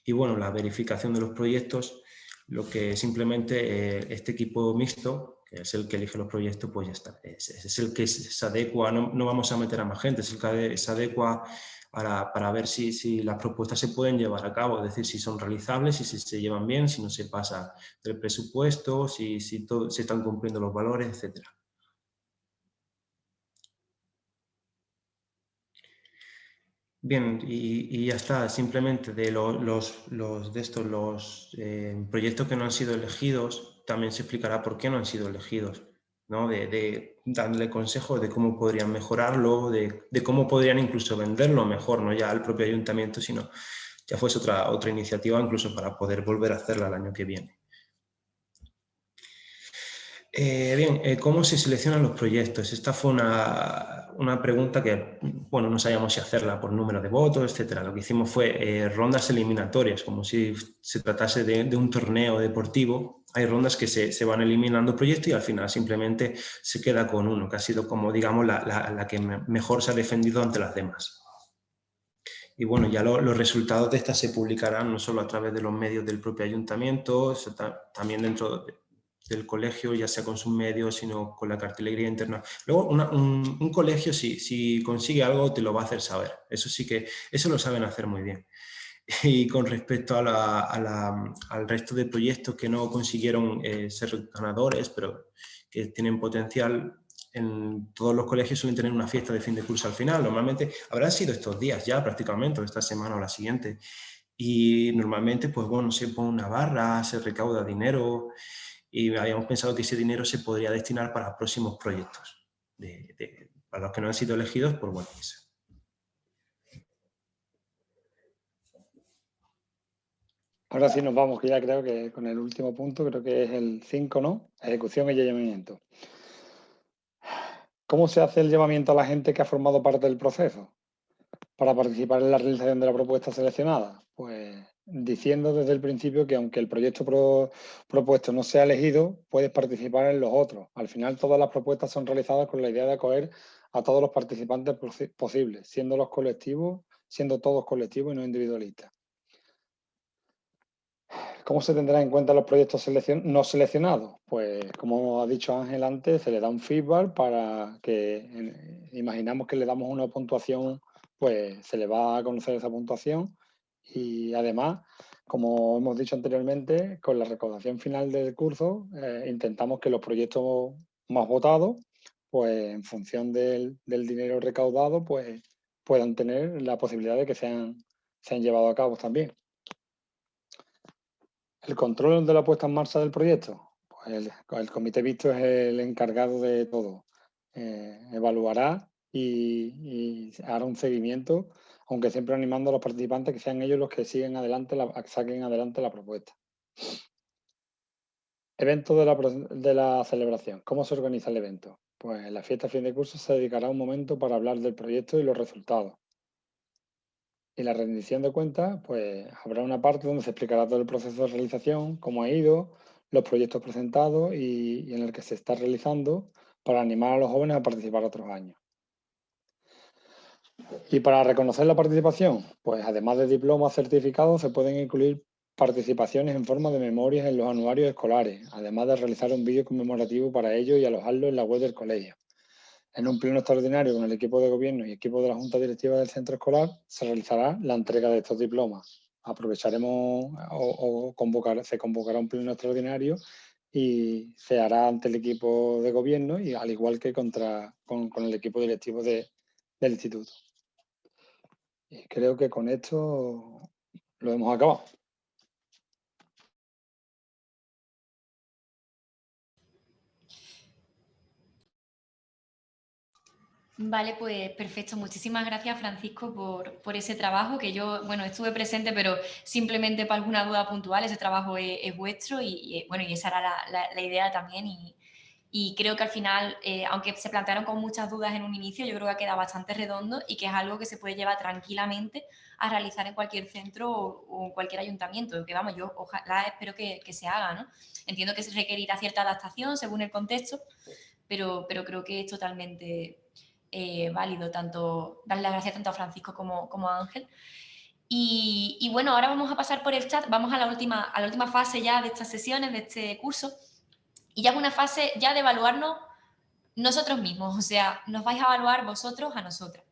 Y bueno, la verificación de los proyectos, lo que simplemente eh, este equipo mixto, que es el que elige los proyectos, pues ya está. Es, el que se adecua, no, no, vamos a meter a más gente, es el que se adecua para, ver si, si, las propuestas se pueden llevar a cabo, es decir, si son realizables, si se, llevan bien, si no se pasa del presupuesto, si, si todo, se están cumpliendo los valores, etcétera. Bien, y, ya está, simplemente de los, de estos, los eh, proyectos que no han sido elegidos, también se explicará por qué no han sido elegidos, ¿no? de, darle consejos de cómo podrían mejorarlo, de, de, cómo podrían incluso venderlo mejor, no ya al propio ayuntamiento, sino ya fuese otra, otra iniciativa incluso para poder volver a hacerla el año que viene. Eh, bien, eh, ¿cómo se seleccionan los proyectos? Esta fue una, una, pregunta que, bueno, no sabíamos si hacerla por número de votos, etcétera. Lo que hicimos fue eh, rondas eliminatorias, como si se tratase de, un torneo deportivo. Hay rondas que se, se, van eliminando proyectos y al final simplemente se queda con uno, que ha sido como, digamos, la, la, que mejor se ha defendido ante las demás. Y bueno, ya los resultados de estas se publicarán no solo a través de los medios del propio ayuntamiento, también dentro de, del colegio, ya sea con sus medios, sino con la cartelería interna. Luego, un, colegio, si, si consigue algo, te lo va a hacer saber. Eso sí que, eso lo saben hacer muy bien. Y con respecto a la, al resto de proyectos que no consiguieron eh, ser ganadores, pero que tienen potencial, en todos los colegios suelen tener una fiesta de fin de curso al final. Normalmente habrán sido estos días ya prácticamente, esta semana o la siguiente. Y normalmente, pues bueno, se pone una barra, se recauda dinero, y habíamos pensado que ese dinero se podría destinar para próximos proyectos, para los que no han sido elegidos por bueno, Ahora sí nos vamos, que ya creo que con el último punto, creo que es el 5, ¿no? Ejecución y llamamiento. ¿Cómo se hace el llamamiento a la gente que ha formado parte del proceso para participar en la realización de la propuesta seleccionada? Pues diciendo desde el principio que aunque el proyecto propuesto no sea elegido, puedes participar en los otros. Al final todas las propuestas son realizadas con la idea de acoger a todos los participantes posibles, siendo los colectivos, siendo todos colectivos y no individualistas. ¿Cómo se tendrá en cuenta los proyectos no seleccionados? Pues como ha dicho Ángel antes, se le da un feedback para que imaginamos que le damos una puntuación, pues se le va a conocer esa puntuación y además, como hemos dicho anteriormente, con la recaudación final del curso eh, intentamos que los proyectos más votados, pues en función del, dinero recaudado, pues puedan tener la posibilidad de que sean, sean llevados a cabo también. El control de la puesta en marcha del proyecto. Pues el, comité visto es el encargado de todo. Eh, evaluará y, y hará un seguimiento aunque siempre animando a los participantes que sean ellos los que siguen adelante, la, saquen adelante la propuesta. Evento de la, celebración. ¿Cómo se organiza el evento? Pues en la fiesta fin de curso se dedicará un momento para hablar del proyecto y los resultados. Y la rendición de cuentas, pues habrá una parte donde se explicará todo el proceso de realización, cómo ha ido, los proyectos presentados y, y en el que se está realizando para animar a los jóvenes a participar otros años. Y para reconocer la participación, pues además de diplomas certificados, se pueden incluir participaciones en forma de memorias en los anuarios escolares, además de realizar un vídeo conmemorativo para ello y alojarlo en la web del colegio. En un pleno extraordinario con el equipo de gobierno y equipo de la Junta Directiva del Centro Escolar, se realizará la entrega de estos diplomas. Aprovecharemos o, convocar, se convocará un pleno extraordinario y se hará ante el equipo de gobierno y al igual que contra, con, el equipo directivo del instituto. Y creo que con esto lo hemos acabado. Vale, pues perfecto. Muchísimas gracias, Francisco, por, ese trabajo que yo, bueno, estuve presente, pero simplemente para alguna duda puntual, ese trabajo es, vuestro y, bueno, y esa era la, idea también y, creo que al final, eh, aunque se plantearon con muchas dudas en un inicio, yo creo que ha quedado bastante redondo y que es algo que se puede llevar tranquilamente a realizar en cualquier centro o, en cualquier ayuntamiento, que vamos, yo ojalá espero que, se haga, ¿no? Entiendo que se requerirá cierta adaptación según el contexto, pero, pero creo que es totalmente eh, válido, tanto darle las gracias tanto a Francisco como, como a Ángel. Y, bueno, ahora vamos a pasar por el chat, vamos a la, última, a la última fase ya de estas sesiones, de este curso, y ya es una fase ya de evaluarnos nosotros mismos, o sea, nos vais a evaluar vosotros a nosotras.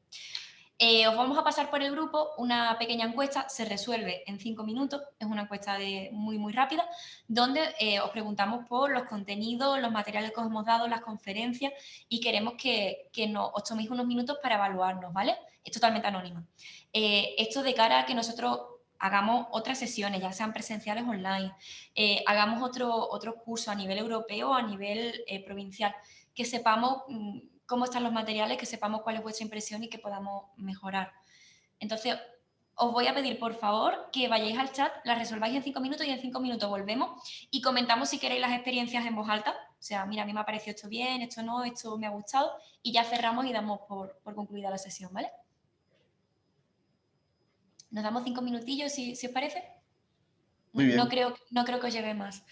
Eh, os vamos a pasar por el grupo una pequeña encuesta, se resuelve en cinco minutos, es una encuesta de muy muy rápida, donde eh, os preguntamos por los contenidos, los materiales que os hemos dado, las conferencias y queremos que, os toméis unos minutos para evaluarnos, ¿vale? Es totalmente anónima. Eh, esto de cara a que nosotros hagamos otras sesiones, ya sean presenciales o online, hagamos otro, otro curso a nivel europeo o a nivel provincial, que sepamos mm, cómo están los materiales, que sepamos cuál es vuestra impresión y que podamos mejorar. Entonces, os voy a pedir, por favor, que vayáis al chat, la resolváis en cinco minutos y en cinco minutos volvemos y comentamos si queréis las experiencias en voz alta. O sea, mira, a mí me ha parecido esto bien, esto no, esto me ha gustado y ya cerramos y damos por, concluida la sesión, ¿vale? Nos damos cinco minutillos, si, os parece. No, creo, no creo que os lleve más.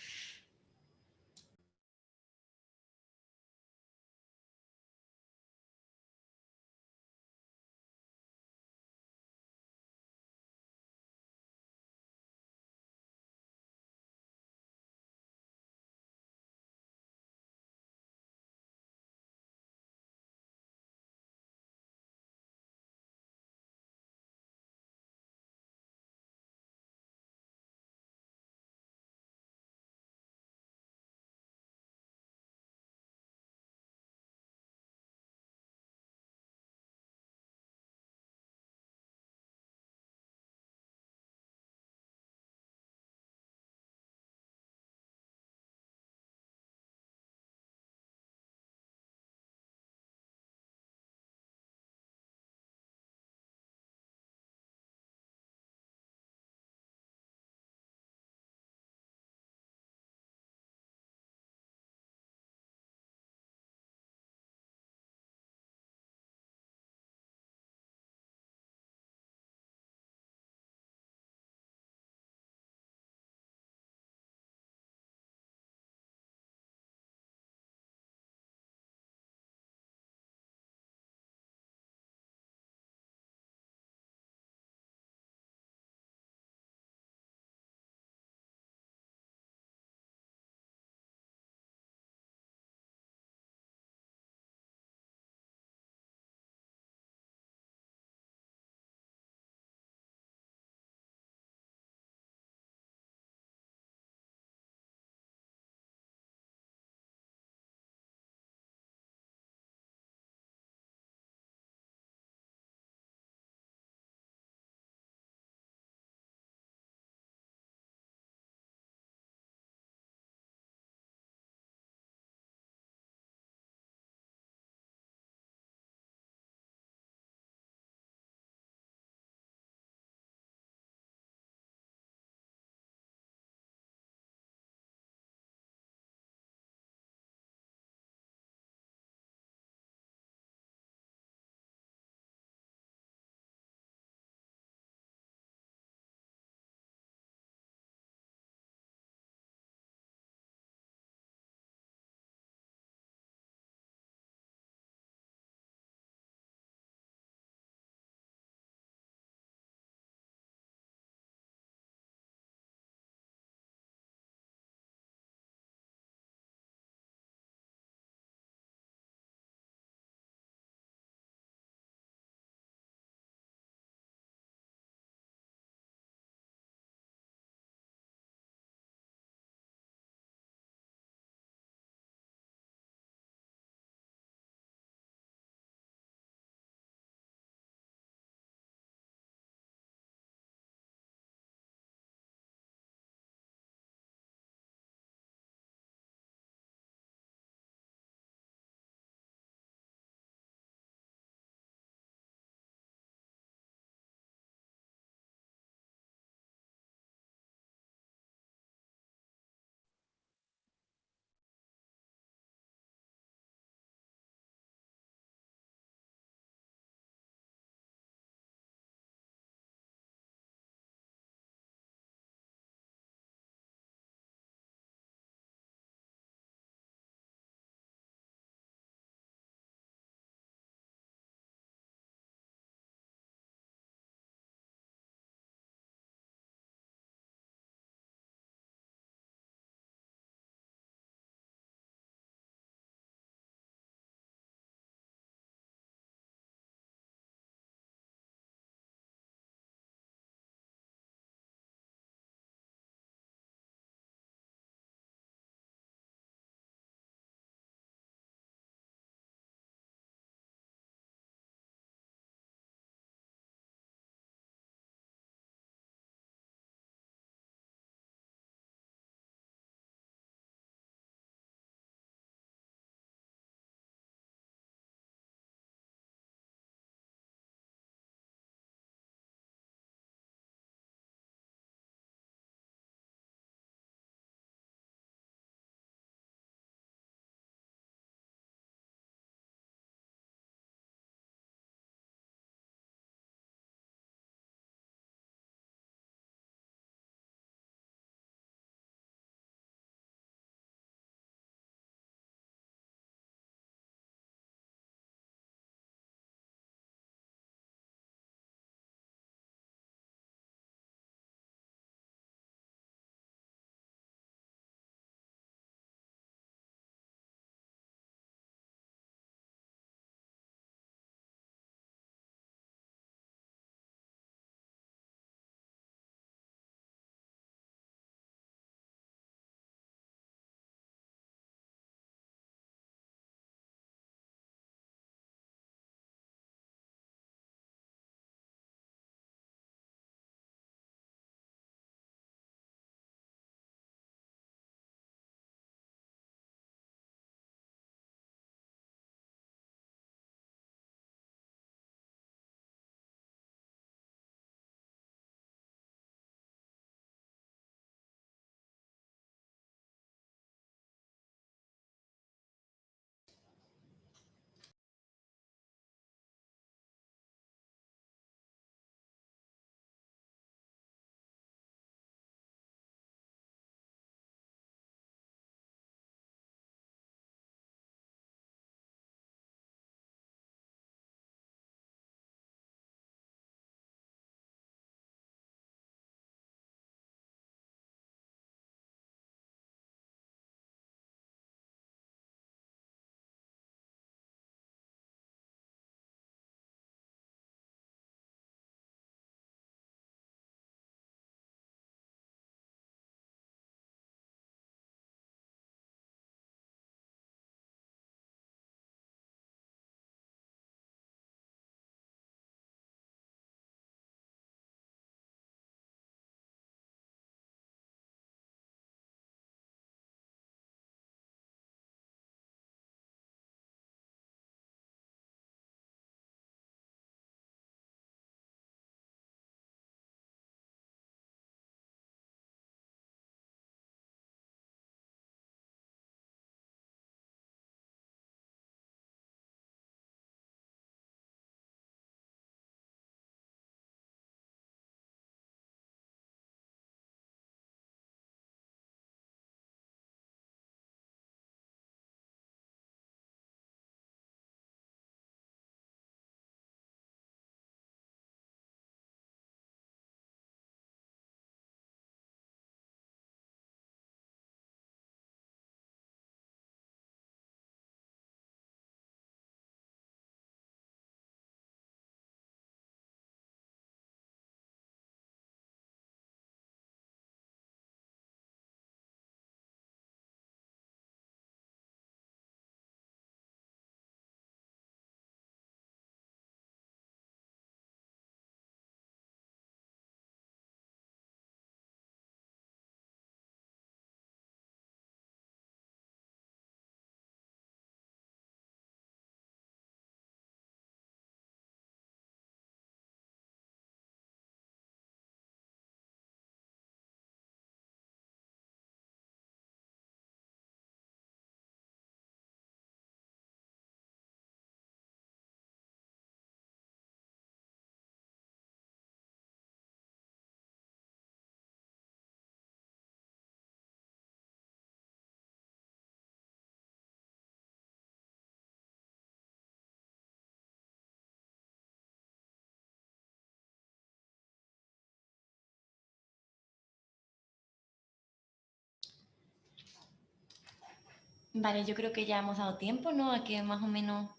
Vale, yo creo que ya hemos dado tiempo, ¿no? A que más o menos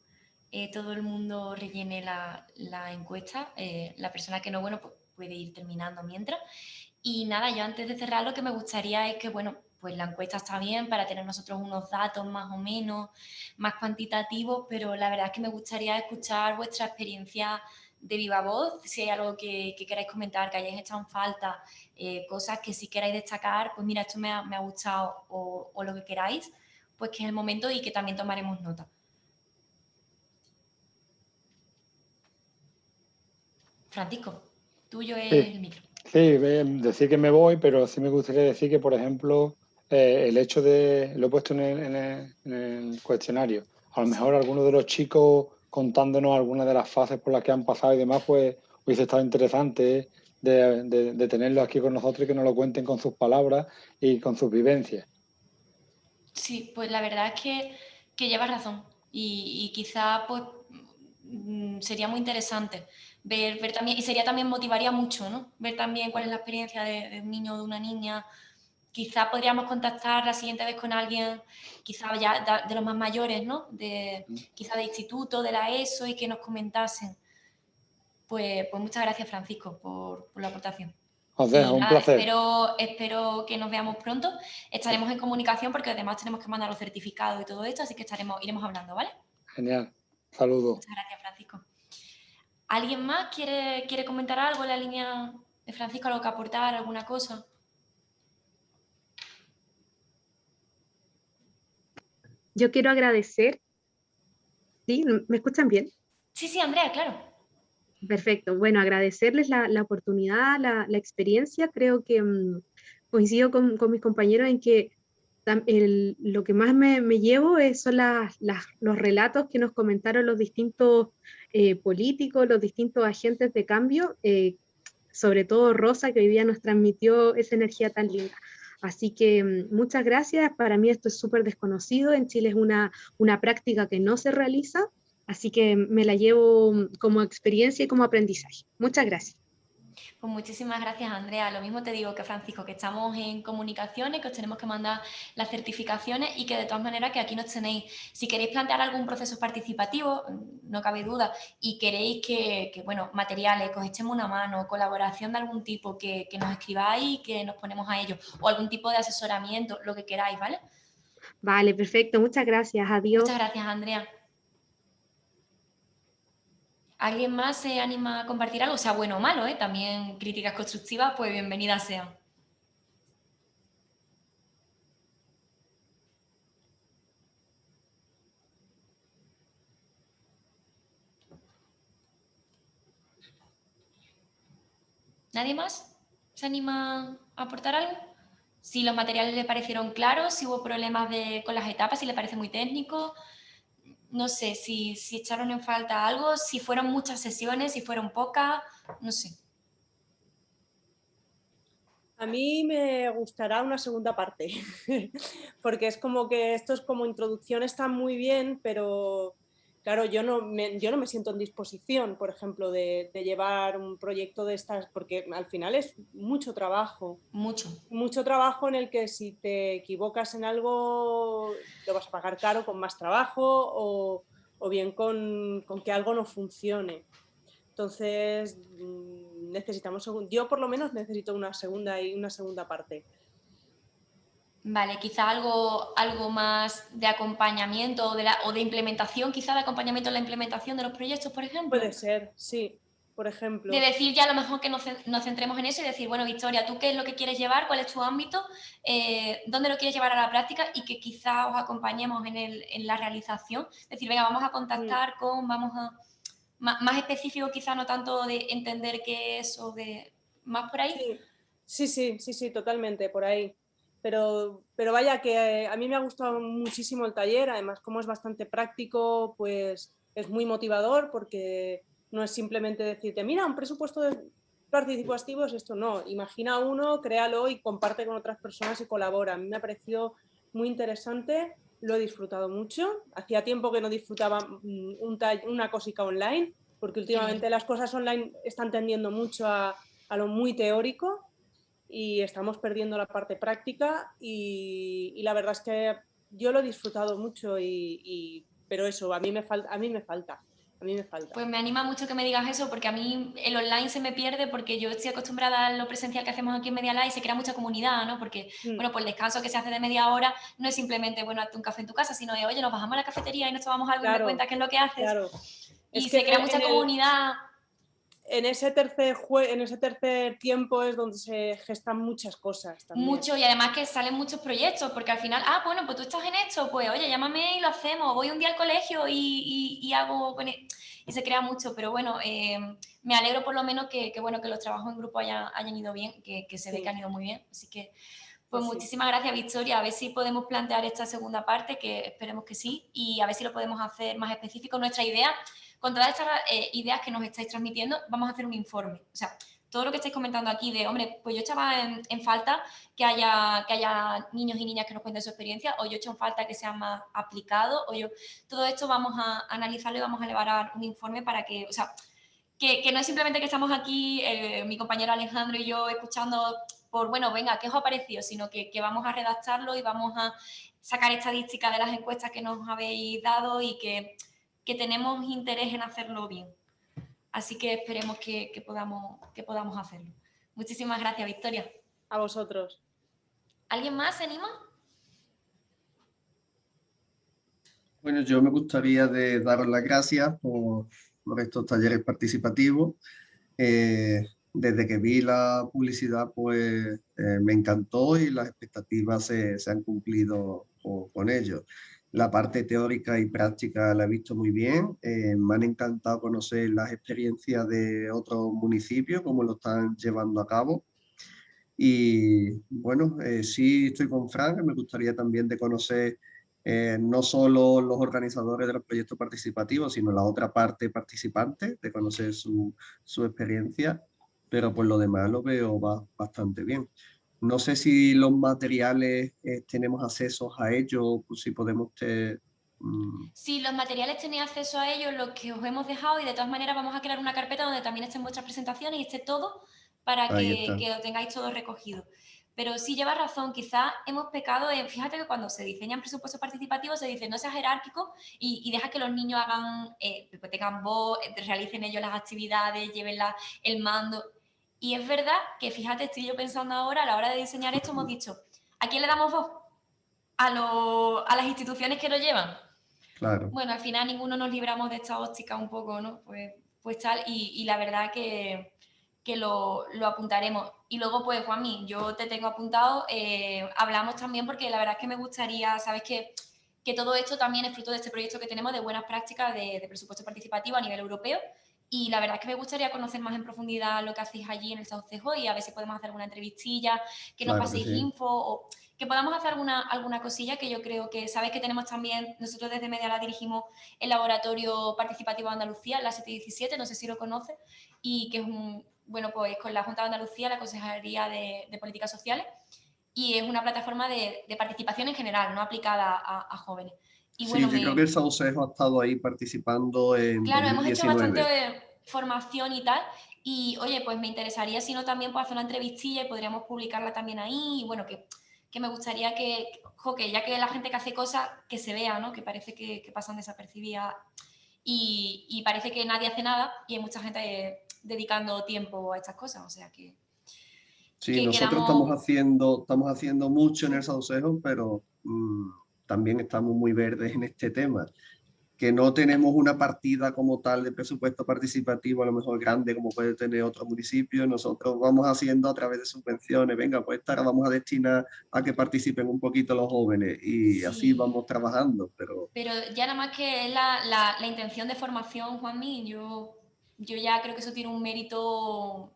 eh, todo el mundo rellene la, encuesta. Eh, la persona que no, bueno, pues puede ir terminando mientras. Y nada, yo antes de cerrar lo que me gustaría es que, bueno, pues la encuesta está bien para tener nosotros unos datos más o menos, más cuantitativos, pero la verdad es que me gustaría escuchar vuestra experiencia de viva voz, si hay algo que, queráis comentar, que hayáis echado en falta, eh, cosas que si queráis destacar, pues mira, esto me ha, gustado o, o, lo que queráis, pues que es el momento y que también tomaremos nota. Francisco, tuyo es el micro. Sí, decir que me voy, pero sí me gustaría decir que, por ejemplo, eh, el hecho de, lo he puesto en el, cuestionario, a lo mejor algunos de los chicos contándonos algunas de las fases por las que han pasado y demás, pues hubiese estado interesante de, de, tenerlo aquí con nosotros y que nos lo cuenten con sus palabras y con sus vivencias. Sí, pues la verdad es que, que llevas razón y, quizá pues mm, sería muy interesante ver, ver también, y sería también motivaría mucho, ¿no? Ver también cuál es la experiencia de, de un niño o de una niña quizá podríamos contactar la siguiente vez con alguien, quizá ya de, los más mayores, ¿no? De, quizá de instituto, de la ESO y que nos comentasen. Pues, pues muchas gracias, Francisco, por, la aportación. Un placer. Espero, espero que nos veamos pronto. Estaremos en comunicación porque además tenemos que mandar los certificados y todo esto, así que estaremos, iremos hablando, ¿vale? Genial. Saludos. Muchas gracias, Francisco. ¿Alguien más quiere, quiere comentar algo en la línea de Francisco, algo que aportar, alguna cosa? yo quiero agradecer. ¿Sí? ¿Me escuchan bien? Sí, sí, Andrea, claro. Perfecto. Bueno, agradecerles la, oportunidad, la, experiencia. Creo que mm, coincido con, mis compañeros en que lo que más me, llevo es, son los relatos que nos comentaron los distintos eh, políticos, los distintos agentes de cambio, eh, sobre todo Rosa, que hoy día nos transmitió esa energía tan linda. Así que mm, muchas gracias. Para mí esto es súper desconocido. En Chile es una, una práctica que no se realiza, así que me la llevo mm, como experiencia y como aprendizaje. Muchas gracias. Pues muchísimas gracias, Andrea. Lo mismo te digo que Francisco, que estamos en comunicaciones, que os tenemos que mandar las certificaciones y que de todas maneras que aquí nos tenéis. Si queréis plantear algún proceso participativo, no cabe duda, y queréis que, bueno, materiales, que os echemos una mano, colaboración de algún tipo, que, que nos escribáis y que nos ponemos a ello, o algún tipo de asesoramiento, lo que queráis, ¿vale? Vale, perfecto. Muchas gracias. Adiós. Muchas gracias, Andrea. ¿Alguien más se anima a compartir algo? Sea bueno o malo, ¿eh? También críticas constructivas, pues bienvenidas sean. ¿Nadie más se anima a aportar algo? Si los materiales le parecieron claros, si hubo problemas con las etapas, si le parece muy técnico, no sé, si, si echaron en falta algo, si fueron muchas sesiones, si fueron pocas, no sé. A mí me gustará una segunda parte, porque es como que estos como introducción están muy bien, pero claro, yo no, me, yo no me siento en disposición, por ejemplo, de, llevar un proyecto de estas, porque al final es mucho trabajo. Mucho. Mucho trabajo en el que si te equivocas en algo, lo vas a pagar caro con más trabajo o, bien con, con, que algo no funcione. Entonces, mm, necesitamos, yo por lo menos necesito una segunda y una segunda parte. Vale, quizá algo, algo más de acompañamiento o de, la, o de implementación, quizá de acompañamiento en la implementación de los proyectos, por ejemplo. Puede ser, sí, por ejemplo. De decir ya a lo mejor que nos, centremos en eso y decir, bueno, Victoria, ¿tú qué es lo que quieres llevar? ¿Cuál es tu ámbito? Eh, ¿Dónde lo quieres llevar a la práctica? Y que quizá os acompañemos en, el, en la realización. Es decir, venga, vamos a contactar con, vamos a... Más, más, específico quizá no tanto de entender qué es o de... ¿Más por ahí? sí, sí, sí, sí totalmente, por ahí pero, pero vaya que a mí me ha gustado muchísimo el taller, además como es bastante práctico, pues es muy motivador porque no es simplemente decirte, mira, un presupuesto de participativo es esto, no, imagina uno, créalo y comparte con otras personas y colabora. A mí me ha parecido muy interesante, lo he disfrutado mucho, hacía tiempo que no disfrutaba mm, un una cosica online, porque últimamente las cosas online están tendiendo mucho a, a lo muy teórico y estamos perdiendo la parte práctica y, la verdad es que yo lo he disfrutado mucho y, pero eso, a mí me falta, a mí me falta. A mí me falta. Pues me anima mucho que me digas eso, porque a mí el online se me pierde, porque yo estoy acostumbrada a lo presencial que hacemos aquí en Media Live y se crea mucha comunidad, ¿no? Porque, mm. bueno, pues el descanso que se hace de media hora no es simplemente, bueno, hazte un café en tu casa, sino de, oye, nos bajamos a la cafetería y nos tomamos algo y me cuentas qué es lo que haces. Claro. Y se crea mucha comunidad en ese tercer en ese tercer tiempo es donde se gestan muchas cosas también. Mucho, y además que salen muchos proyectos, porque al final, ah, bueno, pues tú estás en esto, pues oye, llámame y lo hacemos, voy un día al colegio y, y, hago, e-, y se crea mucho, pero bueno, eh, me alegro por lo menos que, bueno, que los trabajos en grupo hayan, hayan ido bien, que, que se ve que han ido muy bien, así que... Pues, pues muchísimas gracias, Victoria. A ver si podemos plantear esta segunda parte, que esperemos que sí, y a ver si lo podemos hacer más específico. Nuestra idea con todas estas eh, ideas que nos estáis transmitiendo, vamos a hacer un informe. O sea, todo lo que estáis comentando aquí de, hombre, pues yo echaba en, falta que haya, que haya niños y niñas que nos cuenten su experiencia, o yo echo en falta que sea más aplicado, o yo, todo esto vamos a analizarlo y vamos a elevar un informe para que, o sea, que, no es simplemente que estamos aquí, eh, mi compañero Alejandro y yo, escuchando por, bueno, venga, ¿qué os ha parecido? Sino que, que vamos a redactarlo y vamos a sacar estadísticas de las encuestas que nos habéis dado y que que tenemos interés en hacerlo bien. Así que esperemos que, podamos, que podamos hacerlo. Muchísimas gracias, Victoria. A vosotros. ¿Alguien más se anima? Bueno, yo me gustaría de daros las gracias por, estos talleres participativos. Eh, desde que vi la publicidad, pues eh, me encantó y las expectativas se, han cumplido con, con ellos. La parte teórica y práctica la he visto muy bien. Eh, me han encantado conocer las experiencias de otros municipios, cómo lo están llevando a cabo. Y bueno, eh, sí estoy con Frank, me gustaría también de conocer eh, no solo los organizadores de los proyectos participativos, sino la otra parte participante, de conocer su, su experiencia, pero por lo demás lo veo bastante bien. No sé si los materiales eh, tenemos acceso a ellos, pues si podemos... Te, mm. Sí, los materiales tenéis acceso a ellos, los que os hemos dejado y de todas maneras vamos a crear una carpeta donde también estén vuestras presentaciones y esté todo para que, lo tengáis todo recogido. Pero sí lleva razón, quizás hemos pecado en, fíjate que cuando se diseñan presupuestos participativos se dice no sea jerárquico y, deja que los niños hagan, eh, pues tengan voz, realicen ellos las actividades, lleven el mando. Y es verdad que, fíjate, estoy yo pensando ahora, a la hora de diseñar esto, hemos dicho, ¿a quién le damos voz? A, a las instituciones que lo llevan. Claro. Bueno, al final ninguno nos libramos de esta óptica un poco, ¿no? Pues, pues tal, y, la verdad que, que lo, lo, apuntaremos. Y luego, pues, Juanmi, yo te tengo apuntado, eh, hablamos también porque la verdad es que me gustaría, sabes que, que todo esto también es fruto de este proyecto que tenemos de buenas prácticas de, de presupuesto participativo a nivel europeo, y la verdad es que me gustaría conocer más en profundidad lo que hacéis allí en el Saucejo y a ver si podemos hacer alguna entrevistilla, que nos paséis info o que podamos hacer alguna, alguna cosilla que yo creo que, sabéis que tenemos también, nosotros desde Mediala dirigimos el Laboratorio Participativo de Andalucía, la 717, no sé si lo conoce, y que es un, bueno, pues con la Junta de Andalucía, la Consejería de, Políticas Sociales, y es una plataforma de, participación en general, no aplicada a jóvenes sí, yo creo que el Saucejo ha estado ahí participando en Claro, hemos hecho bastante formación y tal, y oye, pues me interesaría si no también puedo hacer una entrevistilla y podríamos publicarla también ahí, y bueno, que, que me gustaría que, que, ya que la gente que hace cosas, que se vea, ¿no? Que parece que, que pasan desapercibidas y, y, parece que nadie hace nada y hay mucha gente dedicando tiempo a estas cosas, o sea que... Sí, nosotros estamos, haciendo, estamos haciendo mucho en el Saucejo, pero... Mm, también estamos muy verdes en este tema, que no tenemos una partida como tal de presupuesto participativo, a lo mejor grande como puede tener otro municipio, nosotros vamos haciendo a través de subvenciones, venga, pues esta vamos a destinar a que participen un poquito los jóvenes y así vamos trabajando. Pero... pero ya nada más que la, la, la intención de formación, Juanmi, yo, yo ya creo que eso tiene un mérito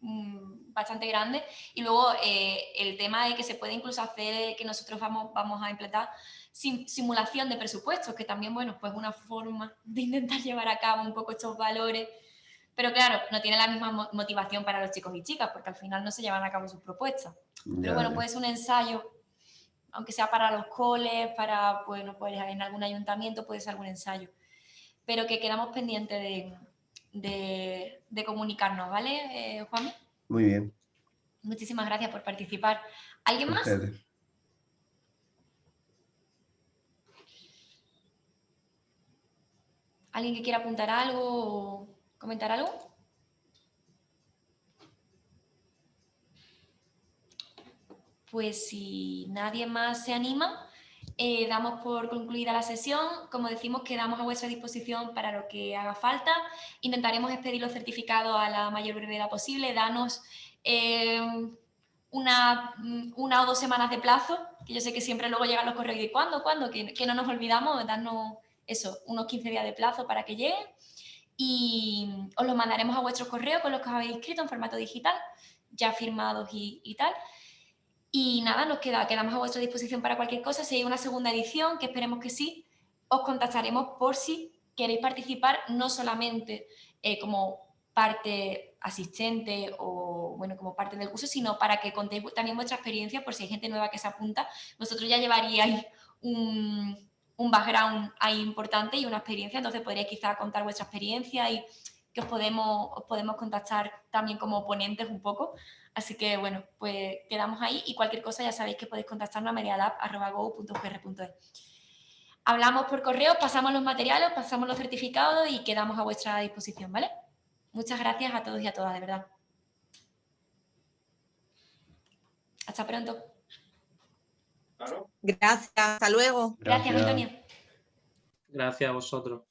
bastante grande. Y luego eh, el tema de que se puede incluso hacer, que nosotros vamos, vamos a implementar simulación de presupuestos, que también, bueno, pues una forma de intentar llevar a cabo un poco estos valores. Pero claro, no tiene la misma motivación para los chicos y chicas, porque al final no se llevan a cabo sus propuestas. Pero bueno, puede ser un ensayo, aunque sea para los coles, para, bueno, pues en algún ayuntamiento puede ser algún ensayo. Pero que quedamos pendientes de, de, comunicarnos, ¿vale, eh, Juan? Muy bien. Muchísimas gracias por participar. ¿Alguien más? ¿Alguien que quiera apuntar algo o comentar algo? Pues si nadie más se anima, eh, damos por concluida la sesión. Como decimos, quedamos a vuestra disposición para lo que haga falta. Intentaremos expedir los certificados a la mayor brevedad posible. Danos eh, una, una, o dos semanas de plazo, que yo sé que siempre luego llegan los correos de ¿cuándo? ¿Cuándo? Que, que no nos olvidamos, darnos eso, unos 15 días de plazo para que lleguen. Y os los mandaremos a vuestros correos con los que os habéis inscrito en formato digital, ya firmados y, y tal. Y nada, nos queda, quedamos a vuestra disposición para cualquier cosa. Si hay una segunda edición, que esperemos que sí, os contactaremos por si queréis participar, no solamente eh, como parte asistente o bueno, como parte del curso, sino para que contéis también vuestra experiencia por si hay gente nueva que se apunta. Vosotros ya llevaríais un, un background ahí importante y una experiencia, entonces podríais quizá contar vuestra experiencia y que os podemos, os podemos contactar también como ponentes un poco. Así que bueno, pues quedamos ahí y cualquier cosa ya sabéis que podéis contactarnos a medialab.go.gr.es. Hablamos por correo, pasamos los materiales, pasamos los certificados y quedamos a vuestra disposición, ¿vale? Muchas gracias a todos y a todas, de verdad. Hasta pronto. Gracias, hasta luego. Gracias, Antonio. Gracias a vosotros.